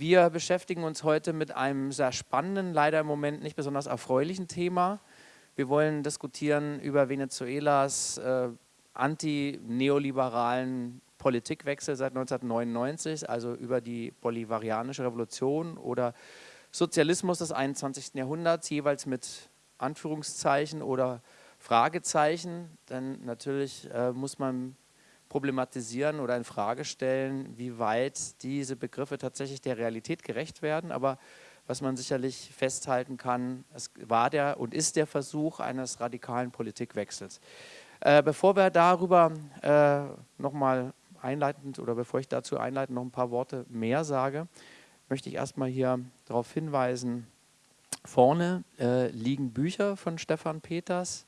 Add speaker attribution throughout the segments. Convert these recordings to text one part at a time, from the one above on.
Speaker 1: Wir beschäftigen uns heute mit einem sehr spannenden, leider im Moment nicht besonders erfreulichen Thema. Wir wollen diskutieren über Venezuelas äh, anti-neoliberalen Politikwechsel seit 1999, also über die bolivarianische Revolution oder Sozialismus des 21. Jahrhunderts, jeweils mit Anführungszeichen oder Fragezeichen. Denn natürlich äh, muss man problematisieren oder in Frage stellen, wie weit diese Begriffe tatsächlich der Realität gerecht werden. Aber was man sicherlich festhalten kann, es war der und ist der Versuch eines radikalen Politikwechsels. Äh, bevor wir darüber äh, nochmal einleitend oder bevor ich dazu einleitend noch ein paar Worte mehr sage, möchte ich erstmal hier darauf hinweisen, vorne äh, liegen Bücher von Stefan Peters,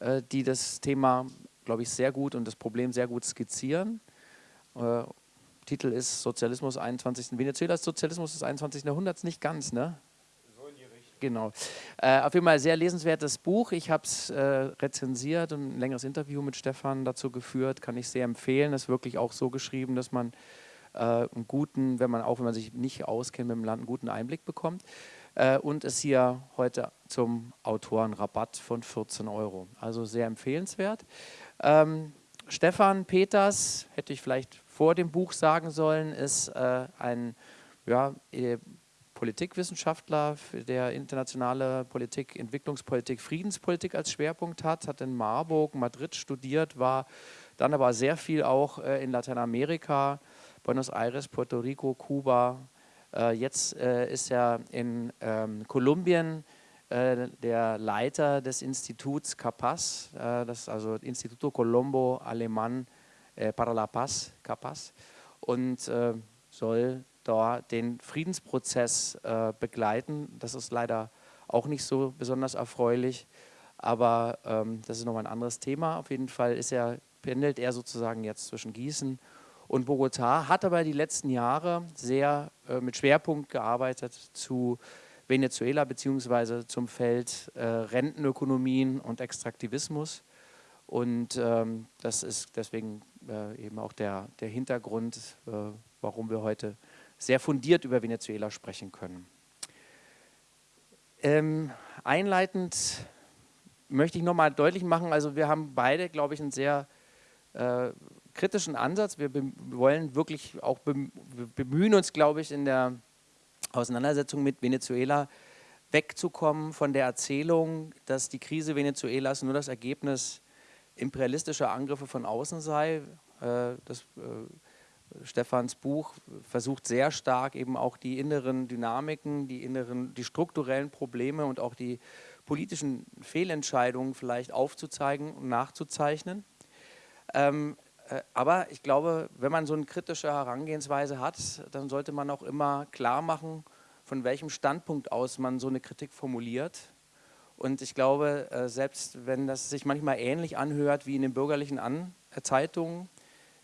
Speaker 1: äh, die das Thema glaube ich, sehr gut und das Problem sehr gut skizzieren. Äh, Titel ist Sozialismus 21. Venezuelas Sozialismus des 21. Jahrhunderts, nicht ganz, ne? So in die Richtung. Genau. Äh, auf jeden Fall sehr lesenswertes Buch. Ich habe es äh, rezensiert und ein längeres Interview mit Stefan dazu geführt. Kann ich sehr empfehlen. Es ist wirklich auch so geschrieben, dass man äh, einen guten, wenn man auch wenn man sich nicht auskennt mit dem Land, einen guten Einblick bekommt äh, und ist hier heute zum Autorenrabatt von 14 Euro. Also sehr empfehlenswert. Ähm, Stefan Peters, hätte ich vielleicht vor dem Buch sagen sollen, ist äh, ein ja, äh, Politikwissenschaftler, der internationale Politik, Entwicklungspolitik, Friedenspolitik als Schwerpunkt hat, hat in Marburg, Madrid studiert, war dann aber sehr viel auch äh, in Lateinamerika, Buenos Aires, Puerto Rico, Kuba. Äh, jetzt äh, ist er in ähm, Kolumbien äh, der Leiter des Instituts CAPAS, äh, das also Instituto Colombo Alemán äh, para la Paz, CAPAS, und soll dort den Friedensprozess begleiten. Das ist leider auch nicht so besonders erfreulich, aber ähm, das ist nochmal ein anderes Thema. Auf jeden Fall ist er, pendelt er sozusagen jetzt zwischen Gießen und Bogotá, hat aber die letzten Jahre sehr mit Schwerpunkt gearbeitet zu Venezuela beziehungsweise zum Feld äh, Rentenökonomien und Extraktivismus. Und ähm, das ist deswegen äh, eben auch der, der Hintergrund, äh, warum wir heute sehr fundiert über Venezuela sprechen können. Ähm, einleitend möchte ich nochmal deutlich machen, also wir haben beide, glaube ich, einen sehr äh, kritischen Ansatz. Wir wollen wirklich auch bemühen uns, glaube ich, in der Auseinandersetzung mit Venezuela wegzukommen von der Erzählung, dass die Krise Venezuelas nur das Ergebnis imperialistischer Angriffe von außen sei. Äh, das, äh, Stefans Buch versucht sehr stark eben auch die inneren Dynamiken, die inneren, die strukturellen Probleme und auch die politischen Fehlentscheidungen vielleicht aufzuzeigen und nachzuzeichnen. Ähm, äh, aber ich glaube, wenn man so eine kritische Herangehensweise hat, dann sollte man auch immer klar machen, von welchem Standpunkt aus man so eine Kritik formuliert. Und ich glaube, äh, selbst wenn das sich manchmal ähnlich anhört wie in den bürgerlichen An äh, Zeitungen,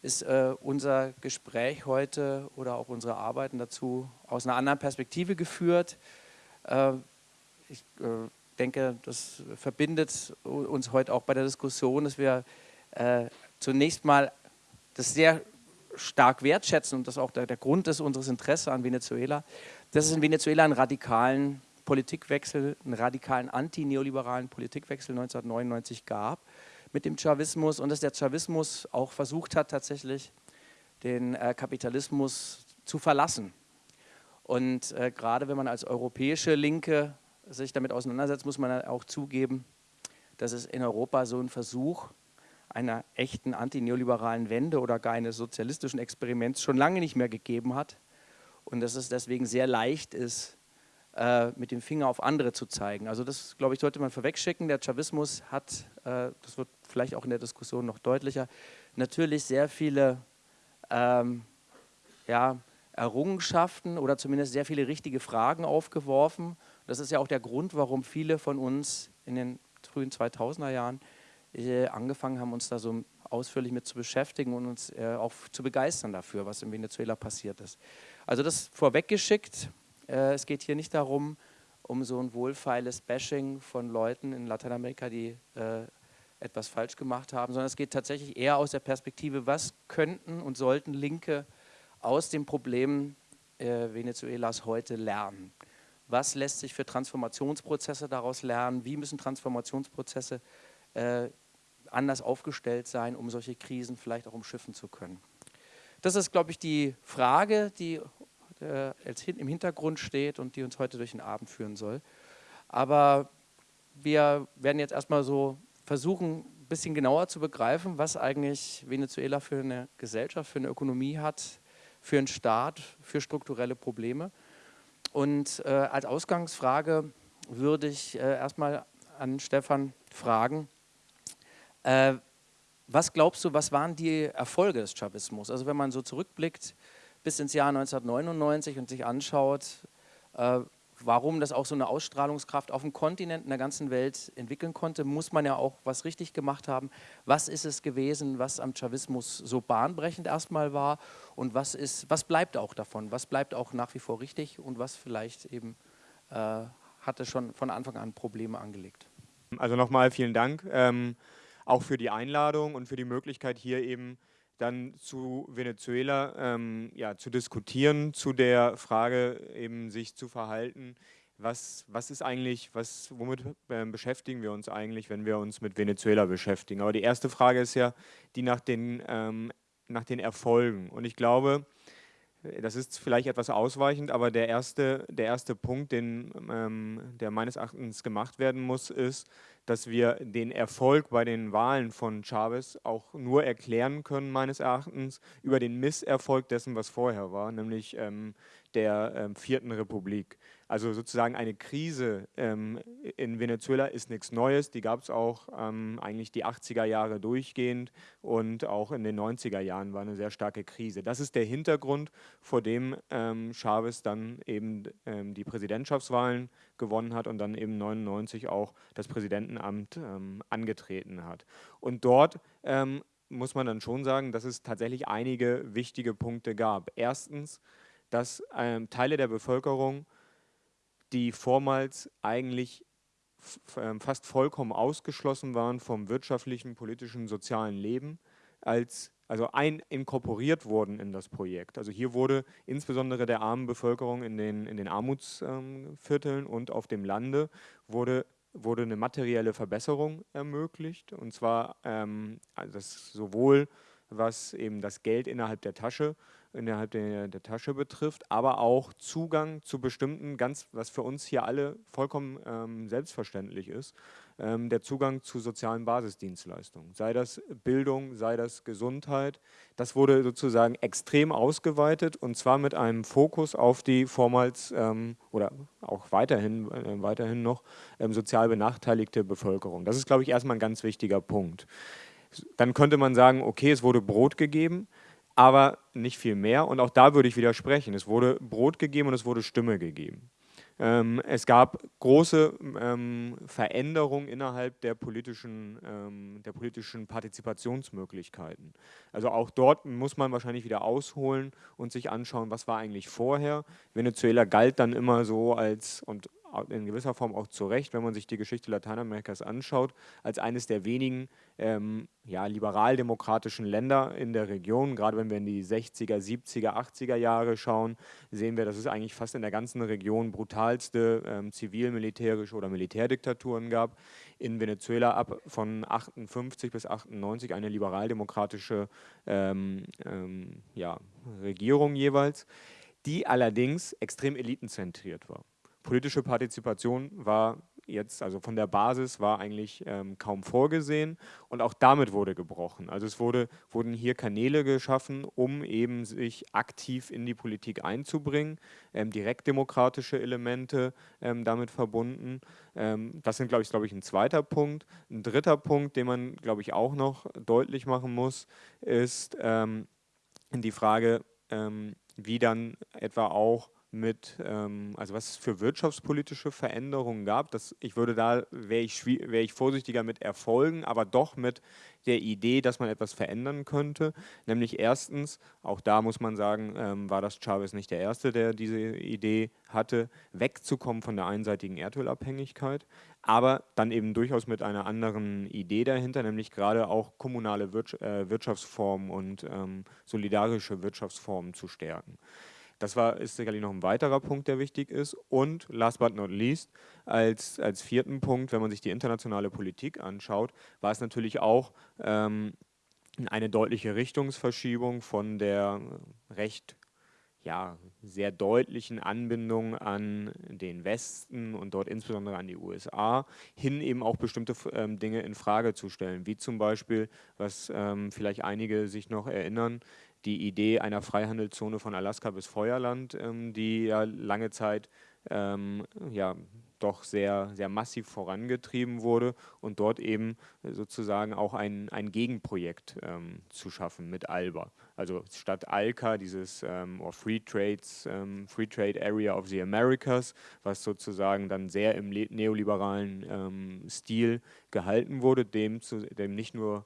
Speaker 1: ist unser Gespräch heute oder auch unsere Arbeiten dazu aus einer anderen Perspektive geführt. Ich denke, das verbindet uns heute auch bei der Diskussion, dass wir zunächst mal das sehr stark wertschätzen und das auch der, der Grund ist unseres Interesses an Venezuela, dass es in Venezuela einen radikalen Politikwechsel, einen radikalen anti-neoliberalen Politikwechsel 1999 gab mit dem Chavismus und dass der Chavismus auch versucht hat, tatsächlich den äh, Kapitalismus zu verlassen. Und äh, gerade wenn man als europäische Linke sich damit auseinandersetzt, muss man auch zugeben, dass es in Europa so einen Versuch einer echten antineoliberalen Wende oder gar eines sozialistischen Experiments schon lange nicht mehr gegeben hat und dass es deswegen sehr leicht ist, äh, mit dem Finger auf andere zu zeigen. Also das, glaube ich, sollte man vorwegschicken. Der Chavismus hat, äh, das wird vielleicht auch in der Diskussion noch deutlicher, natürlich sehr viele ähm, ja, Errungenschaften oder zumindest sehr viele richtige Fragen aufgeworfen. Das ist ja auch der Grund, warum viele von uns in den frühen 2000er Jahren angefangen haben, uns da so ausführlich mit zu beschäftigen und uns äh, auch zu begeistern dafür, was in Venezuela passiert ist. Also das vorweggeschickt. Äh, es geht hier nicht darum, um so ein wohlfeiles Bashing von Leuten in Lateinamerika, die äh, etwas falsch gemacht haben, sondern es geht tatsächlich eher aus der Perspektive, was könnten und sollten Linke aus dem Problem äh, Venezuelas heute lernen? Was lässt sich für Transformationsprozesse daraus lernen? Wie müssen Transformationsprozesse äh, anders aufgestellt sein, um solche Krisen vielleicht auch umschiffen zu können? Das ist, glaube ich, die Frage, die äh, im Hintergrund steht und die uns heute durch den Abend führen soll. Aber wir werden jetzt erstmal so versuchen, ein bisschen genauer zu begreifen, was eigentlich Venezuela für eine Gesellschaft, für eine Ökonomie hat, für einen Staat, für strukturelle Probleme. Und äh, als Ausgangsfrage würde ich äh, erstmal an Stefan fragen, äh, was glaubst du, was waren die Erfolge des Chavismus? Also wenn man so zurückblickt bis ins Jahr 1999 und sich anschaut, äh, warum das auch so eine Ausstrahlungskraft auf dem Kontinent in der ganzen Welt entwickeln konnte, muss man ja auch was richtig gemacht haben. Was ist es gewesen, was am Chavismus so bahnbrechend erstmal war und was, ist, was bleibt auch davon? Was bleibt auch nach wie vor richtig und was vielleicht eben äh, hatte schon von Anfang an Probleme angelegt?
Speaker 2: Also nochmal vielen Dank, ähm, auch für die Einladung und für die Möglichkeit hier eben dann zu Venezuela ähm, ja, zu diskutieren, zu der Frage eben sich zu verhalten, was, was ist eigentlich, was, womit äh, beschäftigen wir uns eigentlich, wenn wir uns mit Venezuela beschäftigen. Aber die erste Frage ist ja die nach den, ähm, nach den Erfolgen. Und ich glaube, das ist vielleicht etwas ausweichend, aber der erste, der erste Punkt, den, ähm, der meines Erachtens gemacht werden muss, ist, dass wir den Erfolg bei den Wahlen von Chavez auch nur erklären können, meines Erachtens, über den Misserfolg dessen, was vorher war, nämlich ähm, der ähm, Vierten Republik. Also sozusagen eine Krise ähm, in Venezuela ist nichts Neues, die gab es auch ähm, eigentlich die 80er Jahre durchgehend und auch in den 90er Jahren war eine sehr starke Krise. Das ist der Hintergrund, vor dem ähm, Chavez dann eben ähm, die Präsidentschaftswahlen gewonnen hat und dann eben 99 auch das Präsidentenamt ähm, angetreten hat. Und dort ähm, muss man dann schon sagen, dass es tatsächlich einige wichtige Punkte gab. Erstens, dass Teile der Bevölkerung, die vormals eigentlich ähm, fast vollkommen ausgeschlossen waren vom wirtschaftlichen, politischen, sozialen Leben, als also ein inkorporiert wurden in das Projekt. Also hier wurde insbesondere der armen Bevölkerung in den, in den Armutsvierteln ähm, und auf dem Lande wurde, wurde eine materielle Verbesserung ermöglicht und zwar ähm, also sowohl was eben das Geld innerhalb der Tasche innerhalb der, der, Tasche betrifft, aber auch Zugang zu bestimmten, ganz, was für uns hier alle vollkommen ähm, selbstverständlich ist, ähm, der Zugang zu sozialen Basisdienstleistungen, sei das Bildung, sei das Gesundheit. Das wurde sozusagen extrem ausgeweitet und zwar mit einem Fokus auf die vormals ähm, oder auch weiterhin, äh, weiterhin noch ähm, sozial benachteiligte Bevölkerung. Das ist, glaube ich, erstmal ein ganz wichtiger Punkt. Dann könnte man sagen, okay, es wurde Brot gegeben, aber nicht viel mehr. Und auch da würde ich widersprechen. Es wurde Brot gegeben und es wurde Stimme gegeben. Ähm, es gab große ähm, Veränderungen innerhalb der politischen, ähm, der politischen Partizipationsmöglichkeiten. Also auch dort muss man wahrscheinlich wieder ausholen und sich anschauen, was war eigentlich vorher. Venezuela galt dann immer so als, und in gewisser Form auch zu Recht, wenn man sich die Geschichte Lateinamerikas anschaut, als eines der wenigen ähm, ja, liberaldemokratischen Länder in der Region. Gerade wenn wir in die 60er, 70er, 80er Jahre schauen, sehen wir, dass es eigentlich fast in der ganzen Region brutalste ähm, zivil-militärische oder Militärdiktaturen gab. In Venezuela ab von 58 bis 98 eine liberaldemokratische ähm, ähm, ja, Regierung jeweils, die allerdings extrem elitenzentriert war politische Partizipation war jetzt, also von der Basis war eigentlich ähm, kaum vorgesehen und auch damit wurde gebrochen. Also es wurde, wurden hier Kanäle geschaffen, um eben sich aktiv in die Politik einzubringen, ähm, direktdemokratische Elemente ähm, damit verbunden. Ähm, das sind, glaube ich, glaube ich, ein zweiter Punkt. Ein dritter Punkt, den man, glaube ich, auch noch deutlich machen muss, ist ähm, die Frage, ähm, wie dann etwa auch mit, ähm, also was es für wirtschaftspolitische Veränderungen gab. Das, ich würde da, wäre ich, wär ich vorsichtiger mit Erfolgen, aber doch mit der Idee, dass man etwas verändern könnte. Nämlich erstens, auch da muss man sagen, ähm, war das Chavez nicht der Erste, der diese Idee hatte, wegzukommen von der einseitigen Erdölabhängigkeit, aber dann eben durchaus mit einer anderen Idee dahinter, nämlich gerade auch kommunale äh, Wirtschaftsformen und ähm, solidarische Wirtschaftsformen zu stärken. Das war, ist sicherlich noch ein weiterer Punkt, der wichtig ist. Und last but not least, als, als vierten Punkt, wenn man sich die internationale Politik anschaut, war es natürlich auch ähm, eine deutliche Richtungsverschiebung von der recht ja, sehr deutlichen Anbindung an den Westen und dort insbesondere an die USA, hin eben auch bestimmte ähm, Dinge in Frage zu stellen, wie zum Beispiel, was ähm, vielleicht einige sich noch erinnern, die Idee einer Freihandelszone von Alaska bis Feuerland, ähm, die ja lange Zeit ähm, ja, doch sehr, sehr massiv vorangetrieben wurde und dort eben sozusagen auch ein, ein Gegenprojekt ähm, zu schaffen mit ALBA. Also statt ALCA, dieses ähm, Free, Trades, ähm, Free Trade Area of the Americas, was sozusagen dann sehr im neoliberalen ähm, Stil gehalten wurde, dem, zu, dem nicht nur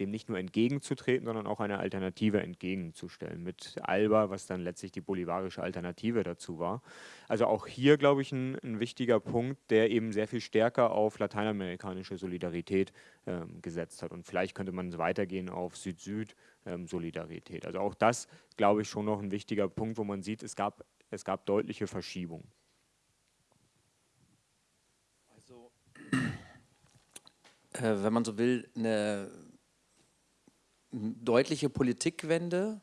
Speaker 2: dem nicht nur entgegenzutreten, sondern auch eine Alternative entgegenzustellen mit ALBA, was dann letztlich die bolivarische Alternative dazu war. Also auch hier, glaube ich, ein, ein wichtiger Punkt, der eben sehr viel stärker auf lateinamerikanische Solidarität ähm, gesetzt hat. Und vielleicht könnte man weitergehen auf Süd-Süd-Solidarität. Ähm, also auch das, glaube ich, schon noch ein wichtiger Punkt, wo man sieht, es gab, es gab deutliche Verschiebungen.
Speaker 1: Also, äh, wenn man so will, eine deutliche Politikwende,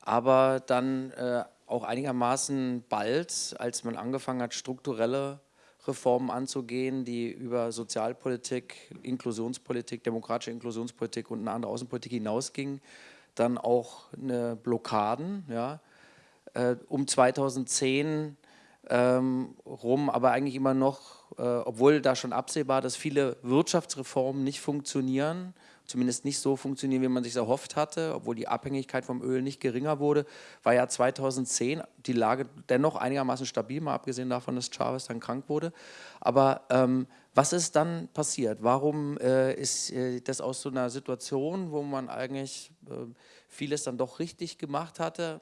Speaker 1: aber dann äh, auch einigermaßen bald, als man angefangen hat, strukturelle Reformen anzugehen, die über Sozialpolitik, Inklusionspolitik, demokratische Inklusionspolitik und eine andere Außenpolitik hinausgingen, dann auch eine Blockaden, ja, äh, um 2010 ähm, rum, aber eigentlich immer noch, äh, obwohl da schon absehbar, dass viele Wirtschaftsreformen nicht funktionieren, zumindest nicht so funktionieren, wie man sich erhofft hatte, obwohl die Abhängigkeit vom Öl nicht geringer wurde, war ja 2010 die Lage dennoch einigermaßen stabil, mal abgesehen davon, dass Chavez dann krank wurde. Aber ähm, was ist dann passiert? Warum äh, ist äh, das aus so einer Situation, wo man eigentlich äh, vieles dann doch richtig gemacht hatte,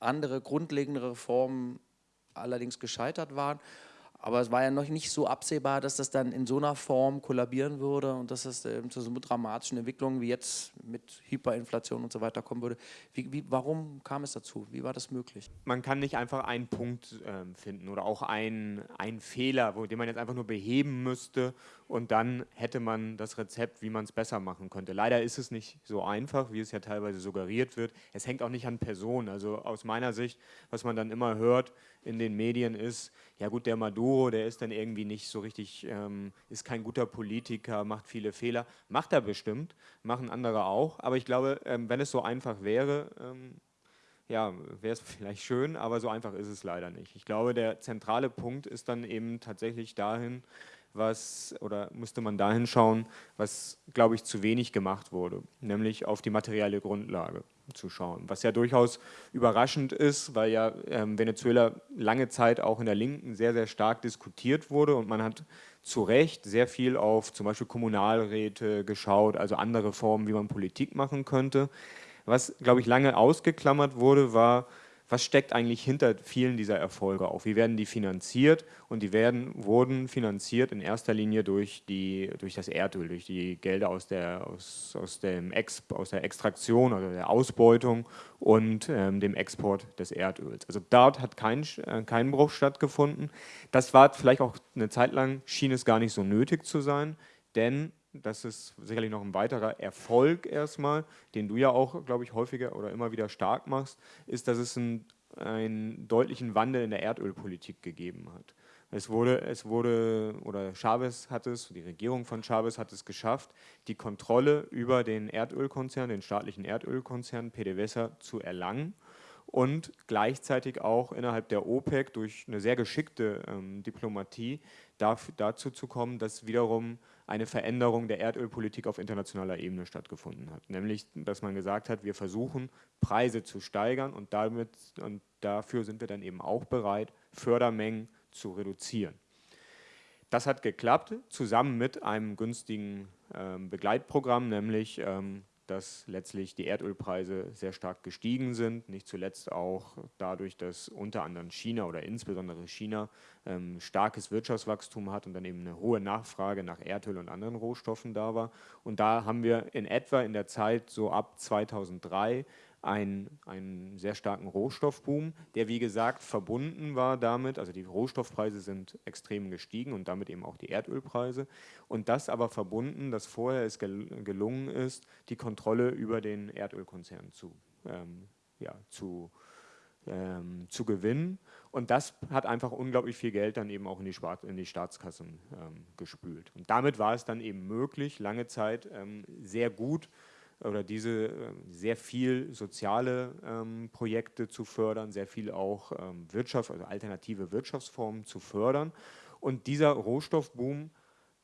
Speaker 1: andere grundlegende Reformen allerdings gescheitert waren, aber es war ja noch nicht so absehbar, dass das dann in so einer Form kollabieren würde und dass es äh, zu so dramatischen Entwicklungen wie jetzt mit Hyperinflation und so weiter kommen würde. Wie, wie, warum kam es dazu? Wie war das möglich?
Speaker 2: Man kann nicht einfach einen Punkt äh, finden oder auch einen, einen Fehler, wo, den man jetzt einfach nur beheben müsste und dann hätte man das Rezept, wie man es besser machen könnte. Leider ist es nicht so einfach, wie es ja teilweise suggeriert wird. Es hängt auch nicht an Personen. Also aus meiner Sicht, was man dann immer hört in den Medien ist, ja gut, der Maduro, der ist dann irgendwie nicht so richtig, ähm, ist kein guter Politiker, macht viele Fehler. Macht er bestimmt, machen andere auch. Aber ich glaube, ähm, wenn es so einfach wäre, ähm, ja, wäre es vielleicht schön, aber so einfach ist es leider nicht. Ich glaube, der zentrale Punkt ist dann eben tatsächlich dahin, was, oder müsste man dahin schauen, was, glaube ich, zu wenig gemacht wurde, nämlich auf die materielle Grundlage zu schauen. Was ja durchaus überraschend ist, weil ja ähm, Venezuela lange Zeit auch in der Linken sehr, sehr stark diskutiert wurde und man hat zu Recht sehr viel auf zum Beispiel Kommunalräte geschaut, also andere Formen, wie man Politik machen könnte. Was, glaube ich, lange ausgeklammert wurde, war was steckt eigentlich hinter vielen dieser Erfolge auch? Wie werden die finanziert? Und die werden, wurden finanziert in erster Linie durch, die, durch das Erdöl, durch die Gelder aus der, aus, aus, dem Ex, aus der Extraktion oder der Ausbeutung und ähm, dem Export des Erdöls. Also dort hat kein, äh, kein Bruch stattgefunden. Das war vielleicht auch eine Zeit lang, schien es gar nicht so nötig zu sein, denn das ist sicherlich noch ein weiterer Erfolg erstmal, den du ja auch, glaube ich, häufiger oder immer wieder stark machst, ist, dass es einen, einen deutlichen Wandel in der Erdölpolitik gegeben hat. Es wurde, es wurde, oder Chavez hat es, die Regierung von Chavez hat es geschafft, die Kontrolle über den Erdölkonzern, den staatlichen Erdölkonzern PDVSA zu erlangen und gleichzeitig auch innerhalb der OPEC durch eine sehr geschickte ähm, Diplomatie dazu zu kommen, dass wiederum eine Veränderung der Erdölpolitik auf internationaler Ebene stattgefunden hat. Nämlich, dass man gesagt hat, wir versuchen Preise zu steigern und, damit, und dafür sind wir dann eben auch bereit, Fördermengen zu reduzieren. Das hat geklappt, zusammen mit einem günstigen ähm, Begleitprogramm, nämlich ähm, dass letztlich die Erdölpreise sehr stark gestiegen sind, nicht zuletzt auch dadurch, dass unter anderem China oder insbesondere China ähm, starkes Wirtschaftswachstum hat und dann eben eine hohe Nachfrage nach Erdöl und anderen Rohstoffen da war. Und da haben wir in etwa in der Zeit so ab 2003 einen, einen sehr starken Rohstoffboom, der wie gesagt verbunden war damit, also die Rohstoffpreise sind extrem gestiegen und damit eben auch die Erdölpreise. Und das aber verbunden, dass vorher es gelungen ist, die Kontrolle über den Erdölkonzern zu, ähm, ja, zu, ähm, zu gewinnen. Und das hat einfach unglaublich viel Geld dann eben auch in die, Spart in die Staatskassen ähm, gespült. Und damit war es dann eben möglich, lange Zeit ähm, sehr gut oder diese äh, sehr viel soziale ähm, Projekte zu fördern, sehr viel auch ähm, Wirtschaft, also alternative Wirtschaftsformen zu fördern. Und dieser Rohstoffboom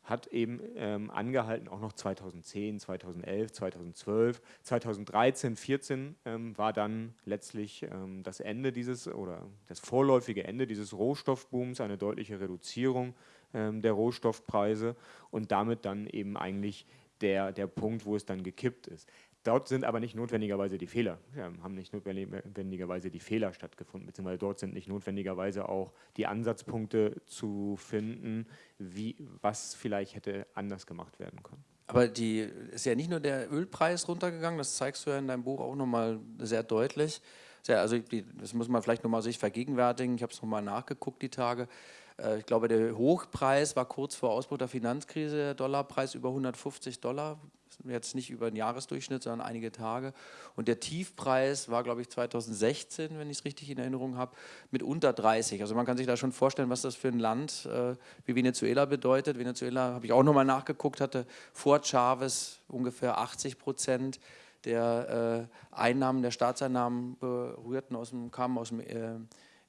Speaker 2: hat eben ähm, angehalten, auch noch 2010, 2011, 2012, 2013, 2014 ähm, war dann letztlich ähm, das Ende dieses oder das vorläufige Ende dieses Rohstoffbooms, eine deutliche Reduzierung ähm, der Rohstoffpreise und damit dann eben eigentlich der, der Punkt, wo es dann gekippt ist. Dort sind aber nicht notwendigerweise die Fehler, ja, haben nicht notwendigerweise die Fehler stattgefunden, beziehungsweise dort sind nicht notwendigerweise auch die Ansatzpunkte zu finden, wie, was vielleicht hätte anders gemacht werden können.
Speaker 1: Aber die ist ja nicht nur der Ölpreis runtergegangen, das zeigst du ja in deinem Buch auch nochmal sehr deutlich. Also das muss man vielleicht nochmal sich vergegenwärtigen, ich habe es nochmal nachgeguckt die Tage. Äh, ich glaube, der Hochpreis war kurz vor Ausbruch der Finanzkrise, der Dollarpreis über 150 Dollar, jetzt nicht über den Jahresdurchschnitt, sondern einige Tage. Und der Tiefpreis war, glaube ich, 2016, wenn ich es richtig in Erinnerung habe, mit unter 30. Also man kann sich da schon vorstellen, was das für ein Land äh, wie Venezuela bedeutet. Venezuela, habe ich auch nochmal nachgeguckt, hatte vor Chavez ungefähr 80 Prozent der äh, Einnahmen, der Staatseinnahmen berührten aus dem, kamen aus dem äh,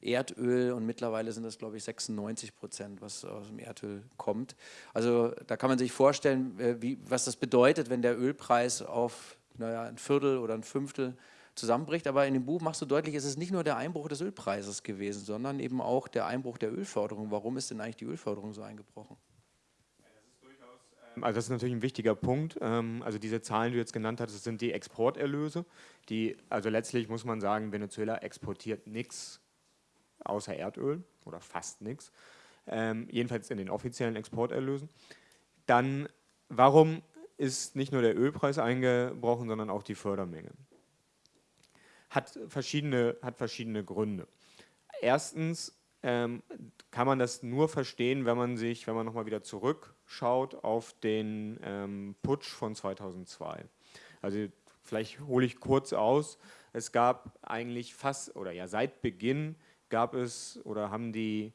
Speaker 1: Erdöl und mittlerweile sind das, glaube ich, 96 Prozent, was aus dem Erdöl kommt. Also da kann man sich vorstellen, äh, wie, was das bedeutet, wenn der Ölpreis auf naja, ein Viertel oder ein Fünftel zusammenbricht. Aber in dem Buch machst du deutlich, es ist nicht nur der Einbruch des Ölpreises gewesen, sondern eben auch der Einbruch der Ölförderung. Warum ist denn eigentlich die Ölförderung so eingebrochen?
Speaker 2: Also das ist natürlich ein wichtiger Punkt. Ähm, also diese Zahlen, die du jetzt genannt hast, sind die Exporterlöse. Die, also letztlich muss man sagen, Venezuela exportiert nichts außer Erdöl oder fast nichts, ähm, jedenfalls in den offiziellen Exporterlösen. Dann, warum ist nicht nur der Ölpreis eingebrochen, sondern auch die Fördermenge? Hat verschiedene, hat verschiedene Gründe. Erstens ähm, kann man das nur verstehen, wenn man sich, wenn man nochmal wieder zurückschaut auf den ähm, Putsch von 2002. Also vielleicht hole ich kurz aus. Es gab eigentlich fast, oder ja seit Beginn gab es oder haben die,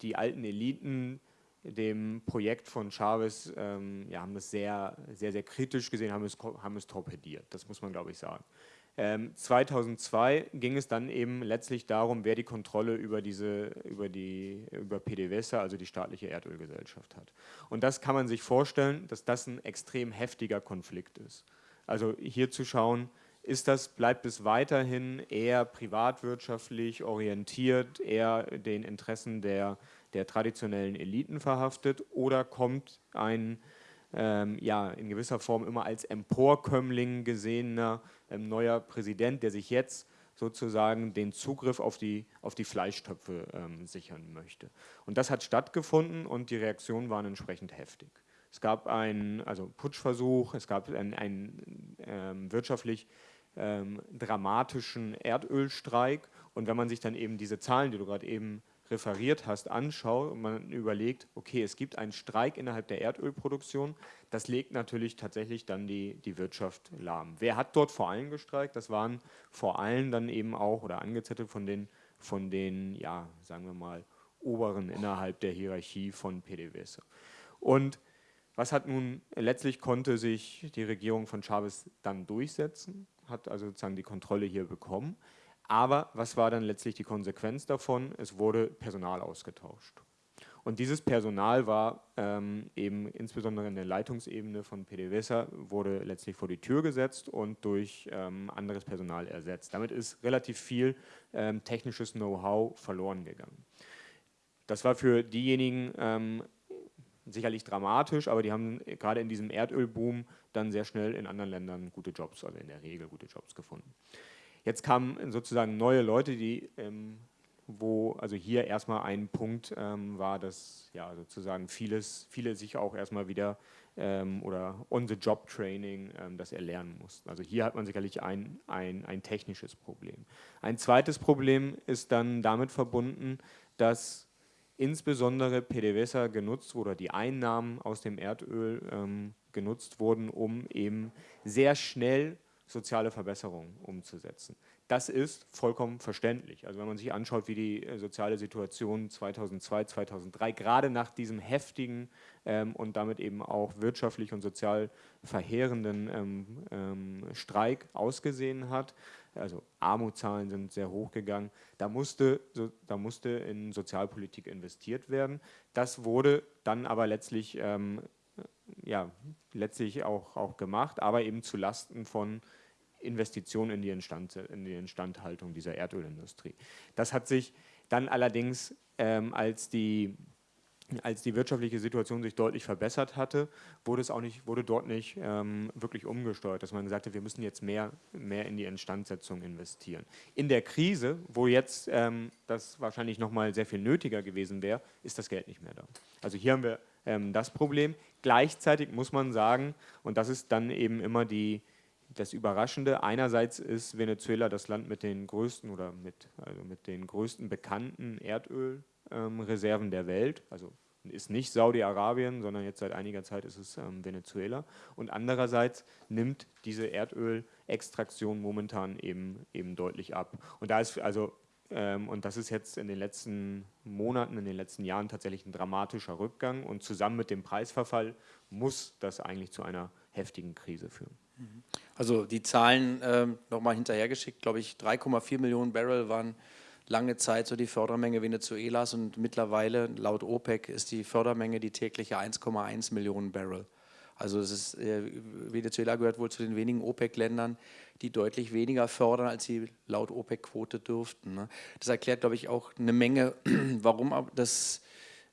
Speaker 2: die alten Eliten dem Projekt von Chavez, ähm, ja, haben das sehr, sehr, sehr kritisch gesehen, haben es, haben es torpediert, das muss man glaube ich sagen. Ähm, 2002 ging es dann eben letztlich darum, wer die Kontrolle über diese, über die, über PDVSA, also die staatliche Erdölgesellschaft hat. Und das kann man sich vorstellen, dass das ein extrem heftiger Konflikt ist. Also hier zu schauen, ist das, bleibt es weiterhin eher privatwirtschaftlich orientiert, eher den Interessen der, der traditionellen Eliten verhaftet oder kommt ein ähm, ja, in gewisser Form immer als Emporkömmling gesehener ähm, neuer Präsident, der sich jetzt sozusagen den Zugriff auf die, auf die Fleischtöpfe ähm, sichern möchte. Und das hat stattgefunden und die Reaktionen waren entsprechend heftig. Es gab einen also Putschversuch, es gab einen, einen ähm, wirtschaftlich ähm, dramatischen Erdölstreik. Und wenn man sich dann eben diese Zahlen, die du gerade eben referiert hast, anschaut und man überlegt, okay, es gibt einen Streik innerhalb der Erdölproduktion, das legt natürlich tatsächlich dann die, die Wirtschaft lahm. Wer hat dort vor allem gestreikt? Das waren vor allem dann eben auch oder angezettelt von den, von den, ja, sagen wir mal, Oberen innerhalb der Hierarchie von PDVSA. Und was hat nun, letztlich konnte sich die Regierung von Chavez dann durchsetzen hat also sozusagen die Kontrolle hier bekommen. Aber was war dann letztlich die Konsequenz davon? Es wurde Personal ausgetauscht. Und dieses Personal war ähm, eben insbesondere in der Leitungsebene von PDVSA wurde letztlich vor die Tür gesetzt und durch ähm, anderes Personal ersetzt. Damit ist relativ viel ähm, technisches Know-how verloren gegangen. Das war für diejenigen ähm, sicherlich dramatisch, aber die haben gerade in diesem Erdölboom dann sehr schnell in anderen Ländern gute Jobs, also in der Regel gute Jobs gefunden. Jetzt kamen sozusagen neue Leute, die ähm, wo also hier erstmal ein Punkt ähm, war, dass ja sozusagen vieles, viele sich auch erstmal wieder ähm, oder on-the-job-Training ähm, das erlernen mussten. Also hier hat man sicherlich ein, ein, ein technisches Problem. Ein zweites Problem ist dann damit verbunden, dass insbesondere PDVSA genutzt wurde, die Einnahmen aus dem Erdöl ähm, genutzt wurden, um eben sehr schnell soziale Verbesserungen umzusetzen. Das ist vollkommen verständlich. Also wenn man sich anschaut, wie die äh, soziale Situation 2002, 2003, gerade nach diesem heftigen ähm, und damit eben auch wirtschaftlich und sozial verheerenden ähm, ähm, Streik ausgesehen hat, also Armutszahlen sind sehr hoch gegangen, da musste, so, da musste in Sozialpolitik investiert werden. Das wurde dann aber letztlich, ähm, ja, letztlich auch, auch gemacht, aber eben zu Lasten von Investitionen in die, Instand, in die Instandhaltung dieser Erdölindustrie. Das hat sich dann allerdings, ähm, als, die, als die wirtschaftliche Situation sich deutlich verbessert hatte, wurde, es auch nicht, wurde dort nicht ähm, wirklich umgesteuert, dass man hat, wir müssen jetzt mehr, mehr in die Instandsetzung investieren. In der Krise, wo jetzt ähm, das wahrscheinlich nochmal sehr viel nötiger gewesen wäre, ist das Geld nicht mehr da. Also hier haben wir ähm, das Problem. Gleichzeitig muss man sagen, und das ist dann eben immer die, das Überraschende, einerseits ist Venezuela das Land mit den größten oder mit, also mit den größten bekannten Erdölreserven ähm, der Welt, also ist nicht Saudi-Arabien, sondern jetzt seit einiger Zeit ist es ähm, Venezuela. Und andererseits nimmt diese Erdölextraktion momentan eben, eben deutlich ab. Und da ist also ähm, und das ist jetzt in den letzten Monaten, in den letzten Jahren tatsächlich ein dramatischer Rückgang. Und zusammen mit dem Preisverfall muss das eigentlich zu einer heftigen Krise führen.
Speaker 1: Also die Zahlen äh, nochmal hinterhergeschickt, glaube ich, 3,4 Millionen Barrel waren lange Zeit so die Fördermenge Venezuelas und mittlerweile laut OPEC ist die Fördermenge die tägliche 1,1 Millionen Barrel. Also ist, äh, Venezuela gehört wohl zu den wenigen OPEC-Ländern, die deutlich weniger fördern, als sie laut OPEC-Quote dürften. Ne? Das erklärt, glaube ich, auch eine Menge, warum das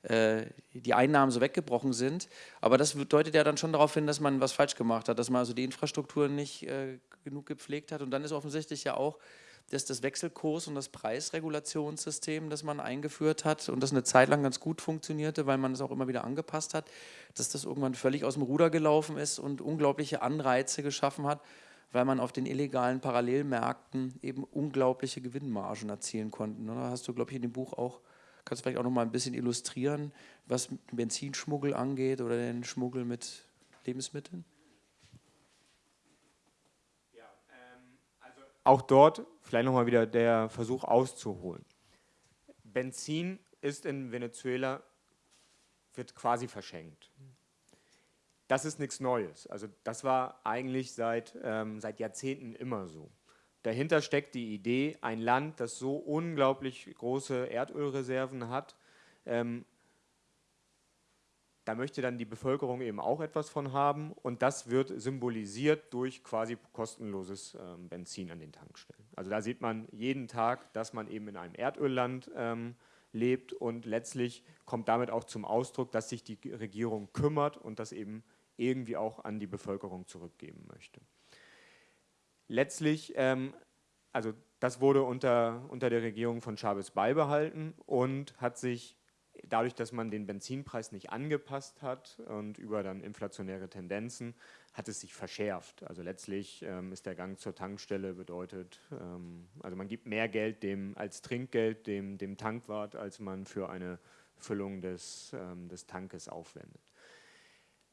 Speaker 1: äh, die Einnahmen so weggebrochen sind. Aber das deutet ja dann schon darauf hin, dass man was falsch gemacht hat, dass man also die Infrastruktur nicht äh, genug gepflegt hat. Und dann ist offensichtlich ja auch, dass das Wechselkurs- und das Preisregulationssystem, das man eingeführt hat und das eine Zeit lang ganz gut funktionierte, weil man es auch immer wieder angepasst hat, dass das irgendwann völlig aus dem Ruder gelaufen ist und unglaubliche Anreize geschaffen hat, weil man auf den illegalen Parallelmärkten eben unglaubliche Gewinnmargen erzielen konnte. Da hast du, glaube ich, in dem Buch auch Kannst du vielleicht auch noch mal ein bisschen illustrieren, was Benzinschmuggel angeht oder den Schmuggel mit Lebensmitteln?
Speaker 2: Ähm, also auch dort vielleicht noch mal wieder der Versuch auszuholen. Benzin ist in Venezuela wird quasi verschenkt. Das ist nichts Neues. Also das war eigentlich seit, ähm, seit Jahrzehnten immer so. Dahinter steckt die Idee, ein Land, das so unglaublich große Erdölreserven hat, ähm, da möchte dann die Bevölkerung eben auch etwas von haben und das wird symbolisiert durch quasi kostenloses ähm, Benzin an den Tankstellen. Also da sieht man jeden Tag, dass man eben in einem Erdölland ähm, lebt und letztlich kommt damit auch zum Ausdruck, dass sich die Regierung kümmert und das eben irgendwie auch an die Bevölkerung zurückgeben möchte. Letztlich, ähm, also das wurde unter, unter der Regierung von Chavez beibehalten und hat sich dadurch, dass man den Benzinpreis nicht angepasst hat und über dann inflationäre Tendenzen, hat es sich verschärft. Also letztlich ähm, ist der Gang zur Tankstelle bedeutet, ähm, also man gibt mehr Geld dem, als Trinkgeld dem, dem Tankwart, als man für eine Füllung des, ähm, des Tankes aufwendet.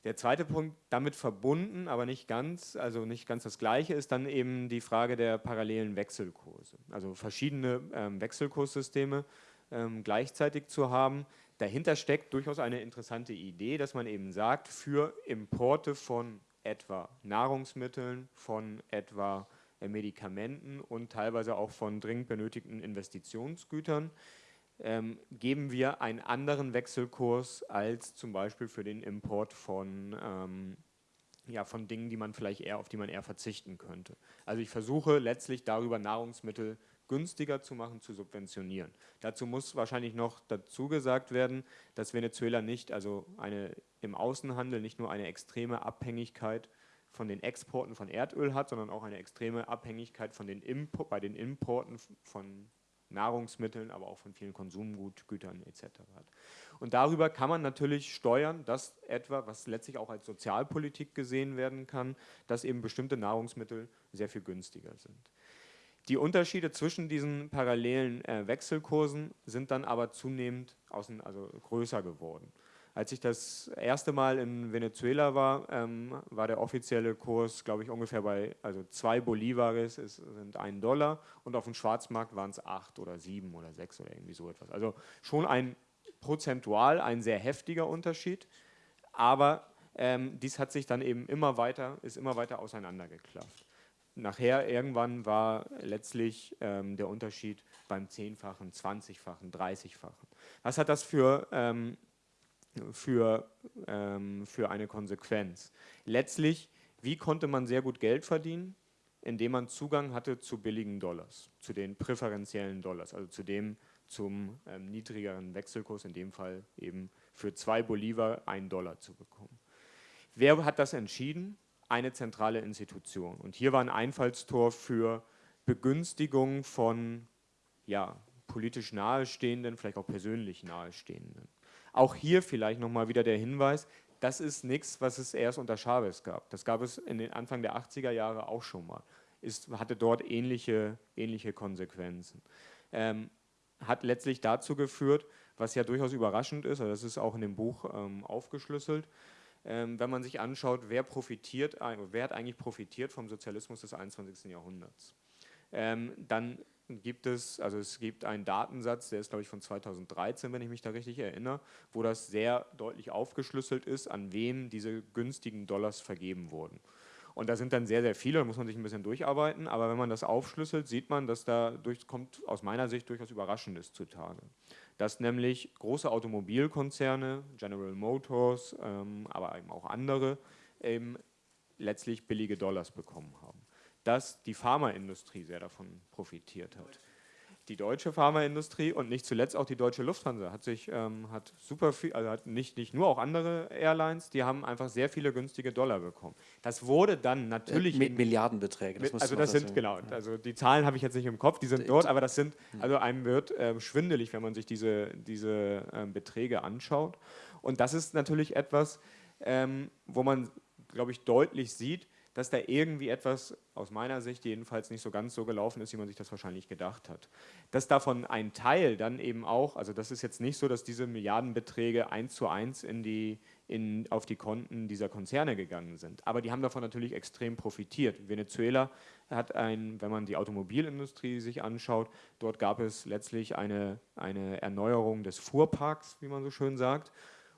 Speaker 2: Der zweite Punkt, damit verbunden, aber nicht ganz, also nicht ganz das Gleiche, ist dann eben die Frage der parallelen Wechselkurse. Also verschiedene ähm, Wechselkurssysteme ähm, gleichzeitig zu haben. Dahinter steckt durchaus eine interessante Idee, dass man eben sagt, für Importe von etwa Nahrungsmitteln, von etwa äh, Medikamenten und teilweise auch von dringend benötigten Investitionsgütern ähm, geben wir einen anderen Wechselkurs als zum Beispiel für den Import von, ähm, ja, von Dingen, die man vielleicht eher, auf die man eher verzichten könnte. Also ich versuche letztlich darüber Nahrungsmittel günstiger zu machen, zu subventionieren. Dazu muss wahrscheinlich noch dazu gesagt werden, dass Venezuela nicht, also eine, im Außenhandel nicht nur eine extreme Abhängigkeit von den Exporten von Erdöl hat, sondern auch eine extreme Abhängigkeit von den bei den Importen von Nahrungsmitteln, aber auch von vielen Konsumgütern etc. hat. Und darüber kann man natürlich steuern, dass etwa, was letztlich auch als Sozialpolitik gesehen werden kann, dass eben bestimmte Nahrungsmittel sehr viel günstiger sind. Die Unterschiede zwischen diesen parallelen äh, Wechselkursen sind dann aber zunehmend außen, also größer geworden. Als ich das erste Mal in Venezuela war, ähm, war der offizielle Kurs, glaube ich, ungefähr bei, also zwei Bolivares ist, sind ein Dollar und auf dem Schwarzmarkt waren es acht oder sieben oder sechs oder irgendwie so etwas. Also schon ein prozentual ein sehr heftiger Unterschied, aber ähm, dies hat sich dann eben immer weiter, ist immer weiter auseinandergeklafft. Nachher irgendwann war letztlich ähm, der Unterschied beim Zehnfachen, Zwanzigfachen, Dreißigfachen. Was hat das für ähm, für, ähm, für eine Konsequenz. Letztlich, wie konnte man sehr gut Geld verdienen? Indem man Zugang hatte zu billigen Dollars, zu den präferenziellen Dollars, also zu dem zum ähm, niedrigeren Wechselkurs, in dem Fall eben für zwei Bolivar einen Dollar zu bekommen. Wer hat das entschieden? Eine zentrale Institution. Und hier war ein Einfallstor für Begünstigung von ja, politisch Nahestehenden, vielleicht auch persönlich Nahestehenden. Auch hier vielleicht nochmal wieder der Hinweis, das ist nichts, was es erst unter Chavez gab. Das gab es in den Anfang der 80er Jahre auch schon mal. Es hatte dort ähnliche, ähnliche Konsequenzen. Ähm, hat letztlich dazu geführt, was ja durchaus überraschend ist, also das ist auch in dem Buch ähm, aufgeschlüsselt, wenn man sich anschaut, wer profitiert, wer hat eigentlich profitiert vom Sozialismus des 21. Jahrhunderts. Ähm, dann gibt es, also es gibt einen Datensatz, der ist glaube ich von 2013, wenn ich mich da richtig erinnere, wo das sehr deutlich aufgeschlüsselt ist, an wen diese günstigen Dollars vergeben wurden. Und da sind dann sehr, sehr viele, da muss man sich ein bisschen durcharbeiten, aber wenn man das aufschlüsselt, sieht man, dass da durch, kommt aus meiner Sicht durchaus Überraschendes zutage. Dass nämlich große Automobilkonzerne, General Motors, ähm, aber eben auch andere, eben letztlich billige Dollars bekommen haben dass die Pharmaindustrie sehr davon profitiert hat. Die deutsche Pharmaindustrie und nicht zuletzt auch die deutsche Lufthansa hat sich ähm, hat super viel, also hat nicht, nicht nur auch andere Airlines, die haben einfach sehr viele günstige Dollar bekommen. Das wurde dann natürlich
Speaker 1: mit Milliardenbeträge.
Speaker 2: Das also das sind genau, also die Zahlen habe ich jetzt nicht im Kopf, die sind dort, aber das sind hm. also einem wird äh, schwindelig, wenn man sich diese diese äh, Beträge anschaut. Und das ist natürlich etwas, ähm, wo man glaube ich deutlich sieht, dass da irgendwie etwas, aus meiner Sicht jedenfalls, nicht so ganz so gelaufen ist, wie man sich das wahrscheinlich gedacht hat. Dass davon ein Teil dann eben auch, also das ist jetzt nicht so, dass diese Milliardenbeträge eins zu eins in die, in, auf die Konten dieser Konzerne gegangen sind. Aber die haben davon natürlich extrem profitiert. Venezuela hat ein, wenn man die Automobilindustrie sich anschaut, dort gab es letztlich eine, eine Erneuerung des Fuhrparks, wie man so schön sagt.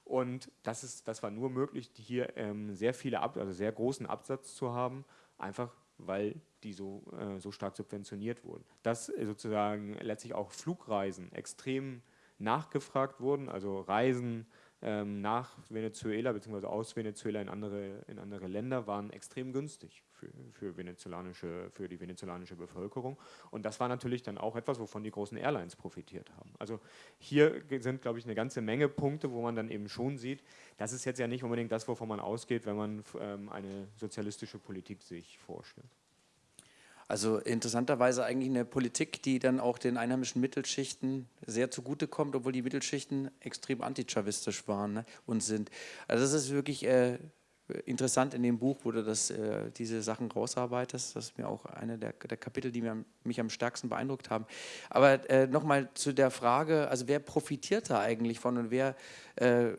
Speaker 2: Und das, ist, das war nur möglich, hier ähm, sehr viele, Ab also sehr großen Absatz zu haben, einfach weil die so, äh, so stark subventioniert wurden. Dass sozusagen letztlich auch Flugreisen extrem nachgefragt wurden, also Reisen nach Venezuela bzw. aus Venezuela in andere, in andere Länder waren extrem günstig für, für, venezolanische, für die venezolanische Bevölkerung. Und das war natürlich dann auch etwas, wovon die großen Airlines profitiert haben. Also hier sind, glaube ich, eine ganze Menge Punkte, wo man dann eben schon sieht, das ist jetzt ja nicht unbedingt das, wovon man ausgeht, wenn man ähm, eine sozialistische Politik sich vorstellt.
Speaker 1: Also interessanterweise eigentlich eine Politik, die dann auch den einheimischen Mittelschichten sehr zugutekommt, obwohl die Mittelschichten extrem antichavistisch waren ne, und sind. Also das ist wirklich äh, interessant in dem Buch, wo du das, äh, diese Sachen rausarbeitest. Das ist mir auch eine der, der Kapitel, die mir, mich am stärksten beeindruckt haben. Aber äh, nochmal zu der Frage, also wer profitiert da eigentlich von und wer äh,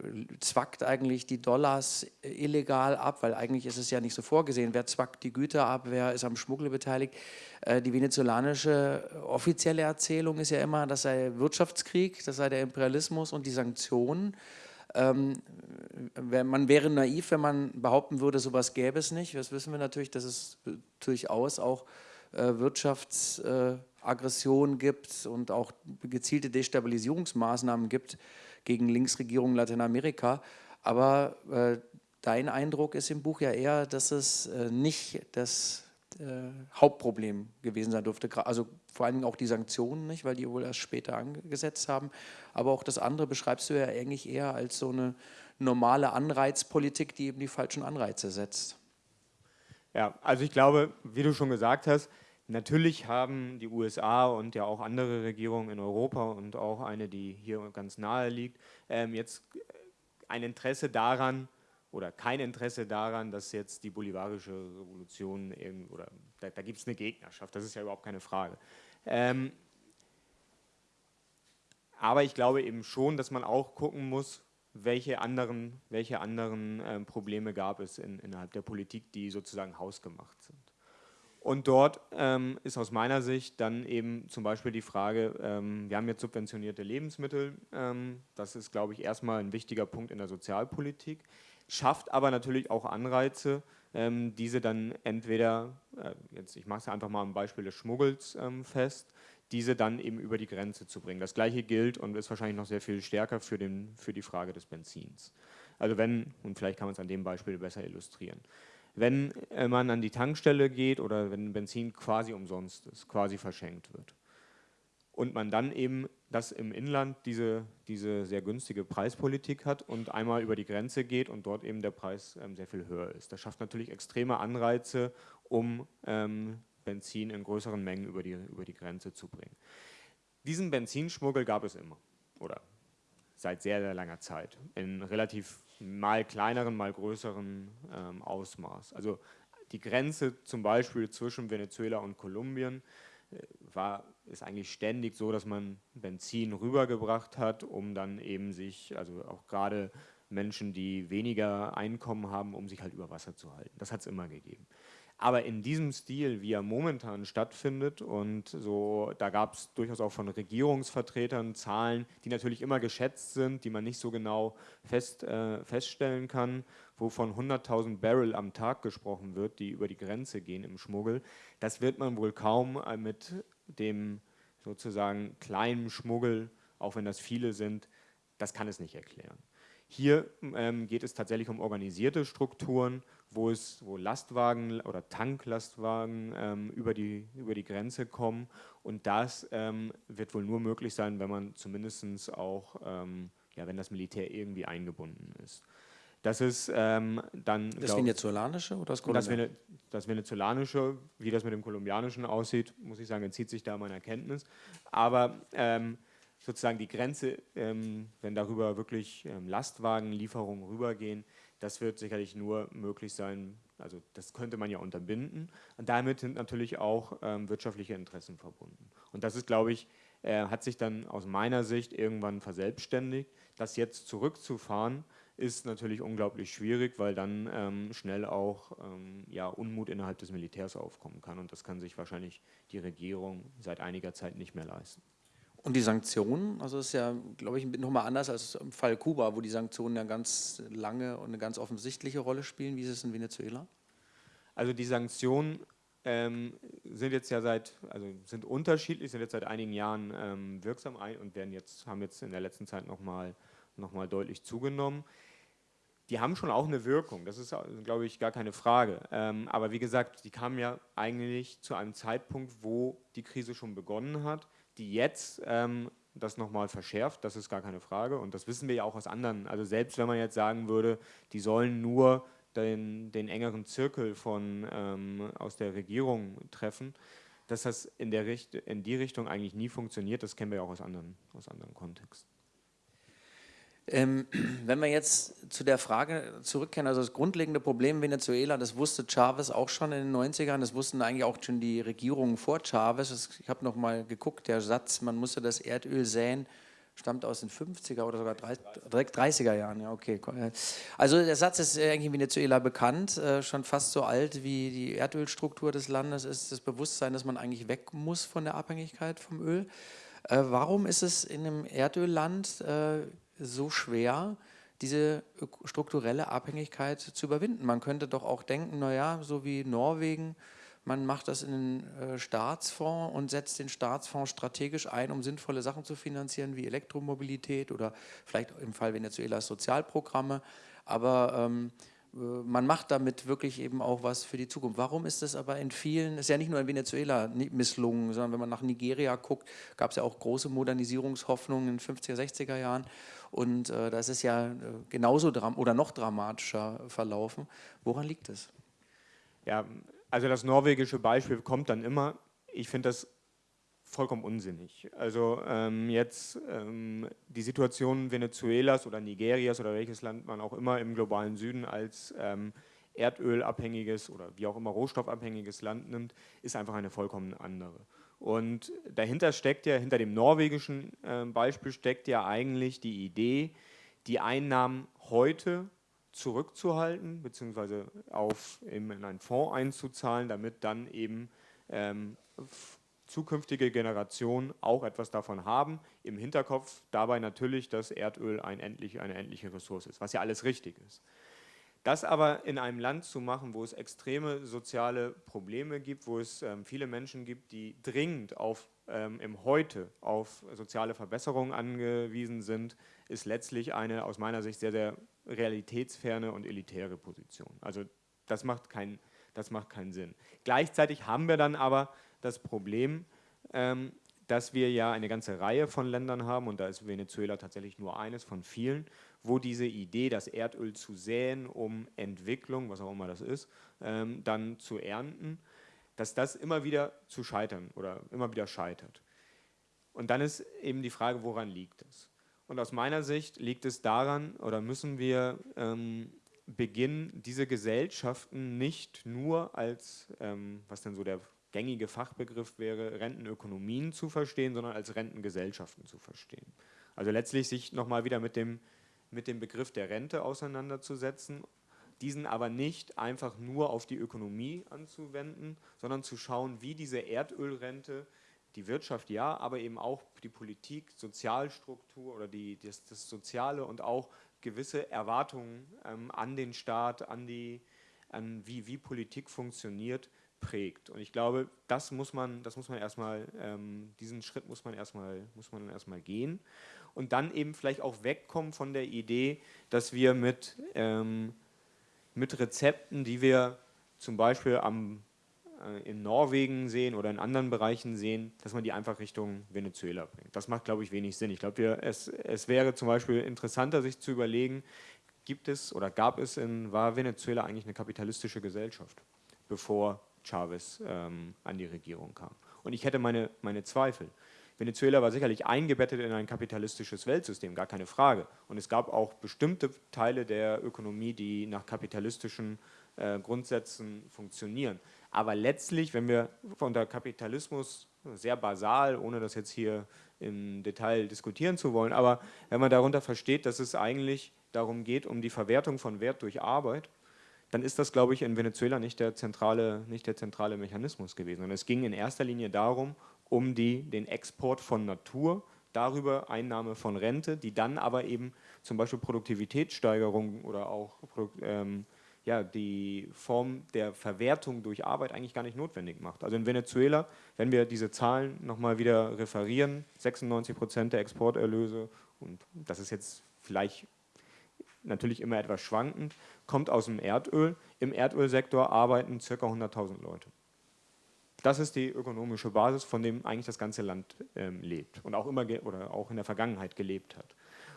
Speaker 1: zwackt eigentlich die Dollars illegal ab, weil eigentlich ist es ja nicht so vorgesehen. Wer zwackt die Güter ab, wer ist am Schmuggel beteiligt? Äh, die venezolanische offizielle Erzählung ist ja immer, das sei Wirtschaftskrieg, das sei der Imperialismus und die Sanktionen. Ähm, man wäre naiv, wenn man behaupten würde, sowas gäbe es nicht. Das wissen wir natürlich, dass es durchaus auch äh, Wirtschaftsaggression äh, gibt und auch gezielte Destabilisierungsmaßnahmen gibt gegen Linksregierungen Lateinamerika. Aber äh, dein Eindruck ist im Buch ja eher, dass es äh, nicht das äh, Hauptproblem gewesen sein dürfte. Also vor allem auch die Sanktionen nicht, weil die wohl erst später angesetzt haben. Aber auch das andere beschreibst du ja eigentlich eher als so eine normale Anreizpolitik, die eben die falschen Anreize setzt.
Speaker 2: Ja, also ich glaube, wie du schon gesagt hast, Natürlich haben die USA und ja auch andere Regierungen in Europa und auch eine, die hier ganz nahe liegt, ähm, jetzt ein Interesse daran oder kein Interesse daran, dass jetzt die bolivarische Revolution, oder da, da gibt es eine Gegnerschaft, das ist ja überhaupt keine Frage. Ähm, aber ich glaube eben schon, dass man auch gucken muss, welche anderen, welche anderen ähm, Probleme gab es in, innerhalb der Politik, die sozusagen hausgemacht sind. Und dort ähm, ist aus meiner Sicht dann eben zum Beispiel die Frage, ähm, wir haben jetzt subventionierte Lebensmittel, ähm, das ist, glaube ich, erstmal ein wichtiger Punkt in der Sozialpolitik, schafft aber natürlich auch Anreize, diese dann entweder, äh, jetzt ich mache es einfach mal am Beispiel des Schmuggels ähm, fest, diese dann eben über die Grenze zu bringen. Das gleiche gilt und ist wahrscheinlich noch sehr viel stärker für, den, für die Frage des Benzins. Also wenn, und vielleicht kann man es an dem Beispiel besser illustrieren, wenn äh, man an die Tankstelle geht oder wenn Benzin quasi umsonst ist, quasi verschenkt wird und man dann eben das im Inland diese, diese sehr günstige Preispolitik hat und einmal über die Grenze geht und dort eben der Preis ähm, sehr viel höher ist. Das schafft natürlich extreme Anreize, um ähm, Benzin in größeren Mengen über die, über die Grenze zu bringen. Diesen Benzinschmuggel gab es immer oder seit sehr, sehr langer Zeit in relativ mal kleineren, mal größeren ähm, Ausmaß. Also die Grenze zum Beispiel zwischen Venezuela und Kolumbien war, ist eigentlich ständig so, dass man Benzin rübergebracht hat, um dann eben sich, also auch gerade Menschen, die weniger Einkommen haben, um sich halt über Wasser zu halten. Das hat es immer gegeben. Aber in diesem Stil, wie er momentan stattfindet, und so, da gab es durchaus auch von Regierungsvertretern Zahlen, die natürlich immer geschätzt sind, die man nicht so genau fest, äh, feststellen kann, wo von 100.000 Barrel am Tag gesprochen wird, die über die Grenze gehen im Schmuggel. Das wird man wohl kaum äh, mit dem sozusagen kleinen Schmuggel, auch wenn das viele sind, das kann es nicht erklären. Hier ähm, geht es tatsächlich um organisierte Strukturen wo es wo Lastwagen oder Tanklastwagen ähm, über, die, über die Grenze kommen. Und das ähm, wird wohl nur möglich sein, wenn man zumindest auch, ähm, ja, wenn das Militär irgendwie eingebunden ist. Das ist ähm, dann.
Speaker 1: Das glaub, venezolanische oder das
Speaker 2: kolumbianische? Das, venezolanische, wie das mit dem kolumbianischen aussieht, muss ich sagen, entzieht sich da meiner Kenntnis. Aber ähm, sozusagen die Grenze, ähm, wenn darüber wirklich Lastwagenlieferungen rübergehen, das wird sicherlich nur möglich sein, also das könnte man ja unterbinden. Und damit sind natürlich auch ähm, wirtschaftliche Interessen verbunden. Und das ist, glaube ich, äh, hat sich dann aus meiner Sicht irgendwann verselbstständigt. Das jetzt zurückzufahren, ist natürlich unglaublich schwierig, weil dann ähm, schnell auch ähm, ja, Unmut innerhalb des Militärs aufkommen kann. Und das kann sich wahrscheinlich die Regierung seit einiger Zeit nicht mehr leisten.
Speaker 1: Und die Sanktionen, also ist ja, glaube ich, nochmal anders als im Fall Kuba, wo die Sanktionen ja ganz lange und eine ganz offensichtliche Rolle spielen. Wie ist es in Venezuela?
Speaker 2: Also die Sanktionen ähm, sind jetzt ja seit, also sind unterschiedlich, sind jetzt seit einigen Jahren ähm, wirksam und werden jetzt, haben jetzt in der letzten Zeit nochmal noch mal deutlich zugenommen. Die haben schon auch eine Wirkung, das ist, glaube ich, gar keine Frage. Ähm, aber wie gesagt, die kamen ja eigentlich zu einem Zeitpunkt, wo die Krise schon begonnen hat die jetzt ähm, das nochmal verschärft, das ist gar keine Frage. Und das wissen wir ja auch aus anderen. Also selbst wenn man jetzt sagen würde, die sollen nur den, den engeren Zirkel von, ähm, aus der Regierung treffen, dass das in, der Richt in die Richtung eigentlich nie funktioniert, das kennen wir ja auch aus anderen, aus anderen Kontexten.
Speaker 1: Ähm, wenn wir jetzt zu der Frage zurückkehren, also das grundlegende Problem Venezuela, das wusste Chavez auch schon in den 90ern, das wussten eigentlich auch schon die Regierungen vor Chavez. Ich habe noch mal geguckt, der Satz, man musste das Erdöl säen, stammt aus den 50er oder sogar 30, 30er Jahren. Ja, okay. Also der Satz ist eigentlich in Venezuela bekannt, äh, schon fast so alt wie die Erdölstruktur des Landes ist das Bewusstsein, dass man eigentlich weg muss von der Abhängigkeit vom Öl. Äh, warum ist es in einem Erdölland äh, so schwer, diese strukturelle Abhängigkeit zu überwinden. Man könnte doch auch denken, naja, so wie Norwegen, man macht das in den äh, Staatsfonds und setzt den Staatsfonds strategisch ein, um sinnvolle Sachen zu finanzieren, wie Elektromobilität oder vielleicht im Fall Venezuelas Sozialprogramme. Aber ähm, äh, man macht damit wirklich eben auch was für die Zukunft. Warum ist das aber in vielen, ist ja nicht nur in Venezuela misslungen, sondern wenn man nach Nigeria guckt, gab es ja auch große Modernisierungshoffnungen in den 50er, 60er Jahren und äh, das ist ja äh, genauso oder noch dramatischer verlaufen. Woran liegt es?
Speaker 2: Ja, also das norwegische Beispiel kommt dann immer ich finde das vollkommen unsinnig. Also ähm, jetzt ähm, die Situation Venezuelas oder Nigerias oder welches Land man auch immer im globalen Süden als ähm, erdölabhängiges oder wie auch immer rohstoffabhängiges Land nimmt, ist einfach eine vollkommen andere. Und dahinter steckt ja, hinter dem norwegischen äh, Beispiel steckt ja eigentlich die Idee, die Einnahmen heute zurückzuhalten, beziehungsweise auf, in einen Fonds einzuzahlen, damit dann eben ähm, zukünftige Generationen auch etwas davon haben. Im Hinterkopf dabei natürlich, dass Erdöl ein endlich, eine endliche Ressource ist, was ja alles richtig ist. Das aber in einem Land zu machen, wo es extreme soziale Probleme gibt, wo es ähm, viele Menschen gibt, die dringend auf, ähm, im Heute auf soziale Verbesserungen angewiesen sind, ist letztlich eine aus meiner Sicht sehr, sehr realitätsferne und elitäre Position. Also das macht, kein, das macht keinen Sinn. Gleichzeitig haben wir dann aber das Problem, ähm, dass wir ja eine ganze Reihe von Ländern haben und da ist Venezuela tatsächlich nur eines von vielen, wo diese Idee, das Erdöl zu säen, um Entwicklung, was auch immer das ist, ähm, dann zu ernten, dass das immer wieder zu scheitern oder immer wieder scheitert. Und dann ist eben die Frage, woran liegt es? Und aus meiner Sicht liegt es daran, oder müssen wir ähm, beginnen, diese Gesellschaften nicht nur als, ähm, was denn so der gängige Fachbegriff wäre, Rentenökonomien zu verstehen, sondern als Rentengesellschaften zu verstehen. Also letztlich sich nochmal wieder mit dem mit dem Begriff der Rente auseinanderzusetzen, diesen aber nicht einfach nur auf die Ökonomie anzuwenden, sondern zu schauen, wie diese Erdölrente die Wirtschaft ja, aber eben auch die Politik, Sozialstruktur oder die, das, das Soziale und auch gewisse Erwartungen ähm, an den Staat, an, die, an wie, wie Politik funktioniert, prägt. Und ich glaube, das muss man, das muss man erstmal, ähm, diesen Schritt muss man erstmal, muss man erstmal gehen und dann eben vielleicht auch wegkommen von der Idee, dass wir mit, ähm, mit Rezepten, die wir zum Beispiel am, äh, in Norwegen sehen oder in anderen Bereichen sehen, dass man die einfach Richtung Venezuela bringt. Das macht, glaube ich, wenig Sinn. Ich glaube, es, es wäre zum Beispiel interessanter, sich zu überlegen, gibt es oder gab es in, war Venezuela eigentlich eine kapitalistische Gesellschaft, bevor Chavez ähm, an die Regierung kam. Und ich hätte meine, meine Zweifel. Venezuela war sicherlich eingebettet in ein kapitalistisches Weltsystem, gar keine Frage. Und es gab auch bestimmte Teile der Ökonomie, die nach kapitalistischen äh, Grundsätzen funktionieren. Aber letztlich, wenn wir unter Kapitalismus sehr basal, ohne das jetzt hier im Detail diskutieren zu wollen, aber wenn man darunter versteht, dass es eigentlich darum geht, um die Verwertung von Wert durch Arbeit, dann ist das, glaube ich, in Venezuela nicht der zentrale, nicht der zentrale Mechanismus gewesen. Und es ging in erster Linie darum, um die, den Export von Natur, darüber Einnahme von Rente, die dann aber eben zum Beispiel Produktivitätssteigerung oder auch ähm, ja, die Form der Verwertung durch Arbeit eigentlich gar nicht notwendig macht. Also in Venezuela, wenn wir diese Zahlen nochmal wieder referieren, 96 Prozent der Exporterlöse, und das ist jetzt vielleicht natürlich immer etwas schwankend, kommt aus dem Erdöl. Im Erdölsektor arbeiten ca. 100.000 Leute. Das ist die ökonomische Basis, von dem eigentlich das ganze Land ähm, lebt und auch immer oder auch in der Vergangenheit gelebt hat.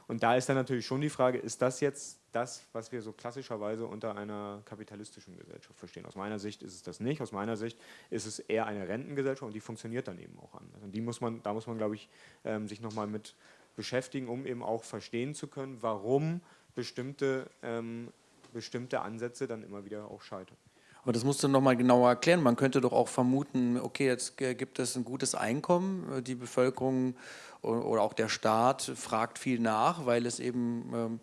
Speaker 2: Und da ist dann natürlich schon die Frage, ist das jetzt das, was wir so klassischerweise unter einer kapitalistischen Gesellschaft verstehen? Aus meiner Sicht ist es das nicht. Aus meiner Sicht ist es eher eine Rentengesellschaft und die funktioniert dann eben auch anders. Und die muss man, da muss man, glaube ich, ähm, sich nochmal mit beschäftigen, um eben auch verstehen zu können, warum bestimmte, ähm, bestimmte Ansätze dann immer wieder auch scheitern.
Speaker 1: Aber das musst du noch mal genauer erklären. Man könnte doch auch vermuten, okay, jetzt gibt es ein gutes Einkommen, die Bevölkerung oder auch der Staat fragt viel nach, weil es eben ähm,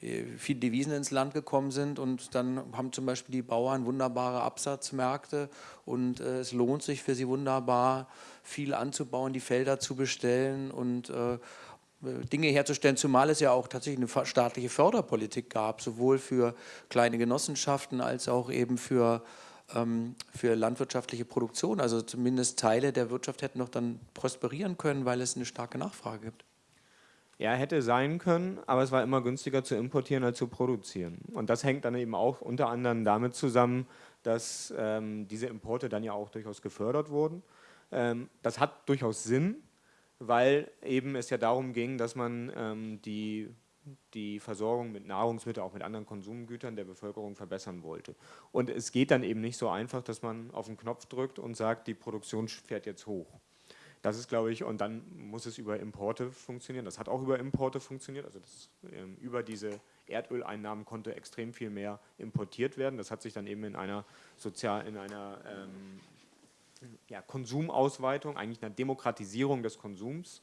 Speaker 1: äh, viele Devisen ins Land gekommen sind und dann haben zum Beispiel die Bauern wunderbare Absatzmärkte und äh, es lohnt sich für sie wunderbar, viel anzubauen, die Felder zu bestellen und äh, Dinge herzustellen, zumal es ja auch tatsächlich eine staatliche Förderpolitik gab, sowohl für kleine Genossenschaften als auch eben für, ähm, für landwirtschaftliche Produktion. Also zumindest Teile der Wirtschaft hätten noch dann prosperieren können, weil es eine starke Nachfrage gibt.
Speaker 2: Ja, hätte sein können, aber es war immer günstiger zu importieren als zu produzieren. Und das hängt dann eben auch unter anderem damit zusammen, dass ähm, diese Importe dann ja auch durchaus gefördert wurden. Ähm, das hat durchaus Sinn, weil eben es ja darum ging, dass man ähm, die die Versorgung mit Nahrungsmitteln, auch mit anderen Konsumgütern der Bevölkerung verbessern wollte. Und es geht dann eben nicht so einfach, dass man auf den Knopf drückt und sagt, die Produktion fährt jetzt hoch. Das ist, glaube ich, und dann muss es über Importe funktionieren. Das hat auch über Importe funktioniert. Also das, ähm, über diese Erdöleinnahmen konnte extrem viel mehr importiert werden. Das hat sich dann eben in einer sozial, in einer ähm, ja, Konsumausweitung, eigentlich einer Demokratisierung des Konsums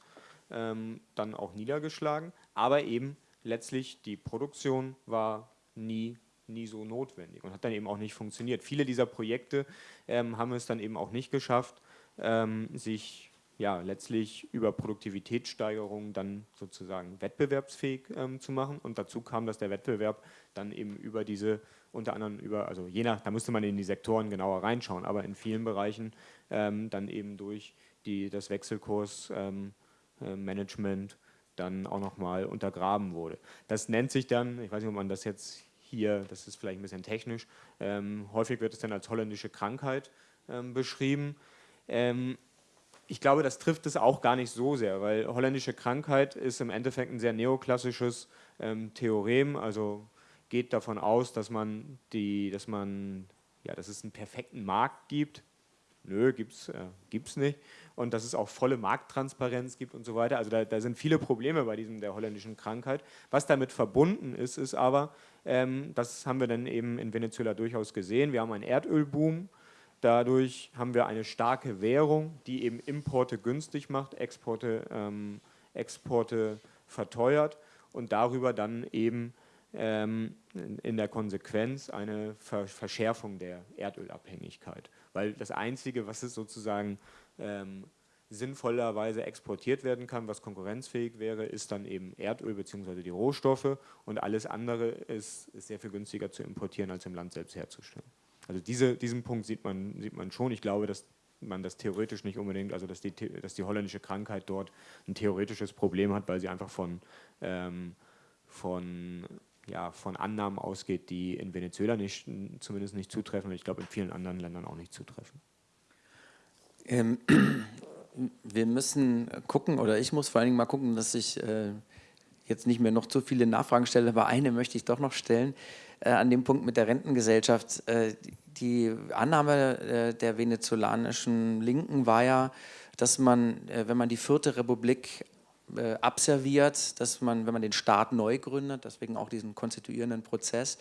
Speaker 2: ähm, dann auch niedergeschlagen. Aber eben letztlich die Produktion war nie, nie so notwendig und hat dann eben auch nicht funktioniert. Viele dieser Projekte ähm, haben es dann eben auch nicht geschafft, ähm, sich ja, letztlich über Produktivitätssteigerung dann sozusagen wettbewerbsfähig ähm, zu machen. Und dazu kam, dass der Wettbewerb dann eben über diese, unter anderem über, also je nach, da müsste man in die Sektoren genauer reinschauen, aber in vielen Bereichen ähm, dann eben durch die, das Wechselkursmanagement ähm, äh, dann auch nochmal untergraben wurde. Das nennt sich dann, ich weiß nicht, ob man das jetzt hier, das ist vielleicht ein bisschen technisch, ähm, häufig wird es dann als holländische Krankheit ähm, beschrieben. Ich glaube, das trifft es auch gar nicht so sehr, weil holländische Krankheit ist im Endeffekt ein sehr neoklassisches ähm, Theorem, also geht davon aus, dass man die, dass man, ja, dass es einen perfekten Markt gibt, Nö, gibt es äh, nicht. Und dass es auch volle Markttransparenz gibt und so weiter. Also da, da, sind viele Probleme bei diesem der holländischen Krankheit. Was damit verbunden ist, ist aber, ähm, das haben wir dann eben in Venezuela durchaus gesehen, wir haben einen Erdölboom. Dadurch haben wir eine starke Währung, die eben Importe günstig macht, Exporte, ähm, Exporte verteuert und darüber dann eben ähm, in der Konsequenz eine Verschärfung der Erdölabhängigkeit. Weil das Einzige, was es sozusagen ähm, sinnvollerweise exportiert werden kann, was konkurrenzfähig wäre, ist dann eben Erdöl bzw. die Rohstoffe und alles andere ist, ist, sehr viel günstiger zu importieren, als im Land selbst herzustellen. Also diese, diesen Punkt sieht man, sieht man schon. Ich glaube, dass man das theoretisch nicht unbedingt, also dass die, dass die holländische Krankheit dort ein theoretisches Problem hat, weil sie einfach von, ähm, von ja, von Annahmen ausgeht, die in Venezuela nicht, zumindest nicht zutreffen und ich glaube in vielen anderen Ländern auch nicht zutreffen.
Speaker 1: Ähm, wir müssen gucken, oder ich muss vor allen Dingen mal gucken, dass ich äh, jetzt nicht mehr noch zu viele Nachfragen stelle, aber eine möchte ich doch noch stellen, an dem Punkt mit der Rentengesellschaft. Äh, die Annahme äh, der venezolanischen Linken war ja, dass man, äh, wenn man die vierte Republik äh, abserviert, dass man, wenn man den Staat neu gründet, deswegen auch diesen konstituierenden Prozess,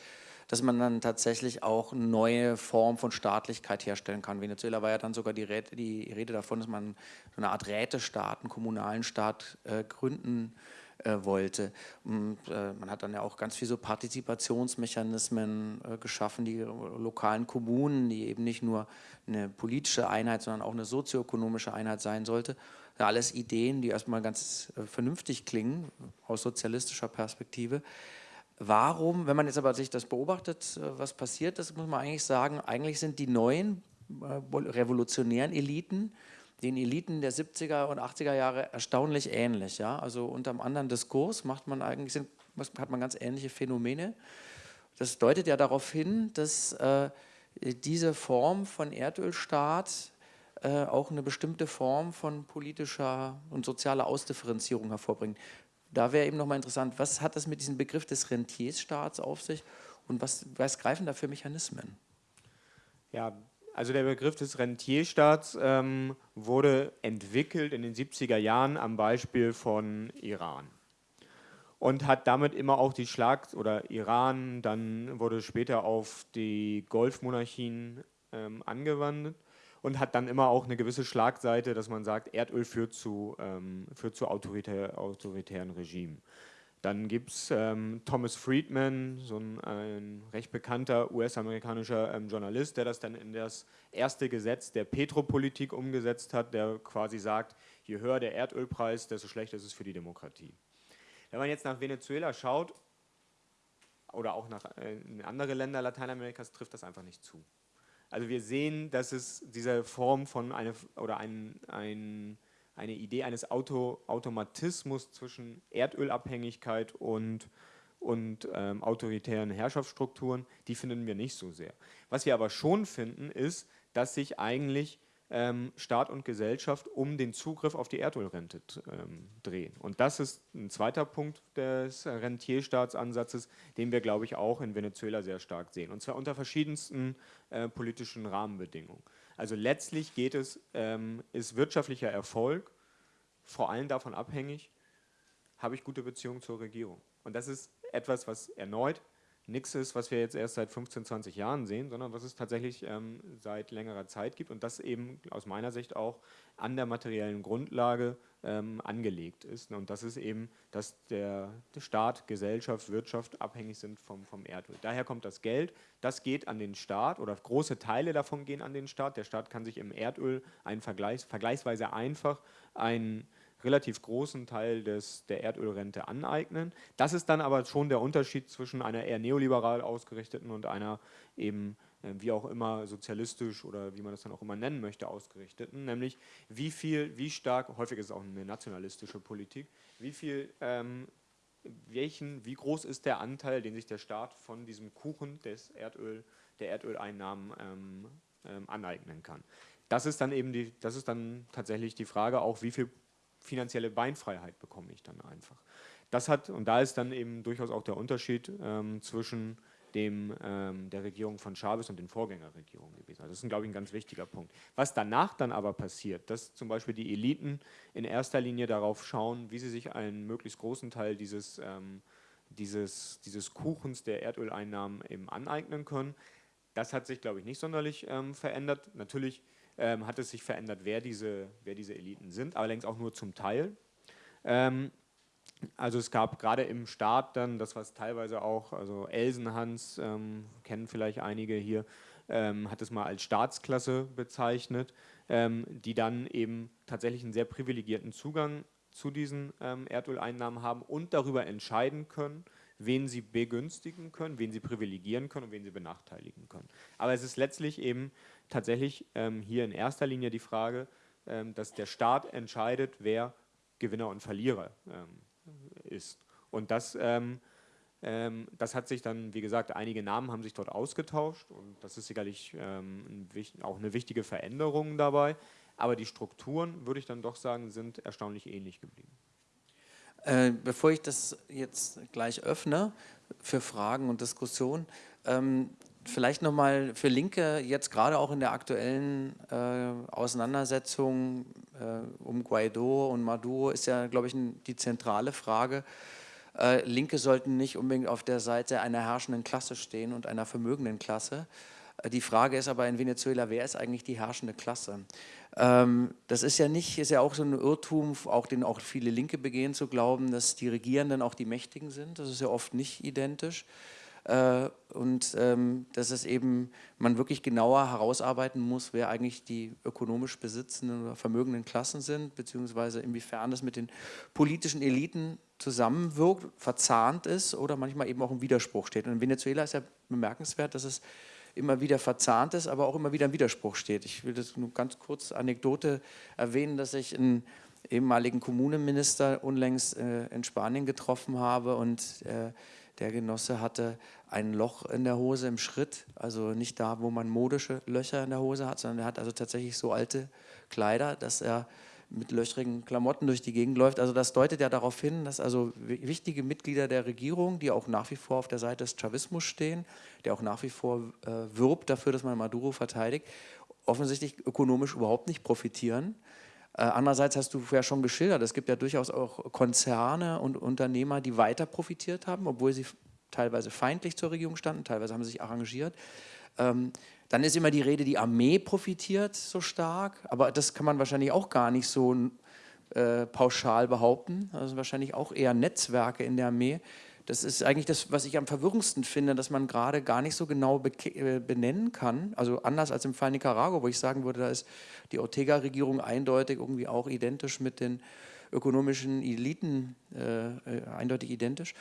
Speaker 1: dass man dann tatsächlich auch eine neue Form von Staatlichkeit herstellen kann. Venezuela war ja dann sogar die Rede, die Rede davon, dass man so eine Art Rätestaat, einen kommunalen Staat äh, gründen äh, wollte. Und, äh, man hat dann ja auch ganz viele so Partizipationsmechanismen äh, geschaffen, die lokalen Kommunen, die eben nicht nur eine politische Einheit, sondern auch eine sozioökonomische Einheit sein sollte alles Ideen, die erstmal ganz äh, vernünftig klingen aus sozialistischer Perspektive. Warum, wenn man jetzt aber sich das beobachtet, äh, was passiert ist, muss man eigentlich sagen, eigentlich sind die neuen äh, revolutionären Eliten den Eliten der 70er und 80er Jahre erstaunlich ähnlich. Ja? Also unter einem anderen Diskurs macht man eigentlich, sind, hat man ganz ähnliche Phänomene. Das deutet ja darauf hin, dass äh, diese Form von Erdölstaat äh, auch eine bestimmte Form von politischer und sozialer Ausdifferenzierung hervorbringen. Da wäre eben nochmal interessant, was hat das mit diesem Begriff des Rentiersstaats auf sich und was, was greifen da für Mechanismen?
Speaker 2: Ja, also der Begriff des Rentierstaats ähm, wurde entwickelt in den 70er Jahren am Beispiel von Iran und hat damit immer auch die Schlag- oder Iran, dann wurde später auf die Golfmonarchien ähm, angewandt und hat dann immer auch eine gewisse Schlagseite, dass man sagt, Erdöl führt zu, ähm, führt zu autoritär, autoritären Regimen. Dann gibt es ähm, Thomas Friedman, so ein, ein recht bekannter US-amerikanischer ähm, Journalist, der das dann in das erste Gesetz der Petropolitik umgesetzt hat, der quasi sagt, je höher der Erdölpreis, desto schlechter ist es für die Demokratie. Wenn man jetzt nach Venezuela schaut, oder auch nach äh, andere Länder Lateinamerikas, trifft das einfach nicht zu. Also wir sehen, dass es diese Form von eine, oder ein, ein, eine Idee eines Auto, Automatismus zwischen Erdölabhängigkeit und, und ähm, autoritären Herrschaftsstrukturen, die finden wir nicht so sehr. Was wir aber schon finden, ist, dass sich eigentlich ähm, Staat und Gesellschaft um den Zugriff auf die Erdölrente ähm, drehen. Und das ist ein zweiter Punkt des Rentierstaatsansatzes, den wir, glaube ich, auch in Venezuela sehr stark sehen. Und zwar unter verschiedensten äh, politischen Rahmenbedingungen. Also letztlich geht es, ähm, ist wirtschaftlicher Erfolg vor allem davon abhängig, habe ich gute Beziehungen zur Regierung. Und das ist etwas, was erneut nichts ist, was wir jetzt erst seit 15, 20 Jahren sehen, sondern was es tatsächlich ähm, seit längerer Zeit gibt und das eben aus meiner Sicht auch an der materiellen Grundlage ähm, angelegt ist. Und das ist eben, dass der, Staat, Gesellschaft, Wirtschaft abhängig sind vom, vom Erdöl. Daher kommt das Geld, das geht an den Staat oder große Teile davon gehen an den Staat. Der Staat kann sich im Erdöl einen Vergleichs, vergleichsweise einfach einen relativ großen Teil des, der Erdölrente aneignen. Das ist dann aber schon der Unterschied zwischen einer eher neoliberal ausgerichteten und einer eben wie auch immer sozialistisch oder wie man das dann auch immer nennen möchte, ausgerichteten, nämlich wie viel, wie stark, häufig ist es auch eine nationalistische Politik, wie viel, ähm, welchen, wie groß ist der Anteil, den sich der Staat von diesem Kuchen des Erdöl, der Erdöleinnahmen ähm, ähm, aneignen kann. Das ist dann eben die, das ist dann tatsächlich die Frage auch, wie viel finanzielle Beinfreiheit bekomme ich dann einfach. Das hat, und da ist dann eben durchaus auch der Unterschied ähm, zwischen dem, ähm, der Regierung von Chavez und den Vorgängerregierungen gewesen. Also das ist, glaube ich, ein ganz wichtiger Punkt. Was danach dann aber passiert, dass zum Beispiel die Eliten in erster Linie darauf schauen, wie sie sich einen möglichst großen Teil dieses, ähm, dieses, dieses Kuchens der Erdöleinnahmen eben aneignen können, das hat sich, glaube ich, nicht sonderlich ähm, verändert. Natürlich ähm, hat es sich verändert, wer diese, wer diese Eliten sind, allerdings auch nur zum Teil. Also es gab gerade im Staat dann, das was teilweise auch, also Elsenhans, ähm, kennen vielleicht einige hier, ähm, hat es mal als Staatsklasse bezeichnet, ähm, die dann eben tatsächlich einen sehr privilegierten Zugang zu diesen ähm, Erdöleinnahmen haben und darüber entscheiden können, wen sie begünstigen können, wen sie privilegieren können und wen sie benachteiligen können. Aber es ist letztlich eben tatsächlich ähm, hier in erster Linie die Frage, ähm, dass der Staat entscheidet, wer Gewinner und Verlierer ähm, ist. Und das, ähm, ähm, das hat sich dann, wie gesagt, einige Namen haben sich dort ausgetauscht und das ist sicherlich ähm, ein, auch eine wichtige Veränderung dabei. Aber die Strukturen, würde ich dann doch sagen, sind erstaunlich ähnlich geblieben.
Speaker 1: Äh, bevor ich das jetzt gleich öffne für Fragen und Diskussionen, ähm, vielleicht nochmal für Linke, jetzt gerade auch in der aktuellen äh, Auseinandersetzung um Guaido und Maduro ist ja, glaube ich, die zentrale Frage. Äh, Linke sollten nicht unbedingt auf der Seite einer herrschenden Klasse stehen und einer vermögenden Klasse. Äh, die Frage ist aber in Venezuela, wer ist eigentlich die herrschende Klasse? Ähm, das ist ja nicht, ist ja auch so ein Irrtum, auch den auch viele Linke begehen, zu glauben, dass die Regierenden auch die Mächtigen sind. Das ist ja oft nicht identisch. Äh, und ähm, dass es eben man wirklich genauer herausarbeiten muss, wer eigentlich die ökonomisch besitzenden oder vermögenden Klassen sind, beziehungsweise inwiefern das mit den politischen Eliten zusammenwirkt, verzahnt ist oder manchmal eben auch im Widerspruch steht. Und in Venezuela ist ja bemerkenswert, dass es immer wieder verzahnt ist, aber auch immer wieder im Widerspruch steht. Ich will das nur ganz kurz Anekdote erwähnen, dass ich einen ehemaligen Kommunenminister unlängst äh, in Spanien getroffen habe und äh, der Genosse hatte ein Loch in der Hose im Schritt, also nicht da, wo man modische Löcher in der Hose hat, sondern er hat also tatsächlich so alte Kleider, dass er mit löchrigen Klamotten durch die Gegend läuft. Also das deutet ja darauf hin, dass also wichtige Mitglieder der Regierung, die auch nach wie vor auf der Seite des Chavismus stehen, der auch nach wie vor äh, wirbt dafür, dass man Maduro verteidigt, offensichtlich ökonomisch überhaupt nicht profitieren. Äh, andererseits hast du ja schon geschildert, es gibt ja durchaus auch Konzerne und Unternehmer, die weiter profitiert haben, obwohl sie teilweise feindlich zur Regierung standen, teilweise haben sie sich arrangiert. Ähm, dann ist immer die Rede, die Armee profitiert so stark, aber das kann man wahrscheinlich auch gar nicht so äh, pauschal behaupten. Also wahrscheinlich auch eher Netzwerke in der Armee. Das ist eigentlich das, was ich am verwirrendsten finde, dass man gerade gar nicht so genau äh, benennen kann. Also anders als im Fall Nicaragua, wo ich sagen würde, da ist die Ortega-Regierung eindeutig irgendwie auch identisch mit den ökonomischen Eliten, äh, äh eindeutig identisch.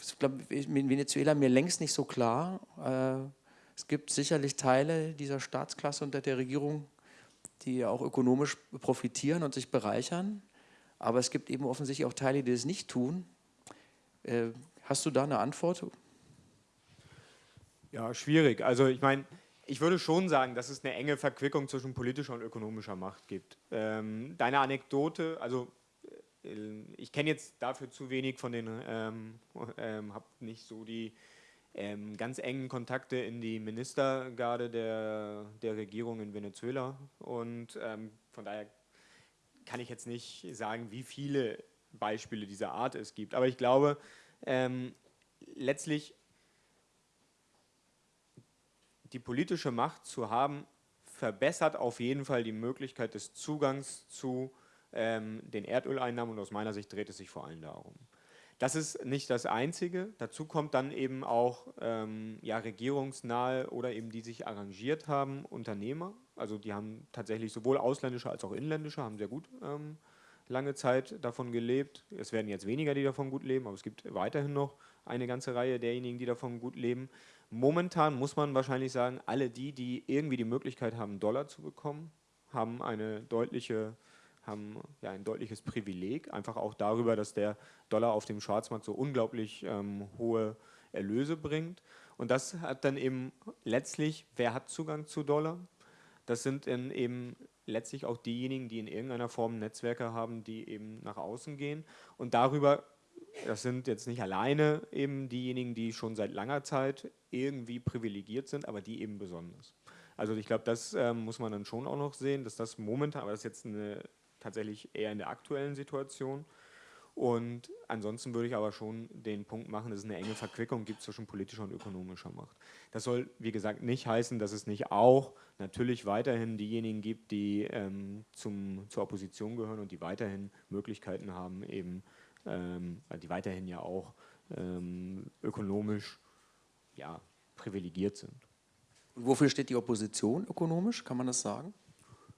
Speaker 1: Ich glaube, in Venezuela mir längst nicht so klar. Äh, es gibt sicherlich Teile dieser Staatsklasse unter der Regierung, die auch ökonomisch profitieren und sich bereichern. Aber es gibt eben offensichtlich auch Teile, die das nicht tun. Äh, hast du da eine Antwort?
Speaker 2: Ja, schwierig. Also ich meine, Ich würde schon sagen, dass es eine enge Verquickung zwischen politischer und ökonomischer Macht gibt. Ähm, deine Anekdote, also äh, ich kenne jetzt dafür zu wenig von den, ähm, ähm, habe nicht so die ähm, ganz engen Kontakte in die Ministergarde der, der Regierung in Venezuela und ähm, von daher kann ich jetzt nicht sagen, wie viele Beispiele dieser Art es gibt. Aber ich glaube, ähm, letztlich die politische Macht zu haben, verbessert auf jeden Fall die Möglichkeit des Zugangs zu ähm, den Erdöleinnahmen und aus meiner Sicht dreht es sich vor allem darum. Das ist nicht das Einzige. Dazu kommt dann eben auch ähm, ja, regierungsnahe oder eben die sich arrangiert haben, Unternehmer. Also die haben tatsächlich sowohl ausländische als auch inländische, haben sehr gut ähm, lange Zeit davon gelebt. Es werden jetzt weniger, die davon gut leben, aber es gibt weiterhin noch eine ganze Reihe derjenigen, die davon gut leben. Momentan muss man wahrscheinlich sagen, alle die, die irgendwie die Möglichkeit haben, Dollar zu bekommen, haben eine deutliche haben ja ein deutliches Privileg, einfach auch darüber, dass der Dollar auf dem Schwarzmarkt so unglaublich ähm, hohe Erlöse bringt. Und das hat dann eben letztlich, wer hat Zugang zu Dollar? Das sind dann eben letztlich auch diejenigen, die in irgendeiner Form Netzwerke haben, die eben nach außen gehen. Und darüber das sind jetzt nicht alleine eben diejenigen, die schon seit langer Zeit irgendwie privilegiert sind, aber die eben besonders. Also ich glaube, das ähm, muss man dann schon auch noch sehen, dass das momentan, aber das ist jetzt eine, tatsächlich eher in der aktuellen Situation. Und ansonsten würde ich aber schon den Punkt machen, dass es eine enge Verquickung gibt zwischen politischer und ökonomischer Macht. Das soll, wie gesagt, nicht heißen, dass es nicht auch natürlich weiterhin diejenigen gibt, die ähm, zum, zur Opposition gehören und die weiterhin Möglichkeiten haben, eben ähm, die weiterhin ja auch ähm, ökonomisch ja, privilegiert sind.
Speaker 1: Und wofür steht die Opposition ökonomisch, kann man das sagen?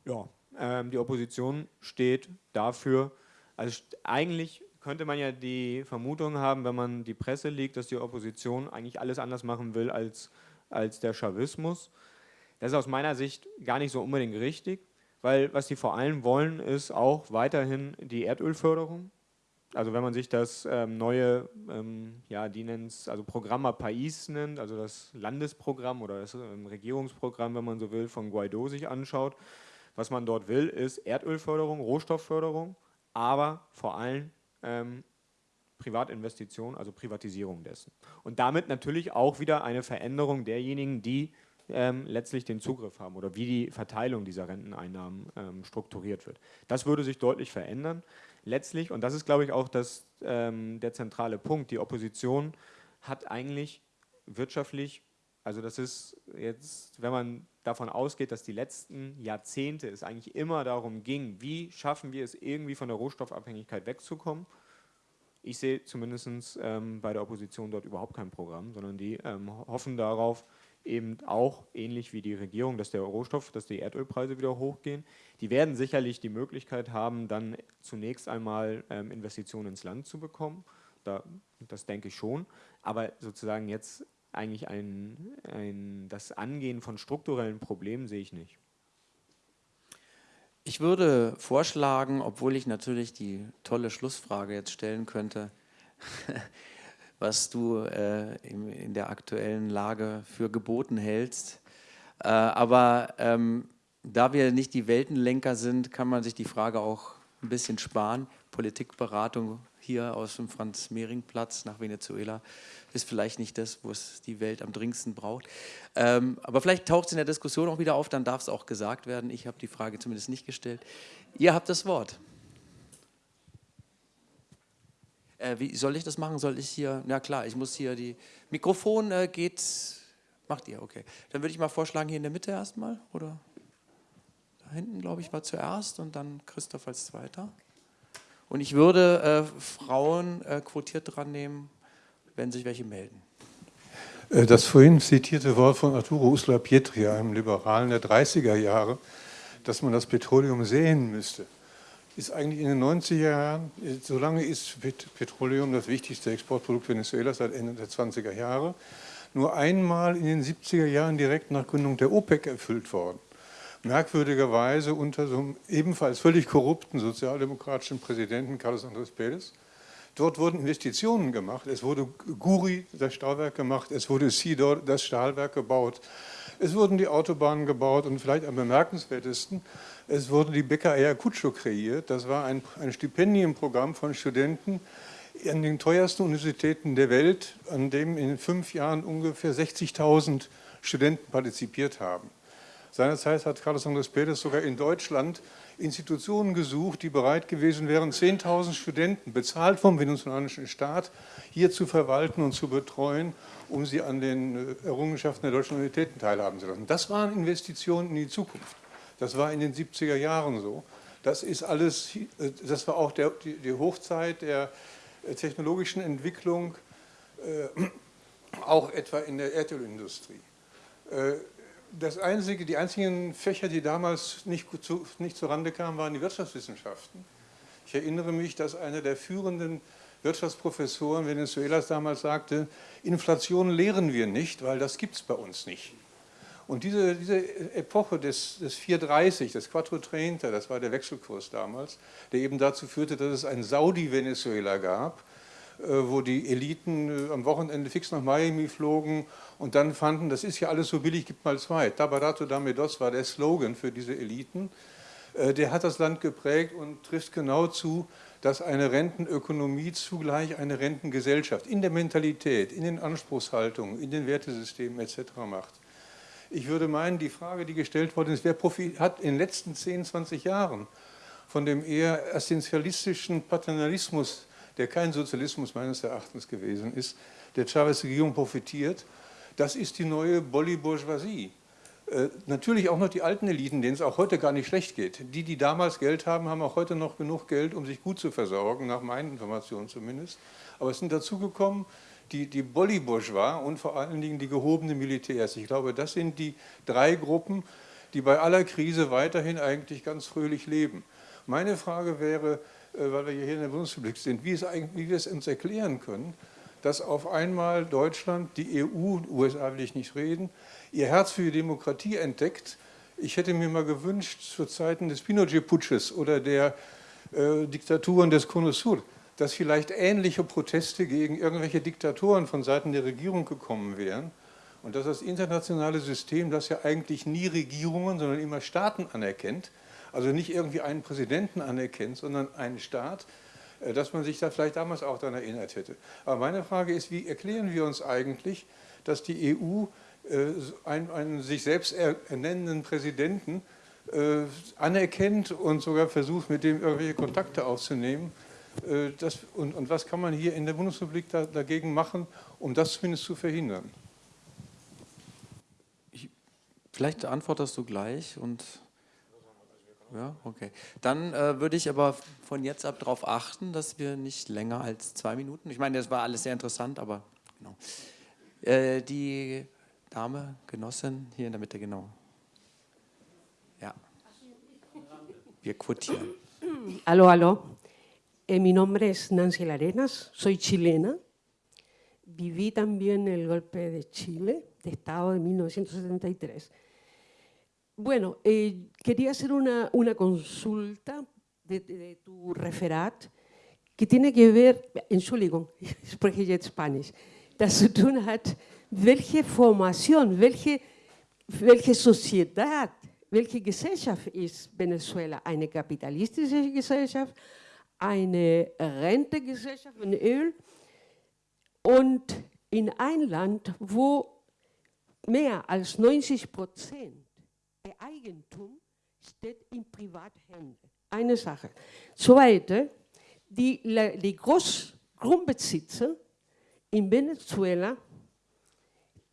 Speaker 2: Ja, ähm, die Opposition steht dafür, also eigentlich könnte man ja die Vermutung haben, wenn man die Presse liegt, dass die Opposition eigentlich alles anders machen will als, als der Chavismus. Das ist aus meiner Sicht gar nicht so unbedingt richtig, weil was sie vor allem wollen, ist auch weiterhin die Erdölförderung. Also wenn man sich das ähm, neue, ähm, ja, die nennen es, also Programma Pais nennt, also das Landesprogramm oder das ähm, Regierungsprogramm, wenn man so will, von Guaido sich anschaut, was man dort will, ist Erdölförderung, Rohstoffförderung, aber vor allem ähm, Privatinvestition, also Privatisierung dessen. Und damit natürlich auch wieder eine Veränderung derjenigen, die ähm, letztlich den Zugriff haben oder wie die Verteilung dieser Renteneinnahmen ähm, strukturiert wird. Das würde sich deutlich verändern letztlich, und das ist, glaube ich, auch das, ähm, der zentrale Punkt, die Opposition hat eigentlich wirtschaftlich, also das ist jetzt, wenn man davon ausgeht, dass die letzten Jahrzehnte es eigentlich immer darum ging, wie schaffen wir es irgendwie von der Rohstoffabhängigkeit wegzukommen, ich sehe zumindest ähm, bei der Opposition dort überhaupt kein Programm, sondern die ähm, hoffen darauf, eben auch ähnlich wie die Regierung, dass der Rohstoff, dass die Erdölpreise wieder hochgehen. Die werden sicherlich die Möglichkeit haben, dann zunächst einmal ähm, Investitionen ins Land zu bekommen. Da, das denke ich schon. Aber sozusagen jetzt eigentlich ein, ein, das Angehen von strukturellen Problemen sehe ich nicht.
Speaker 1: Ich würde vorschlagen, obwohl ich natürlich die tolle Schlussfrage jetzt stellen könnte, was du äh, in, in, der aktuellen Lage für geboten hältst. Äh, aber ähm, da wir nicht die Weltenlenker sind, kann man sich die Frage auch ein bisschen sparen. Politikberatung hier aus dem Franz-Mehring-Platz nach Venezuela ist vielleicht nicht das, wo es die Welt am dringendsten braucht. Ähm, aber vielleicht taucht es in der Diskussion auch wieder auf, dann darf es auch gesagt werden. Ich habe die Frage zumindest nicht gestellt. Ihr habt das Wort. Äh, wie soll ich das machen? Soll ich hier, na klar, ich muss hier die, Mikrofon äh, geht, macht ihr, okay. Dann würde ich mal vorschlagen, hier in der Mitte erstmal, oder? Da hinten, glaube ich, war zuerst und dann Christoph als Zweiter. Und ich würde äh, Frauen äh, quotiert dran nehmen, wenn sich welche melden.
Speaker 3: Äh, das vorhin zitierte Wort von Arturo Uslar Pietri, einem Liberalen der 30er Jahre, dass man das Petroleum sehen müsste ist eigentlich in den 90er Jahren, solange ist Petroleum das wichtigste Exportprodukt Venezuelas seit Ende der 20er Jahre, nur einmal in den 70er Jahren direkt nach Gründung der OPEC erfüllt worden. Merkwürdigerweise unter so einem ebenfalls völlig korrupten sozialdemokratischen Präsidenten Carlos Andrés Pérez. Dort wurden Investitionen gemacht, es wurde Guri, das Stahlwerk gemacht, es wurde Sidor, das Stahlwerk gebaut. Es wurden die Autobahnen gebaut und vielleicht am bemerkenswertesten, es wurde die Beca Ayacucho kreiert. Das war ein, ein Stipendienprogramm von Studenten an den teuersten Universitäten der Welt, an dem in fünf Jahren ungefähr 60.000 Studenten partizipiert haben. Seinerzeit hat Carlos Andrés Pérez sogar in Deutschland Institutionen gesucht, die bereit gewesen wären, 10.000 Studenten, bezahlt vom venezolanischen Staat, hier zu verwalten und zu betreuen, um sie an den äh, Errungenschaften der deutschen Universitäten teilhaben zu lassen. Das waren Investitionen in die Zukunft. Das war in den 70er Jahren so. Das ist alles, äh, das war auch der, die, Hochzeit der äh, technologischen Entwicklung, äh, auch etwa in der Erdölindustrie. Äh, das einzige, die einzigen Fächer, die damals nicht, zu, nicht zurande kamen, waren die Wirtschaftswissenschaften. Ich erinnere mich, dass einer der führenden Wirtschaftsprofessoren Venezuelas damals sagte, Inflation lehren wir nicht, weil das gibt es bei uns nicht. Und diese, diese Epoche des, des 430, des Quattro Trenta, das war der Wechselkurs damals, der eben dazu führte, dass es ein Saudi-Venezuela gab, äh, wo die Eliten äh, am Wochenende fix nach Miami flogen und dann fanden, das ist ja alles so billig, gibt mal zwei. Tabarato dame dos war der Slogan für diese Eliten. Äh, der hat das Land geprägt und trifft genau zu, dass eine Rentenökonomie zugleich eine Rentengesellschaft in der Mentalität, in den Anspruchshaltungen, in den Wertesystemen etc. macht. Ich würde meinen, die Frage, die gestellt worden ist, wer hat in den letzten 10, 20 Jahren von dem eher essentialistischen Paternalismus, der kein Sozialismus meines Erachtens gewesen ist, der Chavez-Regierung profitiert, das ist die neue Bolli-Bourgeoisie. Äh, natürlich auch noch die alten Eliten, denen es auch heute gar nicht schlecht geht. Die, die damals Geld haben, haben auch heute noch genug Geld, um sich gut zu versorgen, nach meinen Informationen zumindest. Aber es sind dazugekommen die, die Bolli-Bourgeois und vor allen Dingen die gehobenen Militärs. Ich glaube, das sind die drei Gruppen, die bei aller Krise weiterhin eigentlich ganz fröhlich leben. Meine Frage wäre, äh, weil wir hier in der Bundesrepublik sind, wie, wie wir es uns erklären können, dass auf einmal Deutschland, die EU, USA will ich nicht reden, ihr Herz für die Demokratie entdeckt. Ich hätte mir mal gewünscht, zu Zeiten des Pinochet-Putsches oder der äh, Diktaturen des Cono Sur, dass vielleicht ähnliche Proteste gegen irgendwelche Diktatoren von Seiten der Regierung gekommen wären und dass das internationale System, das ja eigentlich nie Regierungen, sondern immer Staaten anerkennt, also nicht irgendwie einen Präsidenten anerkennt, sondern einen Staat, äh, dass man sich da vielleicht damals auch daran erinnert hätte. Aber meine Frage ist, wie erklären wir uns eigentlich, dass die EU einen, einen sich selbst ernennenden Präsidenten äh, anerkennt und sogar versucht, mit dem irgendwelche Kontakte aufzunehmen. Das, und, und, was kann man hier in der Bundesrepublik da, dagegen machen, um das zumindest zu verhindern?
Speaker 1: Ich, vielleicht antwortest du gleich und ja, okay. Dann äh, würde ich aber von jetzt ab darauf achten, dass wir nicht länger als zwei Minuten, ich meine, das war alles sehr interessant, aber genau. Äh, die Dame, Genossin, hier in der Mitte, genau. Ja. Wir quotieren.
Speaker 4: Hallo, hallo. Eh, mi nombre es Nancy Larenas, soy chilena. Viví también el golpe de Chile, de Estado de 1973. Bueno, eh, quería hacer una, consulta de, tu referat que tiene que ver, Entschuldigung, spreche jetzt Spanisch, das zu tun hat, welche Formation, welche, welche Sociedad, welche Gesellschaft ist Venezuela? Eine kapitalistische Gesellschaft, eine Rentegesellschaft von Öl und in ein Land, wo mehr als 90 Prozent Eigentum steht in Privathände. Eine Sache. Zweite, die, die Großgrundbesitzer in Venezuela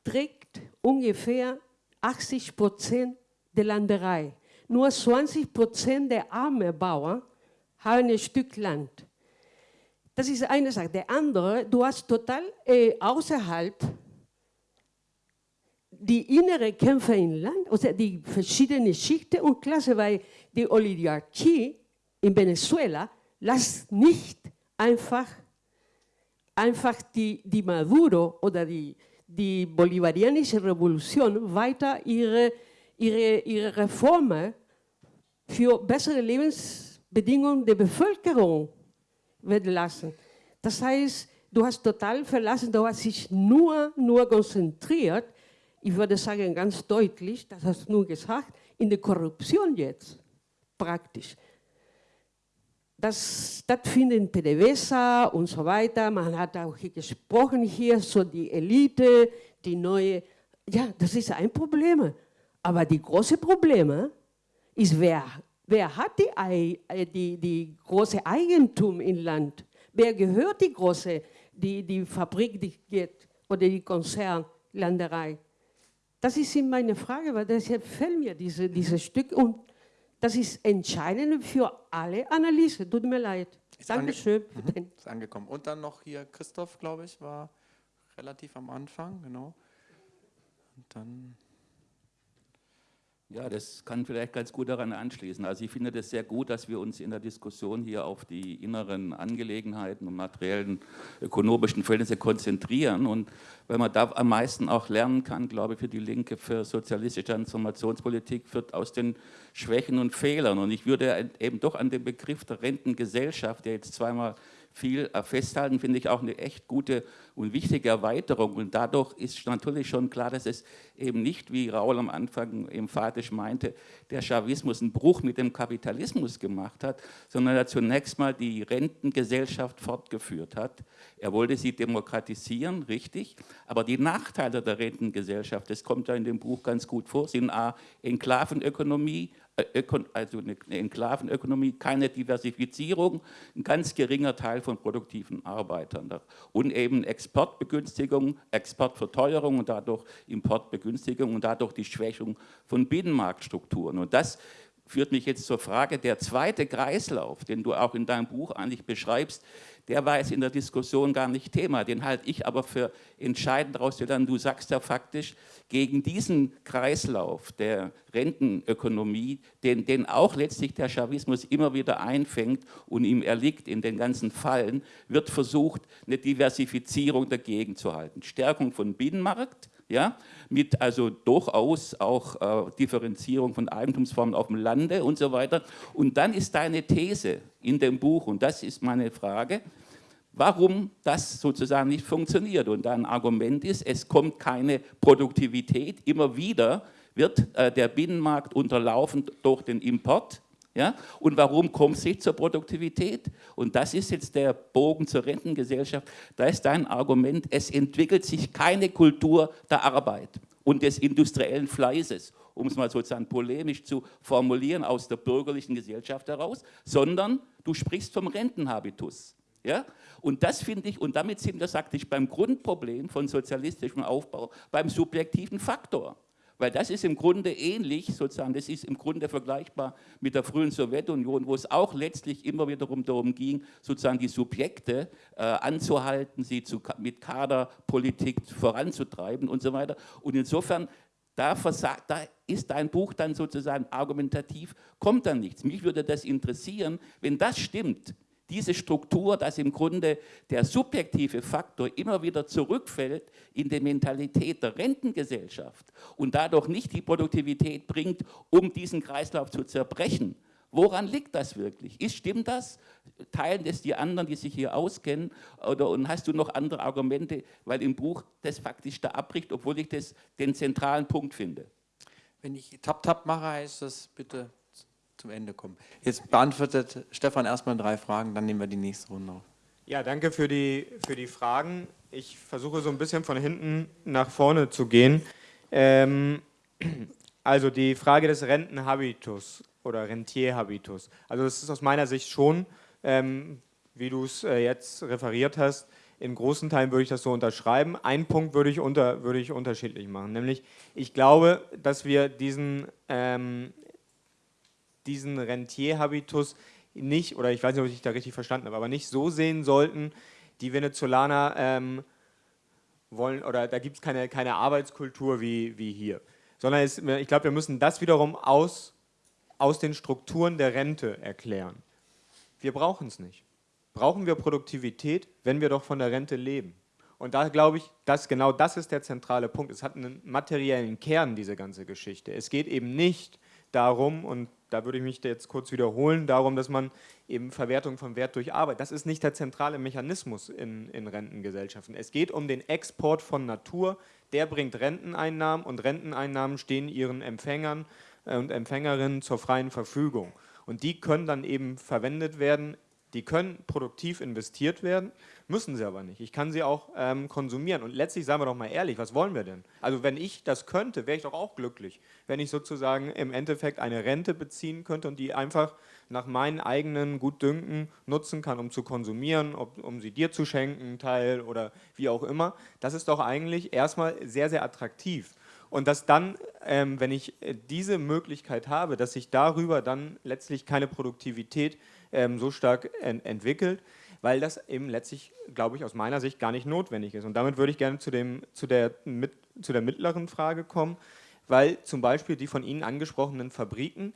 Speaker 4: trägt ungefähr 80 Prozent der Landerei. Nur 20 Prozent der armen Bauern haben ein Stück Land. Das ist eine Sache. Der andere, du hast total äh, außerhalb die innere Kämpfe im Land, also die verschiedenen Schichten und Klassen, weil die Oligarchie in Venezuela lässt nicht einfach, einfach die, die Maduro oder die, die bolivarianische Revolution weiter ihre, ihre, ihre Reformen für bessere Lebensbedingungen der Bevölkerung werden lassen. Das heißt, du hast total verlassen, du hast dich nur, nur konzentriert ich würde sagen ganz deutlich, das hast du nur gesagt, in der Korruption jetzt praktisch. Das stattfindet in PDVSA und so weiter. Man hat auch hier gesprochen hier, so die Elite, die neue. Ja, das ist ein Problem. Aber die große Probleme ist, wer, wer hat die, äh, die, die große Eigentum im Land? Wer gehört die große, die, die Fabrik, die geht, oder die Konzernlanderei? Das ist meine Frage, weil deshalb fällt mir diese, dieses Stück und das ist entscheidend für alle Analyse. Tut mir leid.
Speaker 1: Ist Dankeschön. Ange mhm. Ist angekommen. Und dann noch hier Christoph, glaube ich, war relativ am Anfang, genau. Und dann
Speaker 5: ja, das kann vielleicht ganz gut daran anschließen. Also ich finde das sehr gut, dass wir uns in der Diskussion hier auf die inneren Angelegenheiten und materiellen ökonomischen Verhältnisse konzentrieren. Und wenn man da am meisten auch lernen kann, glaube ich, für die Linke, für sozialistische Transformationspolitik, wird aus den Schwächen und Fehlern. Und ich würde eben doch an den Begriff der Rentengesellschaft, der jetzt zweimal viel äh, festhalten, finde ich auch eine echt gute und wichtige Erweiterung. Und dadurch ist natürlich schon klar, dass es eben nicht, wie Raul am Anfang emphatisch meinte, der Chavismus einen Bruch mit dem Kapitalismus gemacht hat, sondern er zunächst mal die Rentengesellschaft fortgeführt hat. Er wollte sie demokratisieren, richtig, aber die Nachteile der Rentengesellschaft, das kommt ja in dem Buch ganz gut vor, sind A, Enklavenökonomie, also eine Enklavenökonomie, keine Diversifizierung, ein ganz geringer Teil von produktiven Arbeitern und eben Exportbegünstigung, Exportverteuerung und dadurch Importbegünstigung und dadurch die Schwächung von Binnenmarktstrukturen. Und das führt mich jetzt zur Frage, der zweite Kreislauf, den du auch in deinem Buch eigentlich beschreibst, der war jetzt in der Diskussion gar nicht Thema. Den halte ich aber für entscheidend herauszulernen. Du sagst ja faktisch, gegen diesen Kreislauf der Rentenökonomie, den, den auch letztlich der Chavismus immer wieder einfängt und ihm erliegt in den ganzen Fallen, wird versucht, eine Diversifizierung dagegen zu halten. Stärkung von Binnenmarkt, ja, mit also durchaus auch äh, Differenzierung von Eigentumsformen auf dem Lande und so weiter. Und dann ist deine These in dem Buch, und das ist meine Frage, warum das sozusagen nicht funktioniert. Und dein Argument ist, es kommt keine Produktivität, immer wieder wird äh, der Binnenmarkt unterlaufen durch den Import ja? Und warum kommt es nicht zur Produktivität? Und das ist jetzt der Bogen zur Rentengesellschaft. Da ist dein Argument, es entwickelt sich keine Kultur der Arbeit und des industriellen Fleißes, um es mal sozusagen polemisch zu formulieren, aus der bürgerlichen Gesellschaft heraus, sondern du sprichst vom Rentenhabitus. Ja? Und das finde ich, und damit sind wir, sagte ich, beim Grundproblem von sozialistischem Aufbau, beim subjektiven Faktor. Weil das ist im Grunde ähnlich, sozusagen, das ist im Grunde vergleichbar mit der frühen Sowjetunion, wo es auch letztlich immer wiederum darum ging, sozusagen die Subjekte äh, anzuhalten, sie zu, mit Kaderpolitik voranzutreiben und so weiter. Und insofern, da, versagt, da ist dein Buch dann sozusagen argumentativ, kommt dann nichts. Mich würde das interessieren, wenn das stimmt, diese Struktur, dass im Grunde der subjektive Faktor immer wieder zurückfällt in die Mentalität der Rentengesellschaft und dadurch nicht die Produktivität bringt, um diesen Kreislauf zu zerbrechen. Woran liegt das wirklich? Ist, stimmt das? Teilen das die anderen, die sich hier auskennen? Oder und hast du noch andere Argumente, weil im Buch das faktisch da abbricht, obwohl ich das den zentralen Punkt finde?
Speaker 1: Wenn ich Tap-Tap mache, heißt das bitte zum Ende kommen. Jetzt beantwortet Stefan erstmal drei Fragen, dann nehmen wir die nächste Runde auf.
Speaker 2: Ja, danke für die, für die Fragen. Ich versuche so ein bisschen von hinten nach vorne zu gehen. Ähm, also die Frage des Rentenhabitus oder Rentierhabitus. Also das ist aus meiner Sicht schon, ähm, wie du es äh, jetzt referiert hast, in großen Teilen würde ich das so unterschreiben. Einen Punkt würde ich, unter, würde ich unterschiedlich machen, nämlich ich glaube, dass wir diesen ähm, diesen Rentierhabitus nicht, oder ich weiß nicht, ob ich da richtig verstanden habe, aber nicht so sehen sollten, die Venezolaner ähm, wollen, oder da gibt es keine, keine Arbeitskultur wie, wie hier. Sondern es, ich glaube, wir müssen das wiederum aus, aus den Strukturen der Rente erklären. Wir brauchen es nicht. Brauchen wir Produktivität, wenn wir doch von der Rente leben? Und da glaube ich, dass genau das ist der zentrale Punkt. Es hat einen materiellen Kern, diese ganze Geschichte. Es geht eben nicht darum, und da würde ich mich jetzt kurz wiederholen, darum, dass man eben Verwertung von Wert durch Arbeit, das ist nicht der zentrale Mechanismus in, in Rentengesellschaften. Es geht um den Export von Natur, der bringt Renteneinnahmen und Renteneinnahmen stehen ihren Empfängern äh, und Empfängerinnen zur freien Verfügung. Und die können dann eben verwendet werden die können produktiv investiert werden, müssen sie aber nicht. Ich kann sie auch ähm, konsumieren. Und letztlich, sagen wir doch mal ehrlich, was wollen wir denn? Also wenn ich das könnte, wäre ich doch auch glücklich, wenn ich sozusagen im Endeffekt eine Rente beziehen könnte und die einfach nach meinen eigenen Gutdünken nutzen kann, um zu konsumieren, ob, um sie dir zu schenken, Teil oder wie auch immer. Das ist doch eigentlich erstmal sehr, sehr attraktiv. Und dass dann, ähm, wenn ich äh, diese Möglichkeit habe, dass ich darüber dann letztlich keine Produktivität ähm, so stark ent entwickelt, weil das eben letztlich, glaube ich, aus meiner Sicht gar nicht notwendig ist. Und damit würde ich gerne zu, dem, zu, der, mit, zu der mittleren Frage kommen, weil zum Beispiel die von Ihnen angesprochenen Fabriken,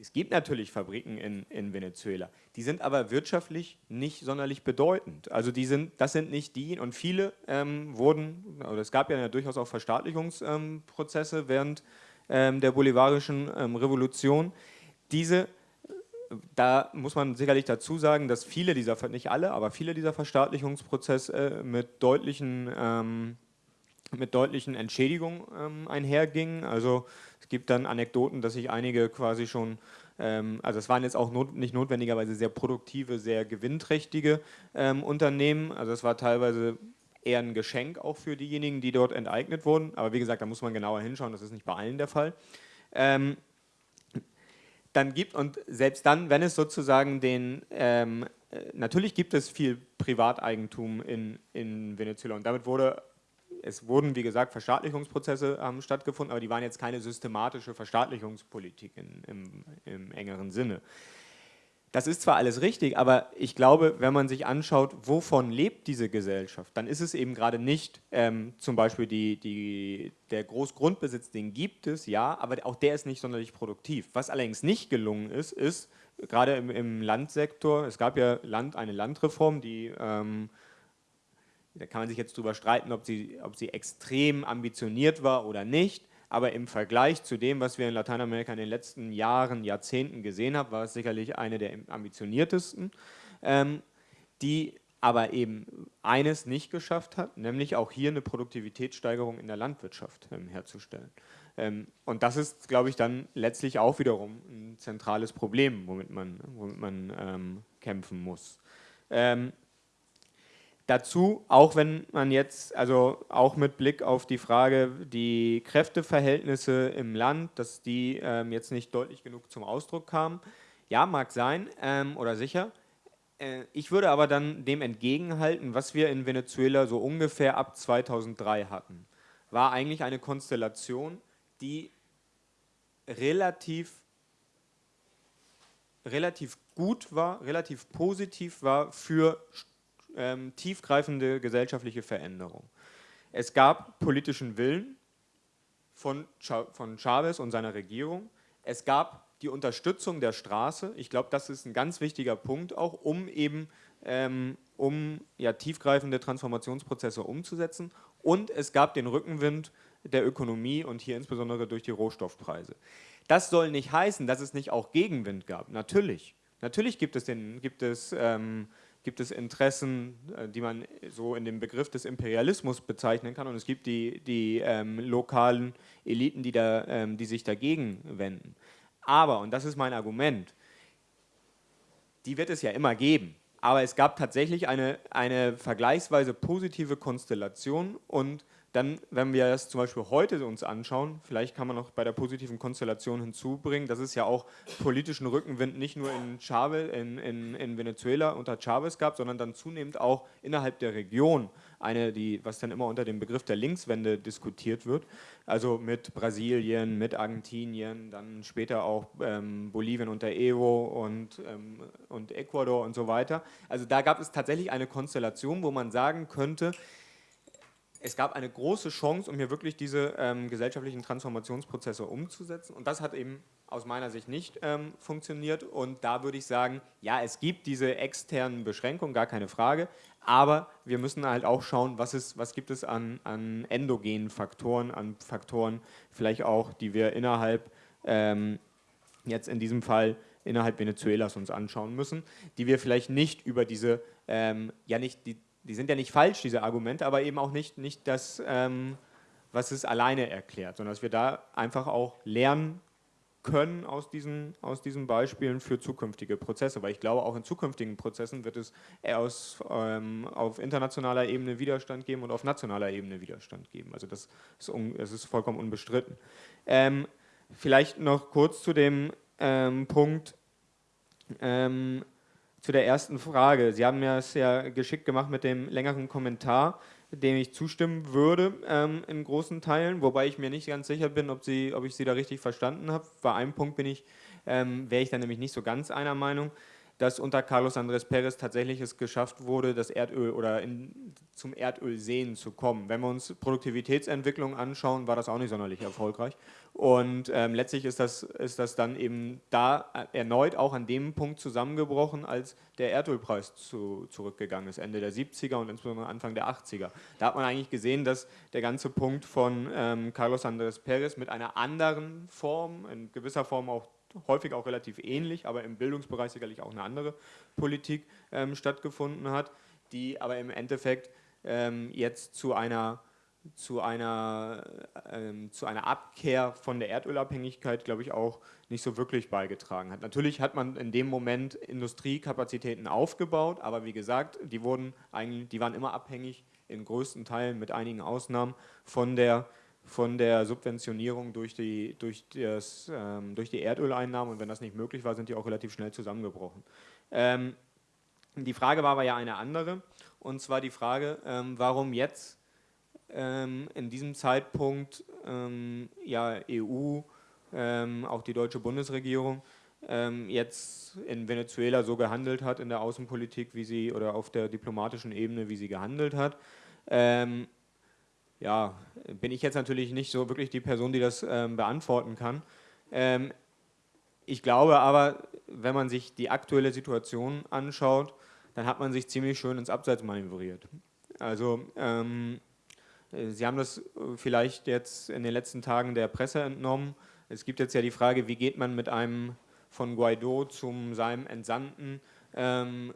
Speaker 2: es gibt natürlich Fabriken in, in Venezuela, die sind aber wirtschaftlich nicht sonderlich bedeutend. Also die sind, das sind nicht die, und viele ähm, wurden, oder es gab ja durchaus auch Verstaatlichungsprozesse ähm, während ähm, der bolivarischen ähm, Revolution. Diese da muss man sicherlich dazu sagen, dass viele dieser, nicht alle, aber viele dieser Verstaatlichungsprozesse äh, mit deutlichen, ähm, mit deutlichen Entschädigungen ähm, einhergingen. Also es gibt dann Anekdoten, dass sich einige quasi schon, ähm, also es waren jetzt auch not, nicht notwendigerweise sehr produktive, sehr gewinnträchtige ähm, Unternehmen. Also es war teilweise eher ein Geschenk auch für diejenigen, die dort enteignet wurden. Aber wie gesagt, da muss man genauer hinschauen, das ist nicht bei allen der Fall. Ähm, dann gibt, und selbst dann, wenn es sozusagen den, ähm, äh, natürlich gibt es viel Privateigentum in, in Venezuela und damit wurde, es wurden wie gesagt Verstaatlichungsprozesse haben stattgefunden, aber die waren jetzt keine systematische Verstaatlichungspolitik in, im, im engeren Sinne. Das ist zwar alles richtig, aber ich glaube, wenn man sich anschaut, wovon lebt diese Gesellschaft, dann ist es eben gerade nicht ähm, zum Beispiel die, die, der Großgrundbesitz, den gibt es, ja, aber auch der ist nicht sonderlich produktiv. Was allerdings nicht gelungen ist, ist, gerade im, im Landsektor, es gab ja Land, eine Landreform, die, ähm, da kann man sich jetzt drüber streiten, ob sie, ob sie extrem ambitioniert war oder nicht, aber im Vergleich zu dem, was wir in Lateinamerika in den letzten Jahren, Jahrzehnten gesehen haben, war es sicherlich eine der ambitioniertesten, ähm, die aber eben eines nicht geschafft hat, nämlich auch hier eine Produktivitätssteigerung in der Landwirtschaft ähm, herzustellen. Ähm, und das ist, glaube ich, dann letztlich auch wiederum ein zentrales Problem, womit man, womit man ähm, kämpfen muss. Ähm, Dazu, auch wenn man jetzt, also auch mit Blick auf die Frage, die Kräfteverhältnisse im Land, dass die ähm, jetzt nicht deutlich genug zum Ausdruck kamen, ja, mag sein ähm, oder sicher. Äh, ich würde aber dann dem entgegenhalten, was wir in Venezuela so ungefähr ab 2003 hatten, war eigentlich eine Konstellation, die relativ relativ gut war, relativ positiv war für ähm, tiefgreifende gesellschaftliche Veränderung. Es gab politischen Willen von, von Chavez und seiner Regierung. Es gab die Unterstützung der Straße. Ich glaube, das ist ein ganz wichtiger Punkt auch, um eben ähm, um ja, tiefgreifende Transformationsprozesse umzusetzen. Und es gab den Rückenwind der Ökonomie und hier insbesondere durch die Rohstoffpreise. Das soll nicht heißen, dass es nicht auch Gegenwind gab. Natürlich. Natürlich gibt es, den, gibt es ähm, gibt es Interessen, äh, die man so in dem Begriff des Imperialismus bezeichnen kann und es gibt die, die ähm, lokalen Eliten, die, da, ähm, die sich dagegen wenden. Aber, und das ist mein Argument, die wird es ja immer geben. Aber es gab tatsächlich eine, eine vergleichsweise positive Konstellation und dann, wenn wir das zum Beispiel heute uns anschauen, vielleicht kann man noch bei der positiven Konstellation hinzubringen, dass es ja auch politischen Rückenwind nicht nur in, Chavez, in, in, in Venezuela unter Chavez gab, sondern dann zunehmend auch innerhalb der Region eine, die, was dann immer unter dem Begriff der Linkswende diskutiert wird, also mit Brasilien, mit Argentinien, dann später auch ähm, Bolivien unter Evo und, ähm, und Ecuador und so weiter. Also da gab es tatsächlich eine Konstellation, wo man sagen könnte, es gab eine große Chance, um hier wirklich diese ähm, gesellschaftlichen Transformationsprozesse umzusetzen. Und das hat eben aus meiner Sicht nicht ähm, funktioniert. Und da würde ich sagen, ja, es gibt diese externen Beschränkungen, gar keine Frage. Aber wir müssen halt auch schauen, was, ist, was gibt es an, an endogenen Faktoren, an Faktoren vielleicht auch, die wir innerhalb ähm, jetzt in diesem Fall innerhalb Venezuelas uns anschauen müssen, die wir vielleicht nicht über diese, ähm, ja nicht, die, die sind ja nicht falsch, diese Argumente, aber eben auch nicht, nicht das, ähm, was es alleine erklärt, sondern dass wir da einfach auch lernen können aus diesen, aus diesen Beispielen für zukünftige Prozesse, weil ich glaube, auch in zukünftigen Prozessen wird es aus, ähm, auf internationaler Ebene Widerstand geben und auf nationaler Ebene Widerstand geben. Also das ist, un, das ist vollkommen unbestritten. Ähm, vielleicht noch kurz zu dem ähm, Punkt, ähm, zu der ersten Frage. Sie haben mir es ja geschickt gemacht mit dem längeren Kommentar dem ich zustimmen würde ähm, in großen Teilen, wobei ich mir nicht ganz sicher bin, ob, sie, ob ich Sie da richtig verstanden habe. Bei einem Punkt ähm, wäre ich dann nämlich nicht so ganz einer Meinung dass unter Carlos Andrés Pérez tatsächlich es geschafft wurde, das Erdöl oder in, zum Erdölsehen zu kommen. Wenn wir uns Produktivitätsentwicklung anschauen, war das auch nicht sonderlich erfolgreich. Und ähm, letztlich ist das, ist das dann eben da erneut auch an dem Punkt zusammengebrochen, als der Erdölpreis zu, zurückgegangen ist, Ende der 70er und insbesondere Anfang der 80er. Da hat man eigentlich gesehen, dass der ganze Punkt von ähm, Carlos Andrés Pérez mit einer anderen Form, in gewisser Form auch häufig auch relativ ähnlich, aber im Bildungsbereich sicherlich auch eine andere Politik ähm, stattgefunden hat, die aber im Endeffekt ähm, jetzt zu einer, zu, einer, ähm, zu einer Abkehr von der Erdölabhängigkeit, glaube ich, auch nicht so wirklich beigetragen hat. Natürlich hat man in dem Moment Industriekapazitäten aufgebaut, aber wie gesagt, die, wurden eigentlich, die waren immer abhängig, in größten Teilen mit einigen Ausnahmen, von der von der Subventionierung durch die, durch, das, ähm, durch die Erdöleinnahmen. Und wenn das nicht möglich war, sind die auch relativ schnell zusammengebrochen. Ähm, die Frage war aber ja eine andere. Und zwar die Frage, ähm, warum jetzt ähm, in diesem Zeitpunkt ähm, ja, EU, ähm, auch die deutsche Bundesregierung, jetzt in Venezuela so gehandelt hat in der Außenpolitik, wie sie oder auf der diplomatischen Ebene, wie sie gehandelt hat ja, bin ich jetzt natürlich nicht so wirklich die Person, die das ähm, beantworten kann. Ähm, ich glaube aber, wenn man sich die aktuelle Situation anschaut, dann hat man sich ziemlich schön ins Abseits manövriert. Also ähm, Sie haben das vielleicht jetzt in den letzten Tagen der Presse entnommen. Es gibt jetzt ja die Frage, wie geht man mit einem von Guaido zum seinem Entsandten ähm,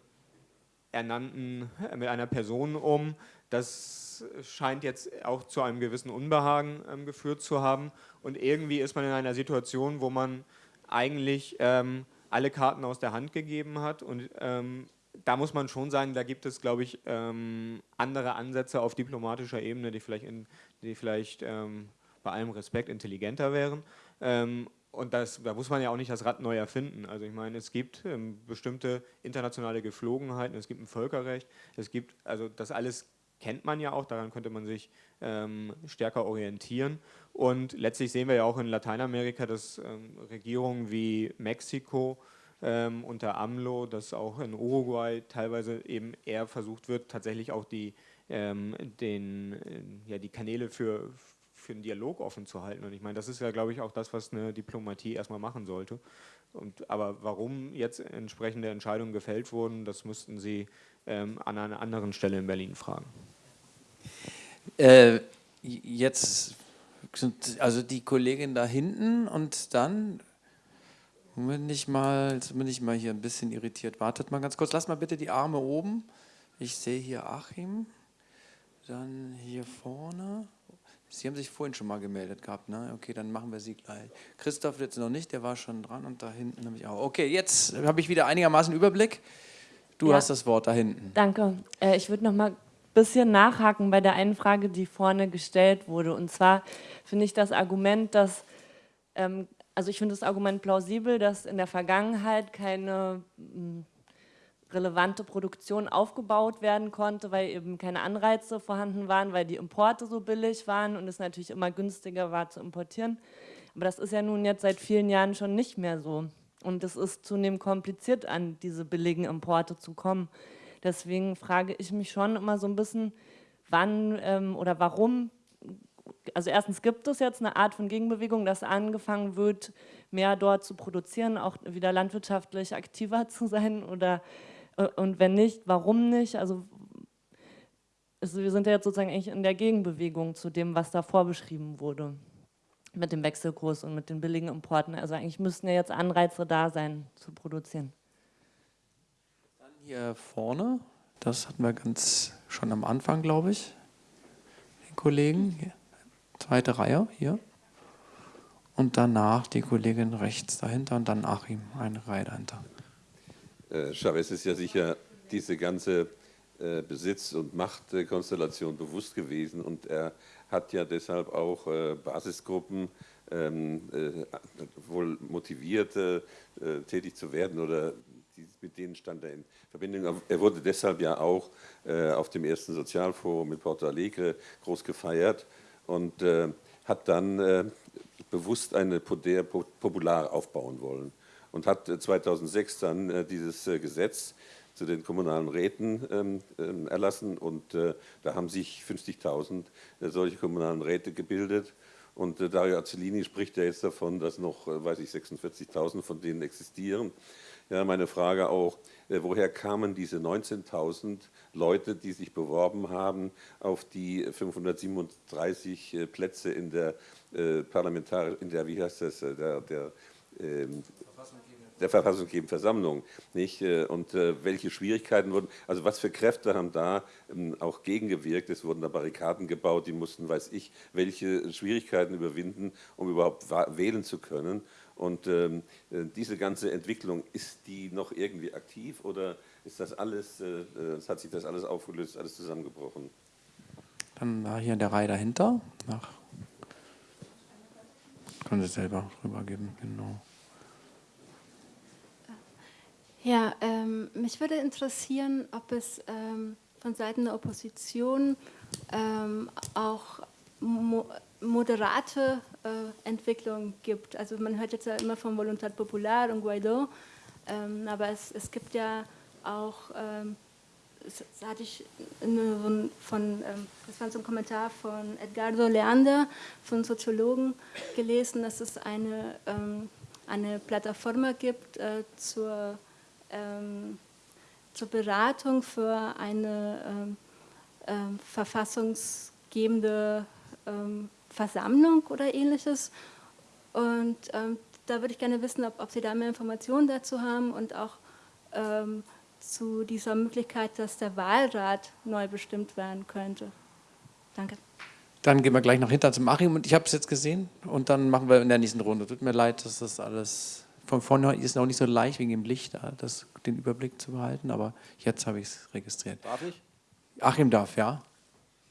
Speaker 2: ernannten, mit einer Person um. Das scheint jetzt auch zu einem gewissen Unbehagen ähm, geführt zu haben. Und irgendwie ist man in einer Situation, wo man eigentlich ähm, alle Karten aus der Hand gegeben hat. Und ähm, da muss man schon sagen, da gibt es, glaube ich, ähm, andere Ansätze auf diplomatischer Ebene, die vielleicht, in, die vielleicht ähm, bei allem Respekt intelligenter wären. Ähm, und das, da muss man ja auch nicht das Rad neu erfinden. Also ich meine, es gibt bestimmte internationale Geflogenheiten, es gibt ein Völkerrecht, es gibt, also das alles kennt man ja auch, daran könnte man sich ähm, stärker orientieren. Und letztlich sehen wir ja auch in Lateinamerika, dass ähm, Regierungen wie Mexiko ähm, unter AMLO, dass auch in Uruguay teilweise eben eher versucht wird, tatsächlich auch die, ähm, den, äh, ja, die Kanäle für, für einen Dialog offen zu halten. Und ich meine, das ist ja, glaube ich, auch das, was eine Diplomatie erstmal machen sollte. Und, aber warum jetzt entsprechende Entscheidungen gefällt wurden, das müssten Sie ähm, an einer anderen Stelle in Berlin fragen.
Speaker 1: Äh, jetzt sind also die Kollegin da hinten und dann bin ich mal, bin ich mal hier ein bisschen irritiert. Wartet mal ganz kurz, lass mal bitte die Arme oben. Ich sehe hier Achim, dann hier vorne. Sie haben sich vorhin schon mal gemeldet gehabt, ne? Okay, dann machen wir Sie gleich. Christoph jetzt noch nicht, der war schon dran und da hinten habe ich auch. Okay, jetzt habe ich wieder einigermaßen Überblick. Du ja. hast das Wort da hinten.
Speaker 6: Danke. Äh, ich würde noch mal bisschen nachhaken bei der einen Frage, die vorne gestellt wurde. Und zwar finde ich das Argument, dass, ähm, also ich finde das Argument plausibel, dass in der Vergangenheit keine mh, hm, relevante Produktion aufgebaut werden konnte, weil eben keine Anreize vorhanden waren, weil die Importe so billig waren und es natürlich immer günstiger war zu importieren. Aber das ist ja nun jetzt seit vielen Jahren schon nicht mehr so. Und es ist zunehmend kompliziert, an diese billigen Importe zu kommen. Deswegen frage ich mich schon immer so ein bisschen, wann ähm, oder warum, also erstens gibt es jetzt eine Art von Gegenbewegung, dass angefangen wird, mehr dort zu produzieren, auch wieder landwirtschaftlich aktiver zu sein oder äh, und wenn nicht, warum nicht? Also, also wir sind ja jetzt sozusagen eigentlich in der Gegenbewegung zu dem, was da vorbeschrieben wurde. Mit dem Wechselkurs und mit den billigen Importen. Also eigentlich müssten ja jetzt Anreize da sein, zu produzieren.
Speaker 1: Dann hier vorne, das hatten wir ganz schon am Anfang, glaube ich, den Kollegen. Hier. Zweite Reihe, hier. Und danach die Kollegin rechts dahinter und dann Achim, eine Reihe dahinter.
Speaker 7: Äh, Chavez ist ja sicher diese ganze äh, Besitz- und Machtkonstellation bewusst gewesen und er hat ja deshalb auch äh, Basisgruppen ähm, äh, wohl motiviert, äh, tätig zu werden oder mit denen stand er in Verbindung. Er wurde deshalb ja auch auf dem ersten Sozialforum in Porto Alegre groß gefeiert und hat dann bewusst eine Poder Popular aufbauen wollen und hat 2006 dann dieses Gesetz zu den kommunalen Räten ähm, ähm, erlassen und äh, da haben sich 50.000 äh, solche kommunalen Räte gebildet und äh, Dario Azzolini spricht ja jetzt davon, dass noch, äh, weiß ich, 46.000 von denen existieren. Ja, meine Frage auch, äh, woher kamen diese 19.000 Leute, die sich beworben haben auf die 537 äh, Plätze in der Parlamentar, in der, wie heißt das, der, der ähm, der verfassungsgebenden Versammlung. Nicht? Äh, und äh, welche Schwierigkeiten wurden, also was für Kräfte haben da ähm, auch gegengewirkt? Es wurden da Barrikaden gebaut, die mussten, weiß ich, welche Schwierigkeiten überwinden, um überhaupt wählen zu können. Und ähm, äh, diese ganze Entwicklung, ist die noch irgendwie aktiv oder ist das alles, äh, hat sich das alles aufgelöst, alles zusammengebrochen?
Speaker 1: Dann hier in der Reihe dahinter. Nach können Sie selber rübergeben, genau.
Speaker 8: Ja, ähm, mich würde interessieren, ob es ähm, von Seiten der Opposition ähm, auch mo moderate äh, Entwicklungen gibt. Also man hört jetzt ja immer von Voluntad Popular und Guaido, ähm, aber es, es, gibt ja auch, ähm, das hatte ich eine, von, ähm, das war so ein Kommentar von Edgardo Leander, von Soziologen gelesen, dass es eine, eine Plattform gibt äh, zur ähm, zur Beratung für eine ähm, ähm, verfassungsgebende ähm, Versammlung oder ähnliches. Und ähm, da würde ich gerne wissen, ob, ob, Sie da mehr Informationen dazu haben und auch ähm, zu dieser Möglichkeit, dass der Wahlrat neu bestimmt werden könnte. Danke.
Speaker 1: Dann gehen wir gleich noch hinter zum Achim und ich habe es jetzt gesehen und dann machen wir in der nächsten Runde. Tut mir leid, dass das alles von vorne ist es noch nicht so leicht wegen dem Licht, das, den Überblick zu behalten, aber jetzt habe ich es registriert.
Speaker 9: Darf ich?
Speaker 1: Achim darf, ja.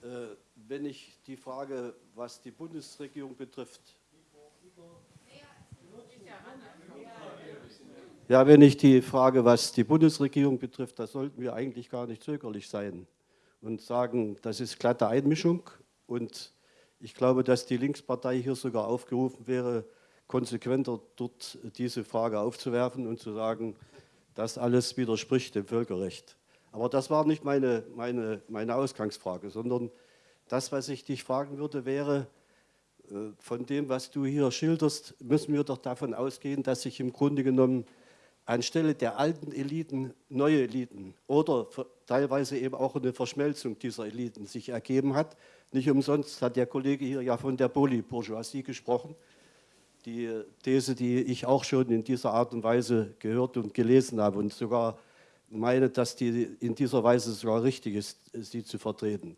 Speaker 9: Äh, wenn ich die Frage, was die Bundesregierung betrifft, ja, wenn ich die Frage, was die Bundesregierung betrifft, da sollten wir eigentlich gar nicht zögerlich sein und sagen, das ist glatte Einmischung und ich glaube, dass die Linkspartei hier sogar aufgerufen wäre, konsequenter dort diese Frage aufzuwerfen und zu sagen, das alles widerspricht dem Völkerrecht. Aber das war nicht meine, meine, meine Ausgangsfrage, sondern das, was ich dich fragen würde, wäre, äh, von dem, was du hier schilderst, müssen wir doch davon ausgehen, dass sich im Grunde genommen anstelle der alten Eliten neue Eliten oder teilweise eben auch eine Verschmelzung dieser Eliten sich ergeben hat. Nicht umsonst hat der Kollege hier ja von der Polybourgeoisie gesprochen die These, die ich auch schon in dieser Art und Weise gehört und gelesen habe und sogar meine, dass die in dieser Weise sogar richtig ist, sie zu vertreten.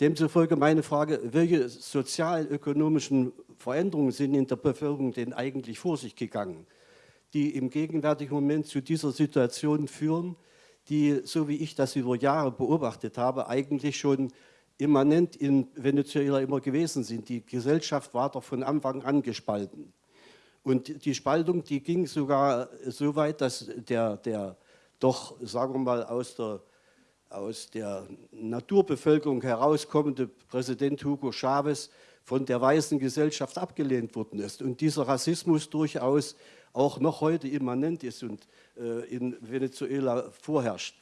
Speaker 9: Demzufolge meine Frage, welche sozialökonomischen Veränderungen sind in der Bevölkerung denn eigentlich vor sich gegangen, die im gegenwärtigen Moment zu dieser Situation führen, die, so wie ich das über Jahre beobachtet habe, eigentlich schon immanent in Venezuela immer gewesen sind. Die Gesellschaft war doch von Anfang an gespalten. Und die Spaltung, die ging sogar so weit, dass der, der doch, sagen wir mal, aus der, aus der Naturbevölkerung herauskommende Präsident Hugo Chavez von der weißen Gesellschaft abgelehnt worden ist. Und dieser Rassismus durchaus auch noch heute immanent ist und äh, in Venezuela vorherrscht.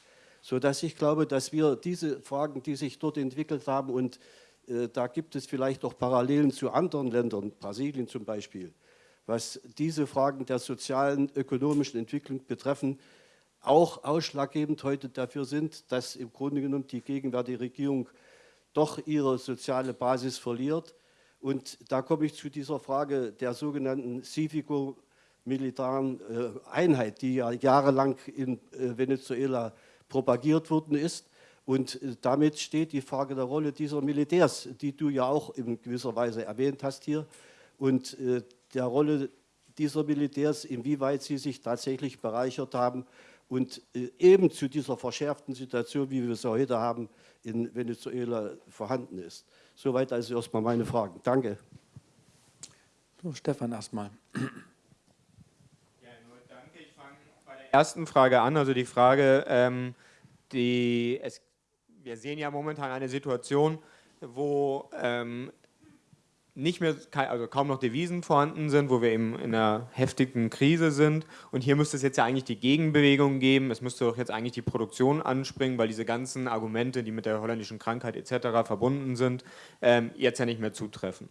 Speaker 9: Sodass ich glaube, dass wir diese Fragen, die sich dort entwickelt haben, und äh, da gibt es vielleicht auch Parallelen zu anderen Ländern, Brasilien zum Beispiel, was diese Fragen der sozialen, ökonomischen Entwicklung betreffen, auch ausschlaggebend heute dafür sind, dass im Grunde genommen die gegenwärtige Regierung doch ihre soziale Basis verliert. Und da komme ich zu dieser Frage der sogenannten Civico militaren äh, Einheit, die ja jahrelang in äh, Venezuela propagiert worden ist. Und äh, damit steht die Frage der Rolle dieser Militärs, die du ja auch in gewisser Weise erwähnt hast hier, und der Rolle dieser Militärs, inwieweit sie sich tatsächlich bereichert haben und eben zu dieser verschärften Situation, wie wir sie heute haben, in Venezuela vorhanden ist. Soweit also erstmal meine Fragen. Danke.
Speaker 1: So, Stefan erstmal.
Speaker 2: Ersten Frage an, also die Frage, ähm, die, es, wir sehen ja momentan eine Situation, wo ähm, nicht mehr, also kaum noch Devisen vorhanden sind, wo wir eben in einer heftigen Krise sind. Und hier müsste es jetzt ja eigentlich die Gegenbewegung geben. Es müsste doch jetzt eigentlich die Produktion anspringen, weil diese ganzen Argumente, die mit der holländischen Krankheit etc. verbunden sind, ähm, jetzt ja nicht mehr zutreffen.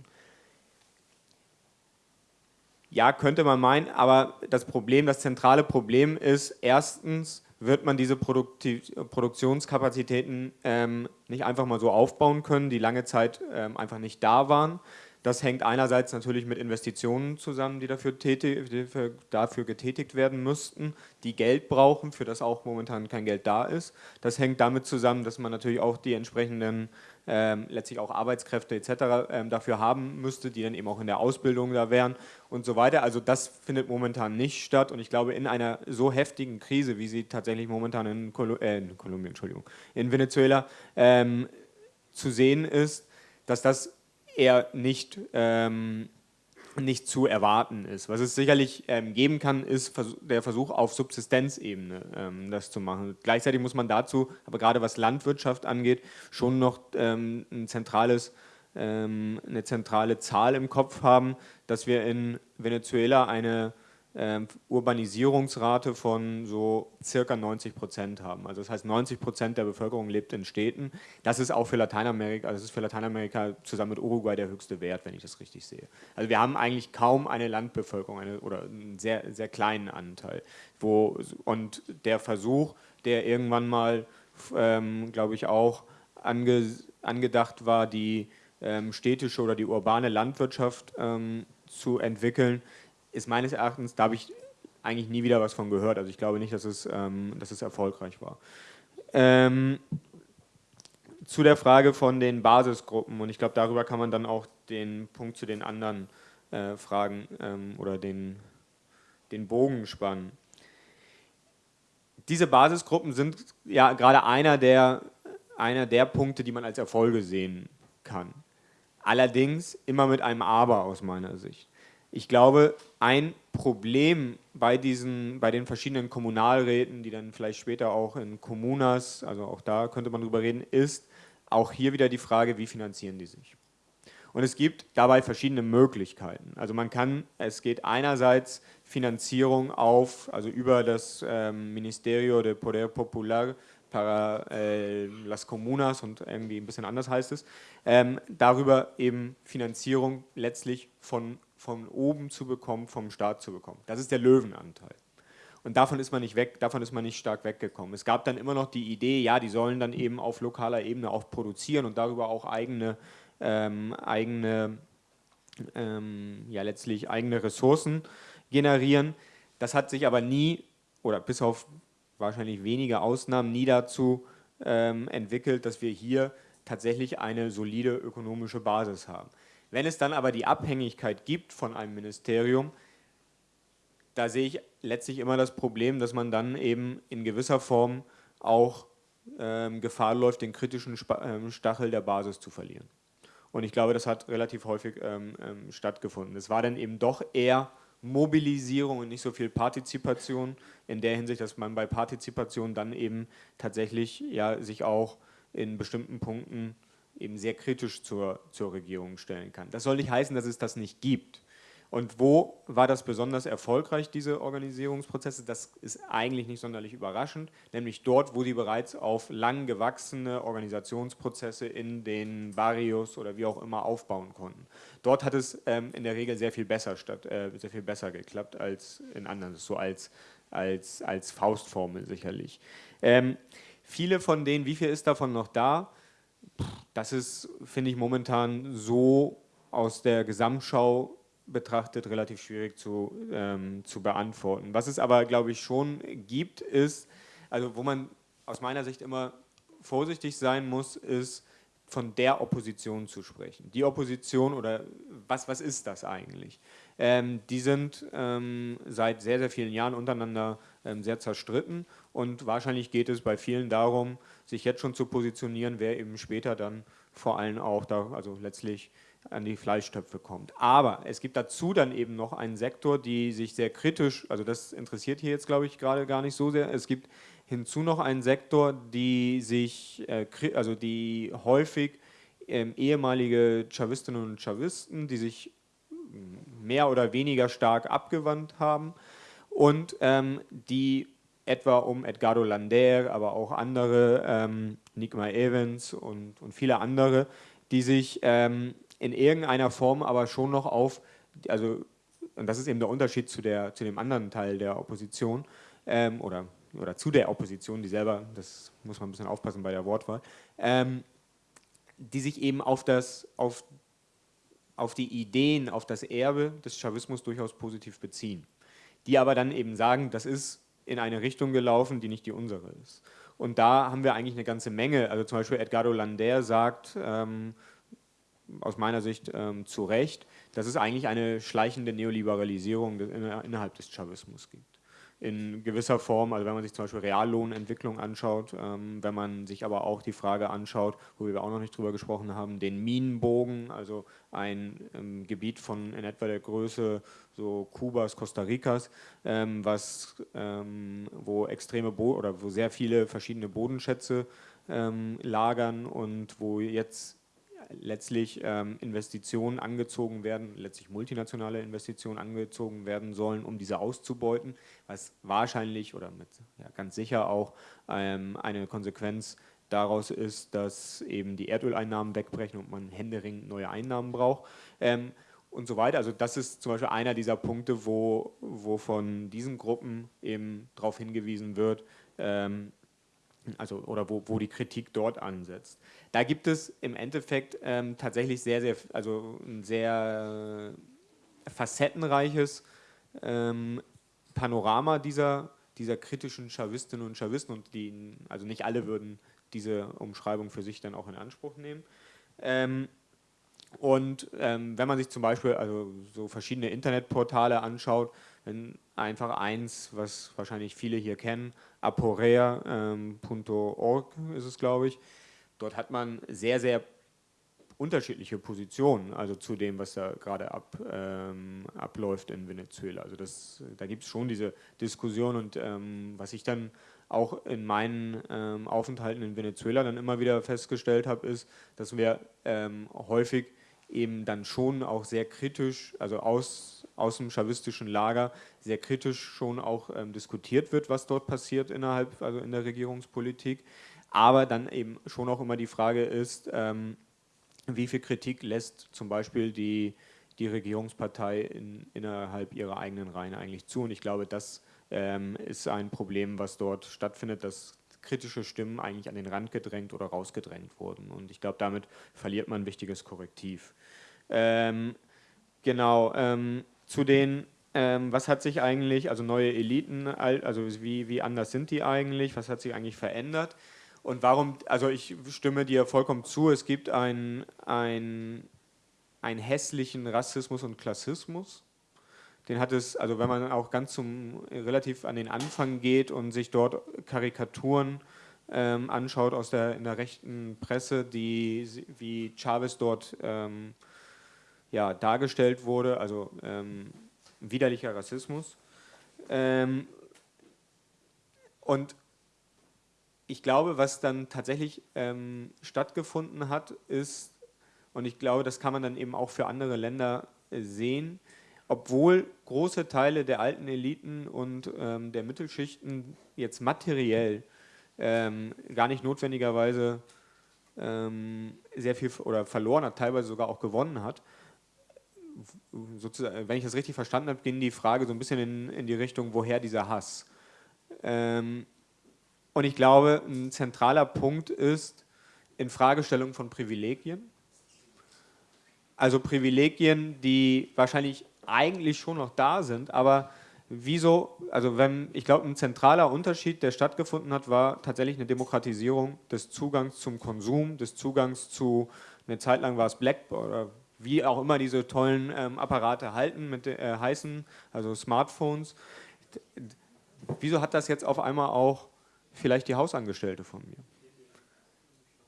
Speaker 2: Ja, könnte man meinen, aber das Problem, das zentrale Problem ist, erstens wird man diese Produktiv Produktionskapazitäten ähm, nicht einfach mal so aufbauen können, die lange Zeit ähm, einfach nicht da waren. Das hängt einerseits natürlich mit Investitionen zusammen, die dafür, tätig, die dafür, getätigt werden müssten, die Geld brauchen, für das auch momentan kein Geld da ist. Das hängt damit zusammen, dass man natürlich auch die entsprechenden ähm, letztlich auch Arbeitskräfte etc. Ähm, dafür haben müsste, die dann eben auch in der Ausbildung da wären und so weiter. Also das findet momentan nicht statt und ich glaube in einer so heftigen Krise, wie sie tatsächlich momentan in, Kolu äh, in Kolumbien, Entschuldigung, in Venezuela ähm, zu sehen ist, dass das eher nicht, ähm, nicht zu erwarten ist. Was es sicherlich ähm, geben kann, ist der Versuch auf Subsistenzebene ähm, das zu machen. Gleichzeitig muss man dazu, aber gerade was Landwirtschaft angeht, schon noch ähm, ein zentrales ähm, eine zentrale Zahl im Kopf haben, dass wir in Venezuela eine Urbanisierungsrate von so circa 90 Prozent haben. Also das heißt, 90 Prozent der Bevölkerung lebt in Städten. Das ist auch für Lateinamerika, also das ist für Lateinamerika zusammen mit Uruguay der höchste Wert, wenn ich das richtig sehe. Also wir haben eigentlich kaum eine Landbevölkerung eine, oder einen sehr, sehr kleinen Anteil. Wo, und der Versuch, der irgendwann mal, ähm, glaube ich, auch ange, angedacht war, die ähm, städtische oder die urbane Landwirtschaft ähm, zu entwickeln, ist meines Erachtens, da habe ich eigentlich nie wieder was von gehört. Also ich glaube nicht, dass es, ähm, dass es erfolgreich war. Ähm, zu der Frage von den Basisgruppen und ich glaube, darüber kann man dann auch den Punkt zu den anderen äh, Fragen ähm, oder den, den Bogen spannen. Diese Basisgruppen sind ja gerade einer der, einer der Punkte, die man als Erfolge sehen kann. Allerdings immer mit einem Aber aus meiner Sicht. Ich glaube, ein Problem bei, diesen, bei den verschiedenen Kommunalräten, die dann vielleicht später auch in Kommunas, also auch da könnte man drüber reden, ist auch hier wieder die Frage, wie finanzieren die sich? Und es gibt dabei verschiedene Möglichkeiten. Also man kann, es geht einerseits Finanzierung auf, also über das ähm, Ministerio de Poder Popular para äh, las Comunas und irgendwie ein bisschen anders heißt es, ähm, darüber eben Finanzierung letztlich von von oben zu bekommen, vom Staat zu bekommen. Das ist der Löwenanteil. Und davon ist man nicht weg, davon ist man nicht stark weggekommen. Es gab dann immer noch die Idee, ja, die sollen dann eben auf lokaler Ebene auch produzieren und darüber auch eigene, ähm, eigene ähm, ja letztlich eigene Ressourcen generieren. Das hat sich aber nie, oder bis auf wahrscheinlich wenige Ausnahmen, nie dazu ähm, entwickelt, dass wir hier tatsächlich eine solide ökonomische Basis haben. Wenn es dann aber die Abhängigkeit gibt von einem Ministerium, da sehe ich letztlich immer das Problem, dass man dann eben in gewisser Form auch ähm, Gefahr läuft, den kritischen ähm, Stachel der Basis zu verlieren. Und ich glaube, das hat relativ häufig ähm, ähm, stattgefunden. Es war dann eben doch eher Mobilisierung und nicht so viel Partizipation, in der Hinsicht, dass man bei Partizipation dann eben tatsächlich ja, sich auch in bestimmten Punkten eben sehr kritisch zur, zur Regierung stellen kann. Das soll nicht heißen, dass es das nicht gibt. Und wo war das besonders erfolgreich, diese Organisierungsprozesse? Das ist eigentlich nicht sonderlich überraschend, nämlich dort, wo die bereits auf lang gewachsene Organisationsprozesse in den Barrios oder wie auch immer aufbauen konnten. Dort hat es ähm, in der Regel sehr viel besser statt, äh, sehr viel besser geklappt als in anderen, so als, als, als Faustformel sicherlich. Ähm, viele von denen, wie viel ist davon noch da? Das ist, finde ich, momentan so aus der Gesamtschau betrachtet relativ schwierig zu, ähm, zu beantworten. Was es aber, glaube ich, schon gibt, ist, also wo man aus meiner Sicht immer vorsichtig sein muss, ist von der Opposition zu sprechen. Die Opposition oder was, was ist das eigentlich? Ähm, die sind ähm, seit sehr, sehr vielen Jahren untereinander ähm, sehr zerstritten und wahrscheinlich geht es bei vielen darum, sich jetzt schon zu positionieren, wer eben später dann vor allem auch da, also letztlich an die Fleischtöpfe kommt. Aber es gibt dazu dann eben noch einen Sektor, die sich sehr kritisch, also das interessiert hier jetzt glaube ich gerade gar nicht so sehr, es gibt hinzu noch einen Sektor, die sich, äh, also die häufig ähm, ehemalige Chavistinnen und Chavisten, die sich mehr oder weniger stark abgewandt haben und ähm, die etwa um Edgardo Lander, aber auch andere, ähm, Nigma Evans und, und viele andere, die sich ähm, in irgendeiner Form aber schon noch auf, also und das ist eben der Unterschied zu, der, zu dem anderen Teil der Opposition ähm, oder, oder zu der Opposition, die selber, das muss man ein bisschen aufpassen bei der Wortwahl, ähm, die sich eben auf, das, auf, auf die Ideen, auf das Erbe des Chavismus durchaus positiv beziehen. Die aber dann eben sagen, das ist in eine Richtung gelaufen, die nicht die unsere ist. Und da haben wir eigentlich eine ganze Menge. Also zum Beispiel Edgardo Lander sagt, ähm, aus meiner Sicht ähm, zu Recht, dass es eigentlich eine schleichende Neoliberalisierung innerhalb des Chavismus gibt in gewisser Form, also wenn man sich zum Beispiel Reallohnentwicklung anschaut, ähm, wenn man sich aber auch die Frage anschaut, wo wir auch noch nicht drüber gesprochen haben, den Minenbogen, also ein ähm, Gebiet von in etwa der Größe so Kubas, Costa Ricas, ähm, was, ähm, wo extreme Bo oder wo sehr viele verschiedene Bodenschätze ähm, lagern und wo jetzt letztlich ähm, Investitionen angezogen werden, letztlich multinationale Investitionen angezogen werden sollen, um diese auszubeuten, was wahrscheinlich oder mit, ja, ganz sicher auch ähm, eine Konsequenz daraus ist, dass eben die Erdöleinnahmen wegbrechen und man händeringend neue Einnahmen braucht. Ähm, und so weiter. Also das ist zum Beispiel einer dieser Punkte, wo, wo von diesen Gruppen eben darauf hingewiesen wird, ähm, also, oder wo, wo die Kritik dort ansetzt. Da gibt es im Endeffekt ähm, tatsächlich sehr, sehr, also ein sehr facettenreiches ähm, Panorama dieser, dieser kritischen Chavistinnen und Chavisten und die, also nicht alle würden diese Umschreibung für sich dann auch in Anspruch nehmen. Ähm, und ähm, wenn man sich zum Beispiel also so verschiedene Internetportale anschaut, einfach eins, was wahrscheinlich viele hier kennen, aporea.org ähm, ist es, glaube ich. Dort hat man sehr, sehr unterschiedliche Positionen, also zu dem, was da gerade ab, ähm, abläuft in Venezuela. Also das, da gibt es schon diese Diskussion und ähm, was ich dann auch in meinen ähm, Aufenthalten in Venezuela dann immer wieder festgestellt habe, ist, dass wir ähm, häufig eben dann schon auch sehr kritisch, also aus, aus dem chavistischen Lager, sehr kritisch schon auch ähm, diskutiert wird, was dort passiert innerhalb, also in der Regierungspolitik. Aber dann eben schon auch immer die Frage ist, ähm, wie viel Kritik lässt zum Beispiel die, die Regierungspartei in, innerhalb ihrer eigenen Reihen eigentlich zu. Und ich glaube, das ähm, ist ein Problem, was dort stattfindet, dass kritische Stimmen eigentlich an den Rand gedrängt oder rausgedrängt wurden. Und ich glaube, damit verliert man ein wichtiges Korrektiv. Ähm, genau, ähm, zu den, ähm, was hat sich eigentlich, also neue Eliten, also wie, wie anders sind die eigentlich, was hat sich eigentlich verändert? Und warum, also ich stimme dir vollkommen zu, es gibt einen, einen hässlichen Rassismus und Klassismus den hat es, also wenn man auch ganz zum relativ an den Anfang geht und sich dort Karikaturen ähm, anschaut aus der in der rechten Presse, die wie Chavez dort ähm, ja, dargestellt wurde, also ähm, widerlicher Rassismus. Ähm, und ich glaube, was dann tatsächlich ähm, stattgefunden hat, ist, und ich glaube, das kann man dann eben auch für andere Länder äh, sehen, obwohl große Teile der alten Eliten und ähm, der Mittelschichten jetzt materiell ähm, gar nicht notwendigerweise ähm, sehr viel oder verloren hat, teilweise sogar auch gewonnen hat. Sozusagen, wenn ich das richtig verstanden habe, ging die Frage so ein bisschen in, in die Richtung, woher dieser Hass? Ähm, und ich glaube, ein zentraler Punkt ist in Fragestellung von Privilegien also Privilegien, die wahrscheinlich eigentlich schon noch da sind, aber wieso, also wenn, ich glaube, ein zentraler Unterschied, der stattgefunden hat, war tatsächlich eine Demokratisierung des Zugangs zum Konsum, des Zugangs zu, eine Zeit lang war es Black oder wie auch immer diese tollen ähm, Apparate halten, mit, äh, heißen, also Smartphones. Wieso hat das jetzt auf einmal auch vielleicht die Hausangestellte von mir?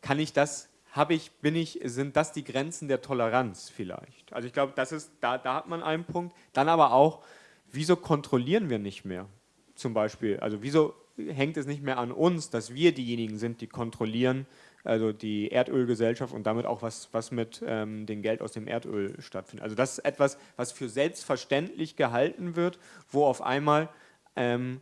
Speaker 2: Kann ich das, habe ich, bin ich, sind das die Grenzen der Toleranz vielleicht? Also ich glaube, das ist, da, da hat man einen Punkt. Dann aber auch, wieso kontrollieren wir nicht mehr? Zum Beispiel, also wieso hängt es nicht mehr an uns, dass wir diejenigen sind, die kontrollieren, also die Erdölgesellschaft und damit auch was, was mit ähm, dem Geld aus dem Erdöl stattfindet. Also das ist etwas, was für selbstverständlich gehalten wird, wo auf einmal ähm,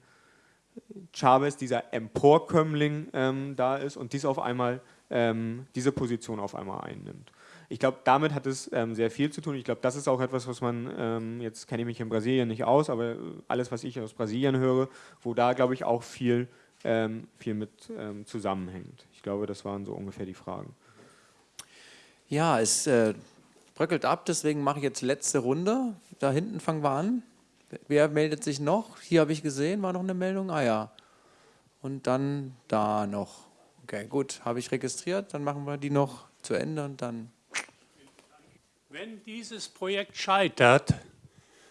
Speaker 2: Chavez, dieser Emporkömmling, ähm, da ist und dies auf einmal, ähm, diese Position auf einmal einnimmt. Ich glaube, damit hat es ähm, sehr viel zu tun. Ich glaube, das ist auch etwas, was man, ähm, jetzt kenne ich mich in Brasilien nicht aus, aber alles, was ich aus Brasilien höre, wo da, glaube ich, auch viel, ähm, viel mit ähm, zusammenhängt. Ich glaube, das waren so ungefähr die Fragen.
Speaker 1: Ja, es äh, bröckelt ab, deswegen mache ich jetzt letzte Runde. Da hinten fangen wir an. Wer meldet sich noch? Hier habe ich gesehen, war noch eine Meldung. Ah ja. Und dann da noch. Okay, gut, habe ich registriert. Dann machen wir die noch zu Ende und dann
Speaker 10: wenn dieses Projekt scheitert,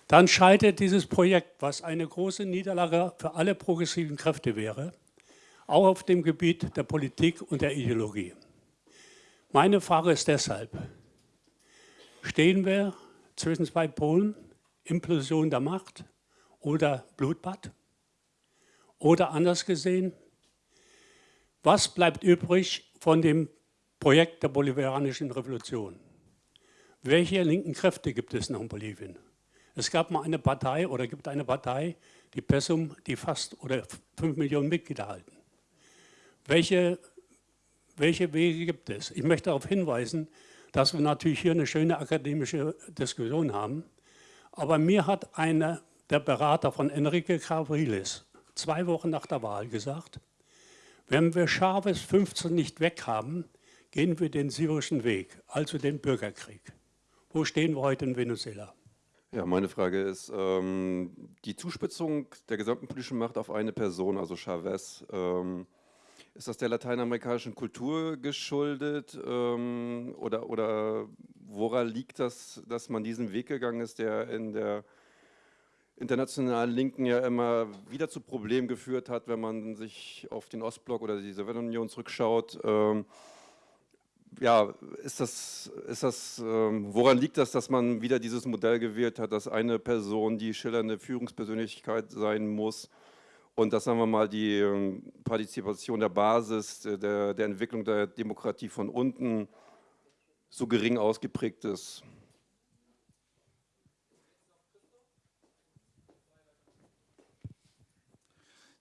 Speaker 10: dann scheitert dieses Projekt, was eine große Niederlage für alle progressiven Kräfte wäre, auch auf dem Gebiet der Politik und der Ideologie. Meine Frage ist deshalb, stehen wir zwischen zwei Polen, Implosion der Macht oder Blutbad? Oder anders gesehen, was bleibt übrig von dem Projekt der bolivianischen Revolution? Welche linken Kräfte gibt es noch in Bolivien? Es gab mal eine Partei oder gibt eine Partei, die PESUM, die fast oder 5 Millionen Mitglieder halten. Welche, welche Wege gibt es? Ich möchte darauf hinweisen, dass wir natürlich hier eine schöne akademische Diskussion haben, aber mir hat einer der Berater von Enrique Cavriles zwei Wochen nach der Wahl gesagt, wenn wir Chavez 15 nicht weghaben, gehen wir den syrischen Weg, also den Bürgerkrieg. Wo stehen wir heute in Venezuela?
Speaker 11: Ja, meine Frage ist, ähm, die Zuspitzung der gesamten politischen Macht auf eine Person, also Chavez, ähm, ist das der lateinamerikanischen Kultur geschuldet ähm, oder, oder woran liegt das, dass man diesen Weg gegangen ist, der in der internationalen Linken ja immer wieder zu Problemen geführt hat, wenn man sich auf den Ostblock oder die Sowjetunion zurückschaut? Ähm, ja, ist das, ist das, ähm, woran liegt das, dass man wieder dieses Modell gewählt hat, dass eine Person die schillernde Führungspersönlichkeit sein muss und dass, sagen wir mal, die ähm, Partizipation der Basis, äh, der, der Entwicklung der Demokratie von unten so gering ausgeprägt ist?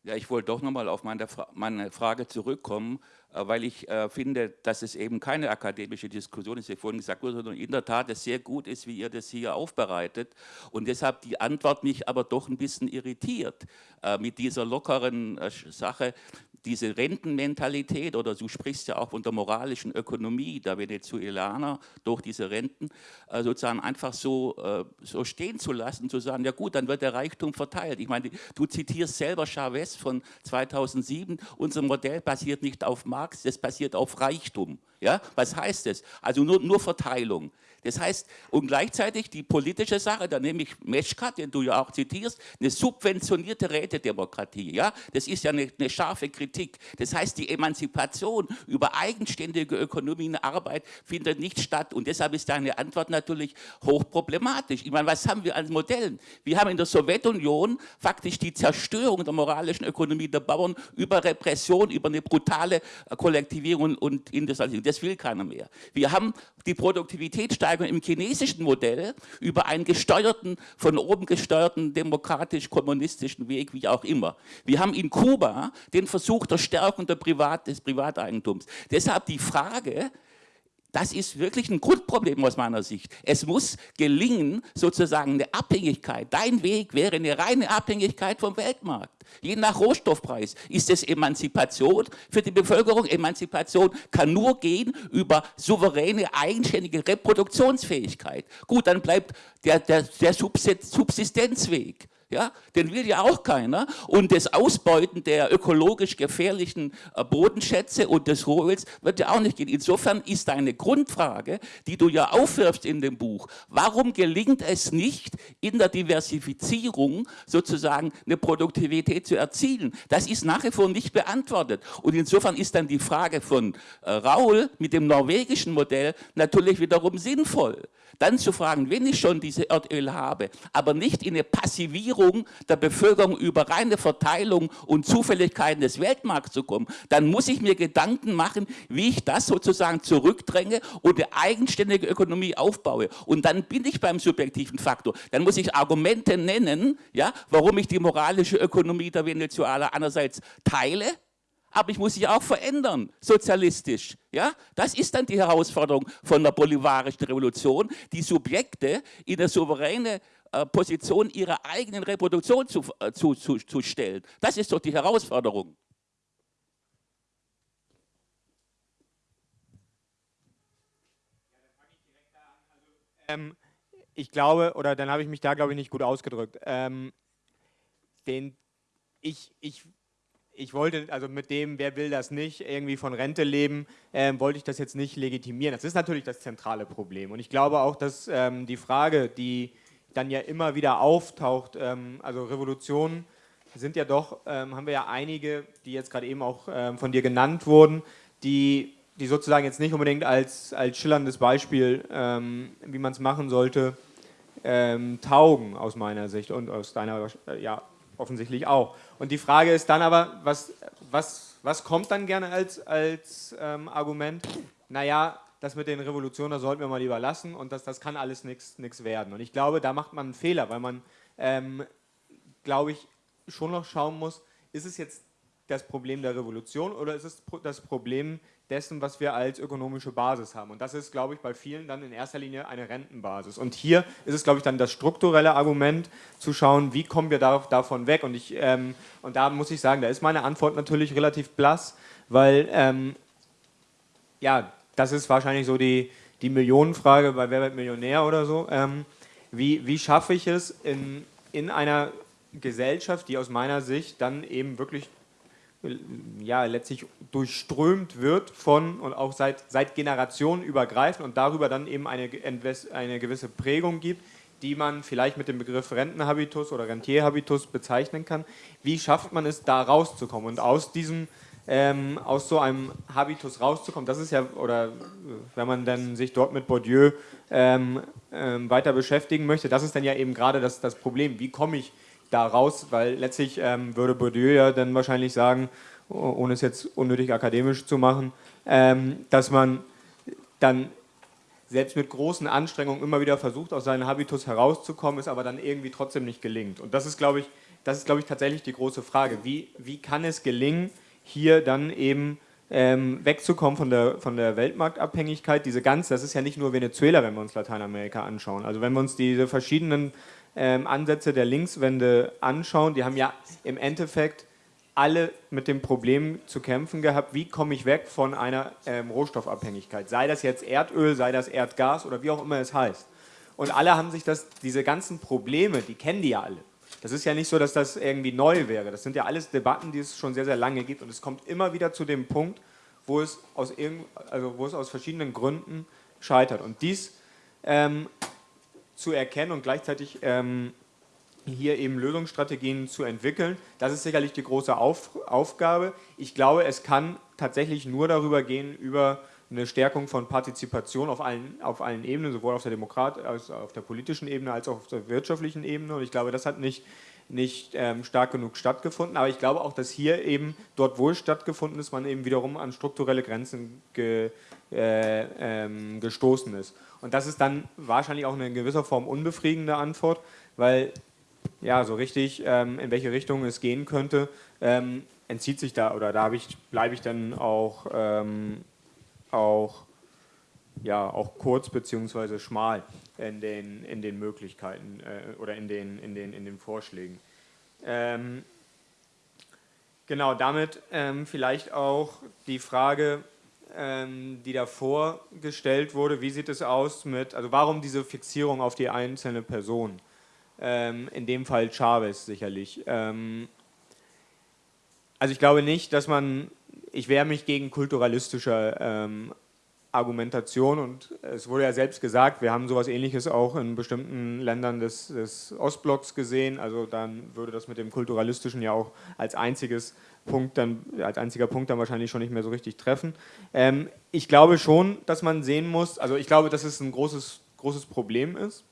Speaker 5: Ja, ich wollte doch nochmal auf meine, Fra meine Frage zurückkommen. Äh, weil ich äh, finde, dass es eben keine akademische Diskussion ist, wie vorhin gesagt wurde, sondern in der Tat es sehr gut ist, wie ihr das hier aufbereitet. Und deshalb die Antwort mich aber doch ein bisschen irritiert äh, mit dieser lockeren äh, Sache, diese Rentenmentalität oder du sprichst ja auch von der moralischen Ökonomie der Venezuelaner durch diese Renten äh, sozusagen einfach so, äh, so stehen zu lassen, zu sagen, ja gut, dann wird der Reichtum verteilt. Ich meine, du zitierst selber Chavez von 2007, unser Modell basiert nicht auf Marx, das basiert auf Reichtum. Ja? Was heißt das? Also nur, nur Verteilung. Das heißt, und gleichzeitig die politische Sache, da nehme ich Meschkat, den du ja auch zitierst, eine subventionierte Rätedemokratie. Ja? Das ist ja eine, eine scharfe Kritik. Das heißt, die Emanzipation über eigenständige Ökonomie und Arbeit findet nicht statt. Und deshalb ist deine Antwort natürlich hochproblematisch. Ich meine, was haben wir an Modellen? Wir haben in der Sowjetunion faktisch die Zerstörung der moralischen Ökonomie der Bauern über Repression, über eine brutale Kollektivierung und Industrialisierung. Das will keiner mehr. Wir haben die Produktivitätssteigerung im chinesischen Modell über einen gesteuerten, von oben gesteuerten demokratisch-kommunistischen Weg, wie auch immer. Wir haben in Kuba den Versuch der Stärkung der Privat, des Privateigentums. Deshalb die Frage, Das ist wirklich ein Grundproblem aus meiner Sicht. Es muss gelingen, sozusagen eine Abhängigkeit. Dein Weg wäre eine reine Abhängigkeit vom Weltmarkt. Je nach Rohstoffpreis ist es Emanzipation für die Bevölkerung. Emanzipation kann nur gehen über souveräne, eigenständige Reproduktionsfähigkeit. Gut, dann bleibt der, der, der Subsistenzweg. Ja, den will ja auch keiner. Und das Ausbeuten der ökologisch gefährlichen äh, Bodenschätze und des Rohöls wird ja auch nicht gehen. Insofern ist eine Grundfrage, die du ja aufwirfst in dem Buch, warum gelingt es nicht, in der Diversifizierung sozusagen eine Produktivität zu erzielen? Das ist nach wie vor nicht beantwortet. Und insofern ist dann die Frage von äh, Raul mit dem norwegischen Modell natürlich wiederum sinnvoll. Dann zu fragen, wenn ich schon diese Erdöl habe, aber nicht in eine Passivierung der Bevölkerung über reine Verteilung und Zufälligkeiten des Weltmarkts zu kommen, dann muss ich mir Gedanken machen, wie ich das sozusagen zurückdränge und eine eigenständige Ökonomie aufbaue. Und dann bin ich beim subjektiven Faktor. Dann muss ich Argumente nennen, ja, warum ich die moralische Ökonomie der Venezuela einerseits teile, aber ich muss sie auch verändern, sozialistisch. Ja? Das ist dann die Herausforderung von der bolivarischen Revolution, die Subjekte in eine souveräne Position ihrer eigenen Reproduktion zu, äh, zu, zu, zu stellen. Das ist doch die Herausforderung.
Speaker 2: Ähm, ich glaube, oder dann habe ich mich da, glaube ich, nicht gut ausgedrückt. Ähm, den, ich, ich ich wollte, also mit dem, wer will das nicht, irgendwie von Rente leben, ähm, wollte ich das jetzt nicht legitimieren. Das ist natürlich das zentrale Problem. Und ich glaube auch, dass ähm, die Frage, die dann ja immer wieder auftaucht, ähm, also Revolutionen sind ja doch, ähm, haben wir ja einige, die jetzt gerade eben auch ähm, von dir genannt wurden, die, die sozusagen jetzt nicht unbedingt als, als schillerndes Beispiel, wie man es machen sollte, taugen aus meiner Sicht und aus deiner, ja, offensichtlich auch. Und die Frage ist dann aber, was, was, was kommt dann gerne als, als ähm, Argument? Naja, das mit den Revolutionen, das sollten wir mal lieber lassen und das, das kann alles nichts werden. Und ich glaube, da macht man einen Fehler, weil man, ähm, glaube ich, schon noch schauen muss, ist es jetzt das Problem der Revolution oder ist es das Problem dessen, was wir als ökonomische Basis haben. Und das ist, glaube ich, bei vielen dann in erster Linie eine Rentenbasis. Und hier ist es, glaube ich, dann das strukturelle Argument, zu schauen, wie kommen wir da, davon weg. Und, ich, ähm, und da muss ich sagen, da ist meine Antwort natürlich relativ blass, weil, ähm, ja, das ist wahrscheinlich so die, die Millionenfrage bei Wer wird Millionär oder so. Ähm, wie, wie schaffe ich es in, in einer Gesellschaft, die aus meiner Sicht dann eben wirklich ja, letztlich durchströmt wird von und auch seit, seit Generationen übergreifend und darüber dann eben eine, eine gewisse Prägung gibt, die man vielleicht mit dem Begriff Rentenhabitus oder Rentierhabitus bezeichnen kann. Wie schafft man es, da rauszukommen und aus diesem ähm, aus so einem Habitus rauszukommen, das ist ja, oder wenn man dann sich dort mit Bourdieu ähm, ähm, weiter beschäftigen möchte, das ist dann ja eben gerade das, das Problem, wie komme ich da raus, weil letztlich ähm, würde Bourdieu ja dann wahrscheinlich sagen, ohne es jetzt unnötig akademisch zu machen, ähm, dass man dann selbst mit großen Anstrengungen immer wieder versucht, aus seinem Habitus herauszukommen, es aber dann irgendwie trotzdem nicht gelingt. Und das ist, glaube ich, das ist, glaube ich, tatsächlich die große Frage. Wie, wie kann es gelingen, hier dann eben ähm, wegzukommen von der, von der Weltmarktabhängigkeit? Diese ganz, das ist ja nicht nur Venezuela, wenn wir uns Lateinamerika anschauen. Also wenn wir uns diese verschiedenen ähm, Ansätze der Linkswende anschauen, die haben ja im Endeffekt alle mit dem Problem zu kämpfen gehabt, wie komme ich weg von einer ähm, Rohstoffabhängigkeit, sei das jetzt Erdöl, sei das Erdgas oder wie auch immer es heißt. Und alle haben sich das, diese ganzen Probleme, die kennen die ja alle. Das ist ja nicht so, dass das irgendwie neu wäre. Das sind ja alles Debatten, die es schon sehr, sehr lange gibt. Und es kommt immer wieder zu dem Punkt, wo es aus, also wo es aus verschiedenen Gründen scheitert. Und dies ähm, zu erkennen und gleichzeitig ähm, hier eben Lösungsstrategien zu entwickeln. Das ist sicherlich die große Auf Aufgabe. Ich glaube, es kann tatsächlich nur darüber gehen, über eine Stärkung von Partizipation auf allen, auf allen Ebenen, sowohl auf der Demokrat, als auf der politischen Ebene als auch auf der wirtschaftlichen Ebene. Und ich glaube, das hat nicht, nicht ähm, stark genug stattgefunden. Aber ich glaube auch, dass hier eben dort, wo es stattgefunden ist, man eben wiederum an strukturelle Grenzen ge, äh, ähm, gestoßen ist. Und das ist dann wahrscheinlich auch eine in gewisser Form unbefriedigende Antwort, weil ja, so richtig, ähm, in welche Richtung es gehen könnte, ähm, entzieht sich da oder da ich, bleibe ich dann auch, ähm, auch ja auch kurz bzw. schmal in den, in den Möglichkeiten äh, oder in den, in, den, in den Vorschlägen. Ähm, genau, damit ähm, vielleicht auch die Frage, ähm, die davor gestellt wurde, wie sieht es aus mit, also warum diese Fixierung auf die einzelne Person? Ähm, in dem Fall Chavez sicherlich. Ähm, also ich glaube nicht, dass man, ich wehre mich gegen kulturalistische ähm, Argumentation und es wurde ja selbst gesagt, wir haben sowas ähnliches auch in bestimmten Ländern des, des, Ostblocks gesehen, also dann würde das mit dem kulturalistischen ja auch als einziges Punkt dann, als einziger Punkt dann wahrscheinlich schon nicht mehr so richtig treffen. Ähm, ich glaube schon, dass man sehen muss, also ich glaube, dass es ein großes, großes Problem ist.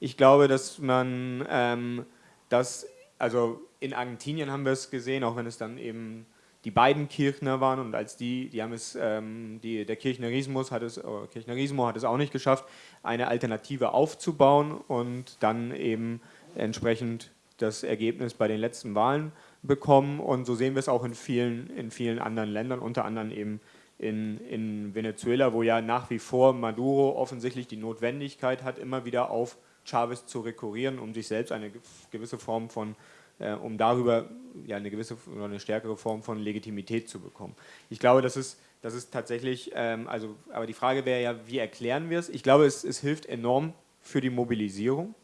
Speaker 2: Ich glaube, dass man ähm, das, also in Argentinien haben wir es gesehen, auch wenn es dann eben die beiden Kirchner waren und als die, die haben es, ähm, die, der Kirchnerismus hat es, oh, Kirchnerismo hat es auch nicht geschafft, eine Alternative aufzubauen und dann eben entsprechend das Ergebnis bei den letzten Wahlen bekommen. Und so sehen wir es auch in vielen, in vielen anderen Ländern, unter anderem eben in, in Venezuela, wo ja nach wie vor Maduro offensichtlich die Notwendigkeit hat, immer wieder auf Chavez zu rekurrieren, um sich selbst eine gewisse Form von äh, um darüber ja, eine gewisse oder eine stärkere Form von Legitimität zu bekommen. Ich glaube, das ist, das ist tatsächlich, ähm, also, aber die Frage wäre ja, wie erklären wir es? Ich glaube, es, es hilft enorm für die Mobilisierung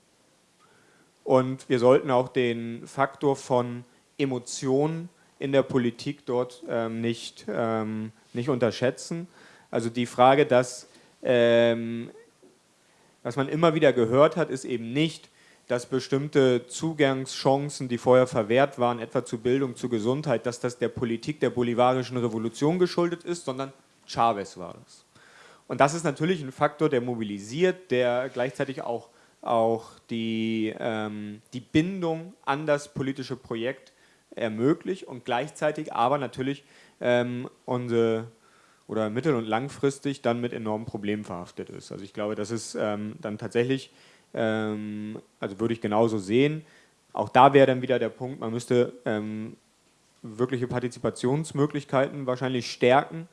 Speaker 2: und wir sollten auch den Faktor von Emotionen in der Politik dort ähm, nicht, ähm, nicht unterschätzen. Also die Frage, dass ähm, was man immer wieder gehört hat, ist eben nicht, dass bestimmte Zugangschancen, die vorher verwehrt waren, etwa zu Bildung, zu Gesundheit, dass das der Politik der bolivarischen Revolution geschuldet ist, sondern Chavez war das. Und das ist natürlich ein Faktor, der mobilisiert, der gleichzeitig auch, auch die, ähm, die Bindung an das politische Projekt ermöglicht und gleichzeitig aber natürlich ähm, unsere oder mittel- und langfristig dann mit enormen Problemen verhaftet ist. Also ich glaube, das ist ähm, dann tatsächlich also würde ich genauso sehen. Auch da wäre dann wieder der Punkt, man müsste ähm, wirkliche Partizipationsmöglichkeiten wahrscheinlich stärken,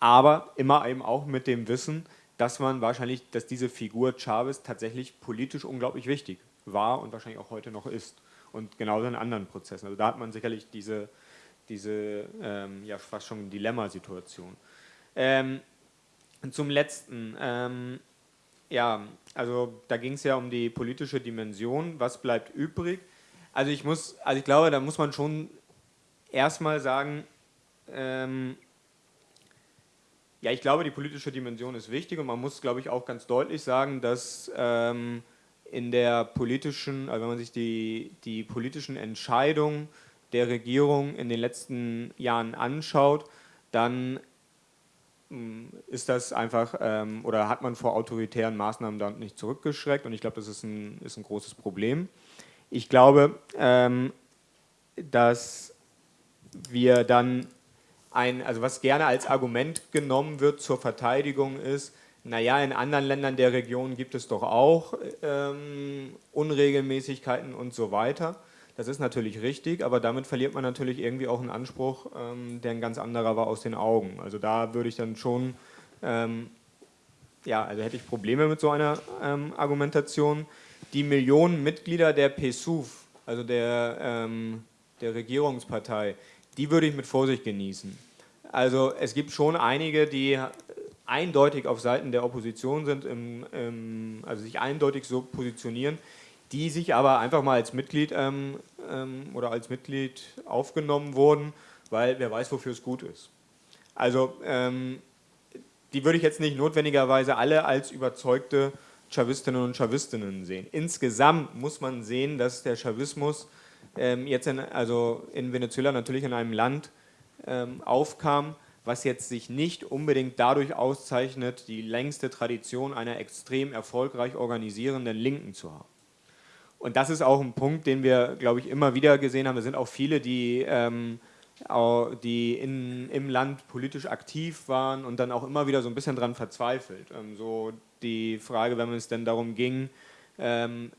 Speaker 2: aber immer eben auch mit dem Wissen, dass man wahrscheinlich, dass diese Figur Chavez tatsächlich politisch unglaublich wichtig war und wahrscheinlich auch heute noch ist. Und genauso in anderen Prozessen. Also da hat man sicherlich diese, diese ähm, ja fast schon Dilemmasituation. Ähm, zum letzten. Ähm, ja, also da ging es ja um die politische Dimension. Was bleibt übrig? Also ich muss, also ich glaube, da muss man schon erstmal sagen, ähm, ja, ich glaube, die politische Dimension ist wichtig und man muss, glaube ich, auch ganz deutlich sagen, dass ähm, in der politischen, also wenn man sich die, die politischen Entscheidungen der Regierung in den letzten Jahren anschaut, dann ist das einfach, ähm, oder hat man vor autoritären Maßnahmen dann nicht zurückgeschreckt und ich glaube, das ist ein, ist ein großes Problem. Ich glaube, ähm, dass wir dann ein, also was gerne als Argument genommen wird zur Verteidigung ist, naja, in anderen Ländern der Region gibt es doch auch ähm, Unregelmäßigkeiten und so weiter. Das ist natürlich richtig, aber damit verliert man natürlich irgendwie auch einen Anspruch, ähm, der ein ganz anderer war aus den Augen. Also da würde ich dann schon, ähm, ja, also hätte ich Probleme mit so einer ähm, Argumentation. Die Millionen Mitglieder der PSUV, also der, ähm, der Regierungspartei, die würde ich mit Vorsicht genießen. Also es gibt schon einige, die eindeutig auf Seiten der Opposition sind, im, im, also sich eindeutig so positionieren, die sich aber einfach mal als Mitglied ähm, ähm, oder als Mitglied aufgenommen wurden, weil wer weiß, wofür es gut ist. Also ähm, die würde ich jetzt nicht notwendigerweise alle als überzeugte Chavistinnen und Chavistinnen sehen. Insgesamt muss man sehen, dass der Chavismus ähm, jetzt in, also in Venezuela natürlich in einem Land ähm, aufkam, was jetzt sich nicht unbedingt dadurch auszeichnet, die längste Tradition einer extrem erfolgreich organisierenden Linken zu haben. Und das ist auch ein Punkt, den wir, glaube ich, immer wieder gesehen haben. Es sind auch viele, die, ähm, die in, im Land politisch aktiv waren und dann auch immer wieder so ein bisschen dran verzweifelt. Ähm, so die Frage, wenn es denn darum ging, ähm,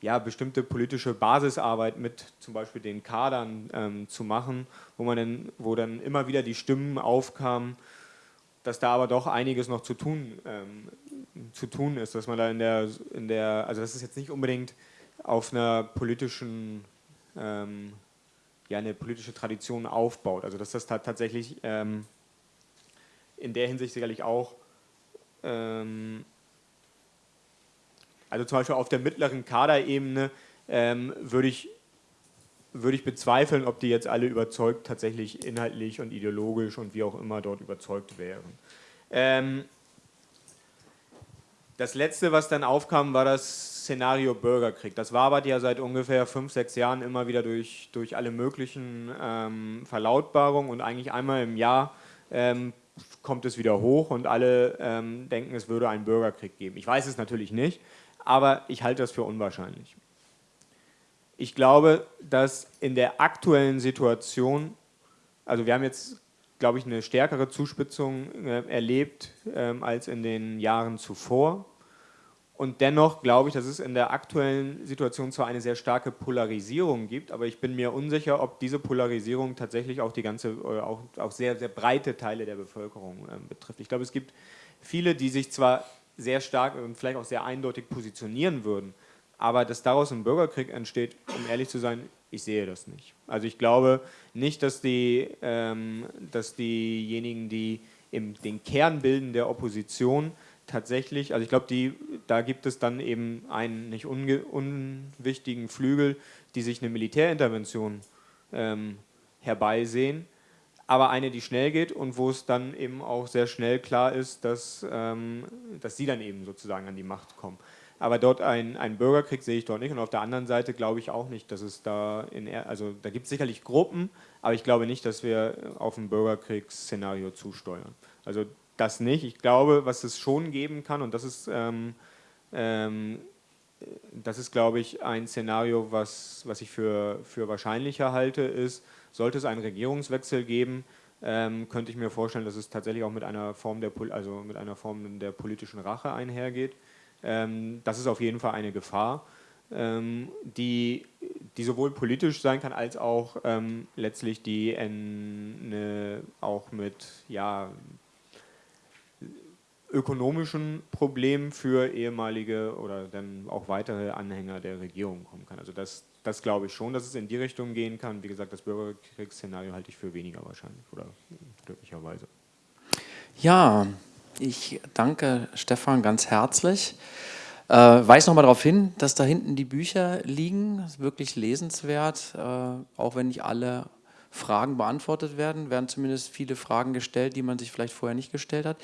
Speaker 2: ja, bestimmte politische Basisarbeit mit zum Beispiel den Kadern ähm, zu machen, wo, man dann, wo dann immer wieder die Stimmen aufkamen, dass da aber doch einiges noch zu tun, ähm, zu tun ist, dass man da in der, in der, also das ist jetzt nicht unbedingt auf einer politischen, ähm, ja, eine politische Tradition aufbaut. Also dass das tatsächlich ähm, in der Hinsicht sicherlich auch, ähm, also zum Beispiel auf der mittleren Kaderebene ähm, würde ich würde ich bezweifeln, ob die jetzt alle überzeugt tatsächlich inhaltlich und ideologisch und wie auch immer dort überzeugt wären. Ähm, das letzte, was dann aufkam, war das Szenario Bürgerkrieg. Das wabert ja seit ungefähr fünf, sechs Jahren immer wieder durch, durch alle möglichen ähm, Verlautbarungen und eigentlich einmal im Jahr ähm, kommt es wieder hoch und alle ähm, denken, es würde einen Bürgerkrieg geben. Ich weiß es natürlich nicht, aber ich halte das für unwahrscheinlich. Ich glaube, dass in der aktuellen Situation, also wir haben jetzt, glaube ich, eine stärkere Zuspitzung äh, erlebt ähm, als in den Jahren zuvor. Und dennoch glaube ich, dass es in der aktuellen Situation zwar eine sehr starke Polarisierung gibt, aber ich bin mir unsicher, ob diese Polarisierung tatsächlich auch die ganze, auch, auch sehr, sehr breite Teile der Bevölkerung äh, betrifft. Ich glaube, es gibt viele, die sich zwar sehr stark und vielleicht auch sehr eindeutig positionieren würden, aber dass daraus ein Bürgerkrieg entsteht, um ehrlich zu sein, ich sehe das nicht. Also ich glaube nicht, dass, die, ähm, dass diejenigen, die im, den Kern bilden der Opposition, tatsächlich, also ich glaube, da gibt es dann eben einen nicht unwichtigen Flügel, die sich eine Militärintervention ähm, herbeisehen, aber eine, die schnell geht und wo es dann eben auch sehr schnell klar ist, dass, ähm, dass sie dann eben sozusagen an die Macht kommen. Aber dort ein, einen Bürgerkrieg sehe ich dort nicht. Und auf der anderen Seite glaube ich auch nicht, dass es da in, also da gibt es sicherlich Gruppen, aber ich glaube nicht, dass wir auf ein Bürgerkriegsszenario zusteuern. Also das nicht. Ich glaube, was es schon geben kann, und das ist, ähm, ähm, das ist glaube ich, ein Szenario, was, was ich für, für wahrscheinlicher halte, ist, sollte es einen Regierungswechsel geben, ähm, könnte ich mir vorstellen, dass es tatsächlich auch mit einer Form der, also mit einer Form der politischen Rache einhergeht. Ähm, das ist auf jeden Fall eine Gefahr, ähm, die, die sowohl politisch sein kann, als auch ähm, letztlich die eine, auch mit ja, ökonomischen Problemen für ehemalige oder dann auch weitere Anhänger der Regierung kommen kann. Also das, das glaube ich schon, dass es in die Richtung gehen kann. Wie gesagt, das Bürgerkriegsszenario halte ich für weniger wahrscheinlich oder glücklicherweise.
Speaker 1: Ja, ich danke Stefan ganz herzlich. Äh, weise nochmal darauf hin, dass da hinten die Bücher liegen. Wirklich lesenswert, äh, auch wenn nicht alle Fragen beantwortet werden, werden zumindest viele Fragen gestellt, die man sich vielleicht vorher nicht gestellt hat.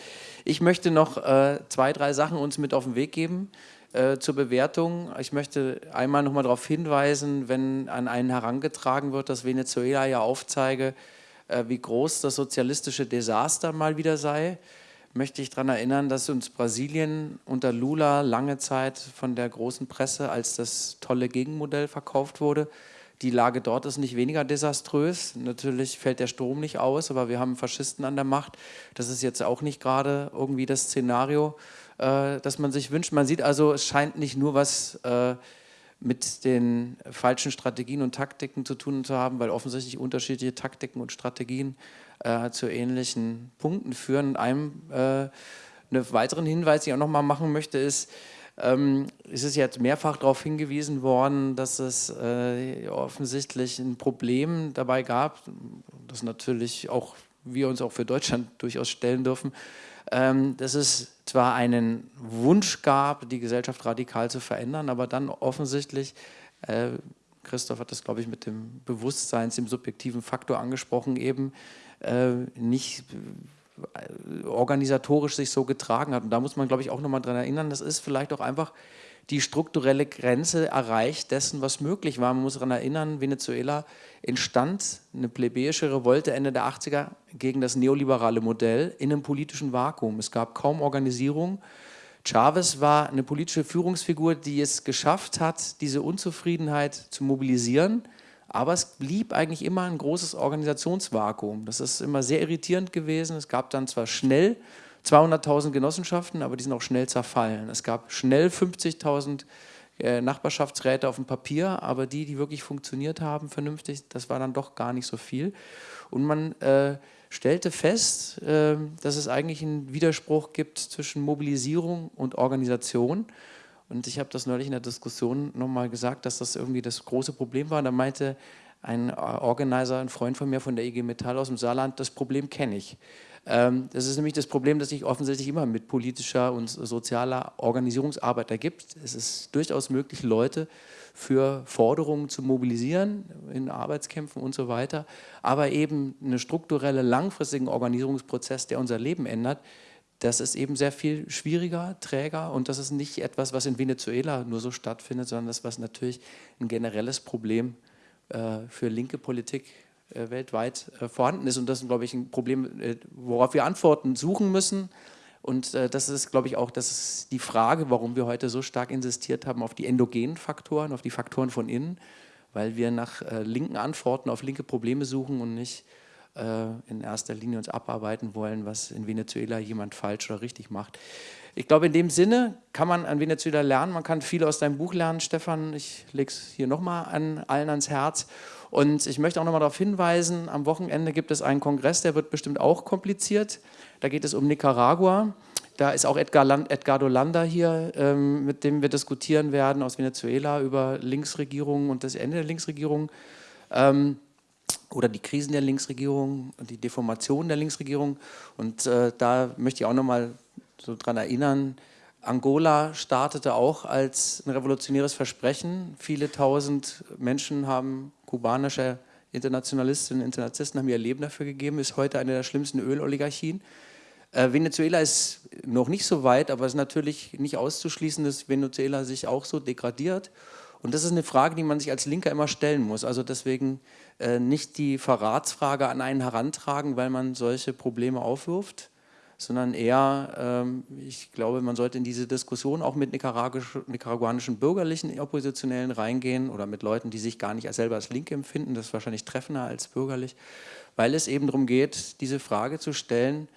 Speaker 1: Ich möchte noch äh, zwei, drei Sachen uns mit auf den Weg geben äh, zur Bewertung. Ich möchte einmal nochmal darauf hinweisen, wenn an einen herangetragen wird, dass Venezuela ja aufzeige, äh, wie groß das sozialistische Desaster mal wieder sei möchte ich daran erinnern, dass uns Brasilien unter Lula lange Zeit von der großen Presse als das tolle Gegenmodell verkauft wurde. Die Lage dort ist nicht weniger desaströs. Natürlich fällt der Strom nicht aus, aber wir haben Faschisten an der Macht. Das ist jetzt auch nicht gerade irgendwie das Szenario, äh, das man sich wünscht. Man sieht also, es scheint nicht nur was äh, mit den falschen Strategien und Taktiken zu tun zu haben, weil offensichtlich unterschiedliche Taktiken und Strategien äh, zu ähnlichen Punkten führen. Und einem äh, einen weiteren Hinweis, den ich auch noch mal machen möchte, ist, ähm, es ist jetzt mehrfach darauf hingewiesen worden, dass es äh, offensichtlich ein Problem dabei gab, das natürlich auch wir uns auch für Deutschland durchaus stellen dürfen, ähm, dass es zwar einen Wunsch gab, die Gesellschaft radikal zu verändern, aber dann offensichtlich äh, Christoph hat das, glaube ich, mit dem Bewusstseins, dem subjektiven Faktor angesprochen, eben äh, nicht organisatorisch sich so getragen hat. Und da muss man, glaube ich, auch nochmal dran erinnern, das ist vielleicht auch einfach die strukturelle Grenze erreicht dessen, was möglich war. Man muss daran erinnern, Venezuela entstand eine plebejische Revolte Ende der 80er gegen das neoliberale Modell in einem politischen Vakuum. Es gab kaum Organisierung, Chavez war eine politische Führungsfigur, die es geschafft hat, diese Unzufriedenheit zu mobilisieren, aber es blieb eigentlich immer ein großes Organisationsvakuum. Das ist immer sehr irritierend gewesen. Es gab dann zwar schnell 200.000 Genossenschaften, aber die sind auch schnell zerfallen. Es gab schnell 50.000 äh, Nachbarschaftsräte auf dem Papier, aber die, die wirklich funktioniert haben, vernünftig, das war dann doch gar nicht so viel. Und man äh, stellte fest, äh, dass es eigentlich einen Widerspruch gibt zwischen Mobilisierung und Organisation. Und ich habe das neulich in der Diskussion nochmal gesagt, dass das irgendwie das große Problem war. Da meinte ein Organizer, ein Freund von mir von der IG Metall aus dem Saarland, das Problem kenne ich. Ähm, das ist nämlich das Problem, das sich offensichtlich immer mit politischer und sozialer Organisierungsarbeit ergibt. Es ist durchaus möglich, Leute für Forderungen zu mobilisieren in Arbeitskämpfen und so weiter, aber eben einen strukturellen, langfristigen Organisierungsprozess, der unser Leben ändert, das ist eben sehr viel schwieriger, träger und das ist nicht etwas, was in Venezuela nur so stattfindet, sondern das, was natürlich ein generelles Problem äh, für linke Politik äh, weltweit äh, vorhanden ist. Und das ist, glaube ich, ein Problem, äh, worauf wir Antworten suchen müssen. Und das ist, glaube ich, auch das ist die Frage, warum wir heute so stark insistiert haben auf die endogenen Faktoren, auf die Faktoren von innen, weil wir nach linken Antworten auf linke Probleme suchen und nicht in erster Linie uns abarbeiten wollen, was in Venezuela jemand falsch oder richtig macht. Ich glaube, in dem Sinne kann man an Venezuela lernen, man kann viel aus deinem Buch lernen, Stefan, ich lege es hier nochmal an allen ans Herz und ich möchte auch nochmal darauf hinweisen, am Wochenende gibt es einen Kongress, der wird bestimmt auch kompliziert. Da geht es um Nicaragua. Da ist auch Edgar Land, Edgardo Landa hier, ähm, mit dem wir diskutieren werden aus Venezuela über Linksregierungen und das Ende der Linksregierung ähm, oder die Krisen der Linksregierung die Deformation der Linksregierung. Und äh, da möchte ich auch nochmal so dran erinnern, Angola startete auch als ein revolutionäres Versprechen. Viele tausend Menschen haben kubanische Internationalistinnen und Internationalisten haben ihr Leben dafür gegeben, ist heute eine der schlimmsten Öloligarchien. Äh, Venezuela ist noch nicht so weit, aber es ist natürlich nicht auszuschließen, dass Venezuela sich auch so degradiert. Und das ist eine Frage, die man sich als Linker immer stellen muss. Also deswegen nicht die Verratsfrage an einen herantragen, weil man solche Probleme aufwirft, sondern eher, ähm, ich glaube, man sollte in diese Diskussion auch mit nicaraguanischen bürgerlichen Oppositionellen reingehen oder mit Leuten, die sich gar nicht als selber als Linke empfinden, das ist wahrscheinlich treffender als bürgerlich, weil es eben darum geht, diese Frage zu stellen,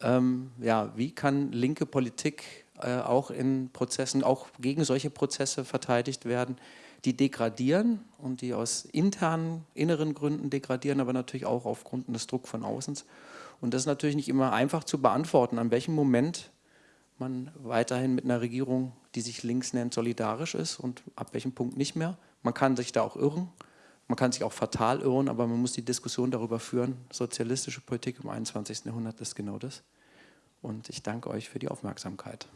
Speaker 1: ähm, ja, wie kann linke Politik äh, auch in Prozessen, auch gegen solche Prozesse verteidigt werden, die degradieren und die aus internen, inneren Gründen degradieren, aber natürlich auch aufgrund des Drucks von außen. Und das ist natürlich nicht immer einfach zu beantworten, an welchem Moment man weiterhin mit einer Regierung, die sich links nennt, solidarisch ist und ab welchem Punkt nicht mehr. Man kann sich da auch irren, man kann sich auch fatal irren, aber man muss die Diskussion darüber führen. Sozialistische Politik im 21. Jahrhundert ist genau das. Und ich danke euch für die Aufmerksamkeit.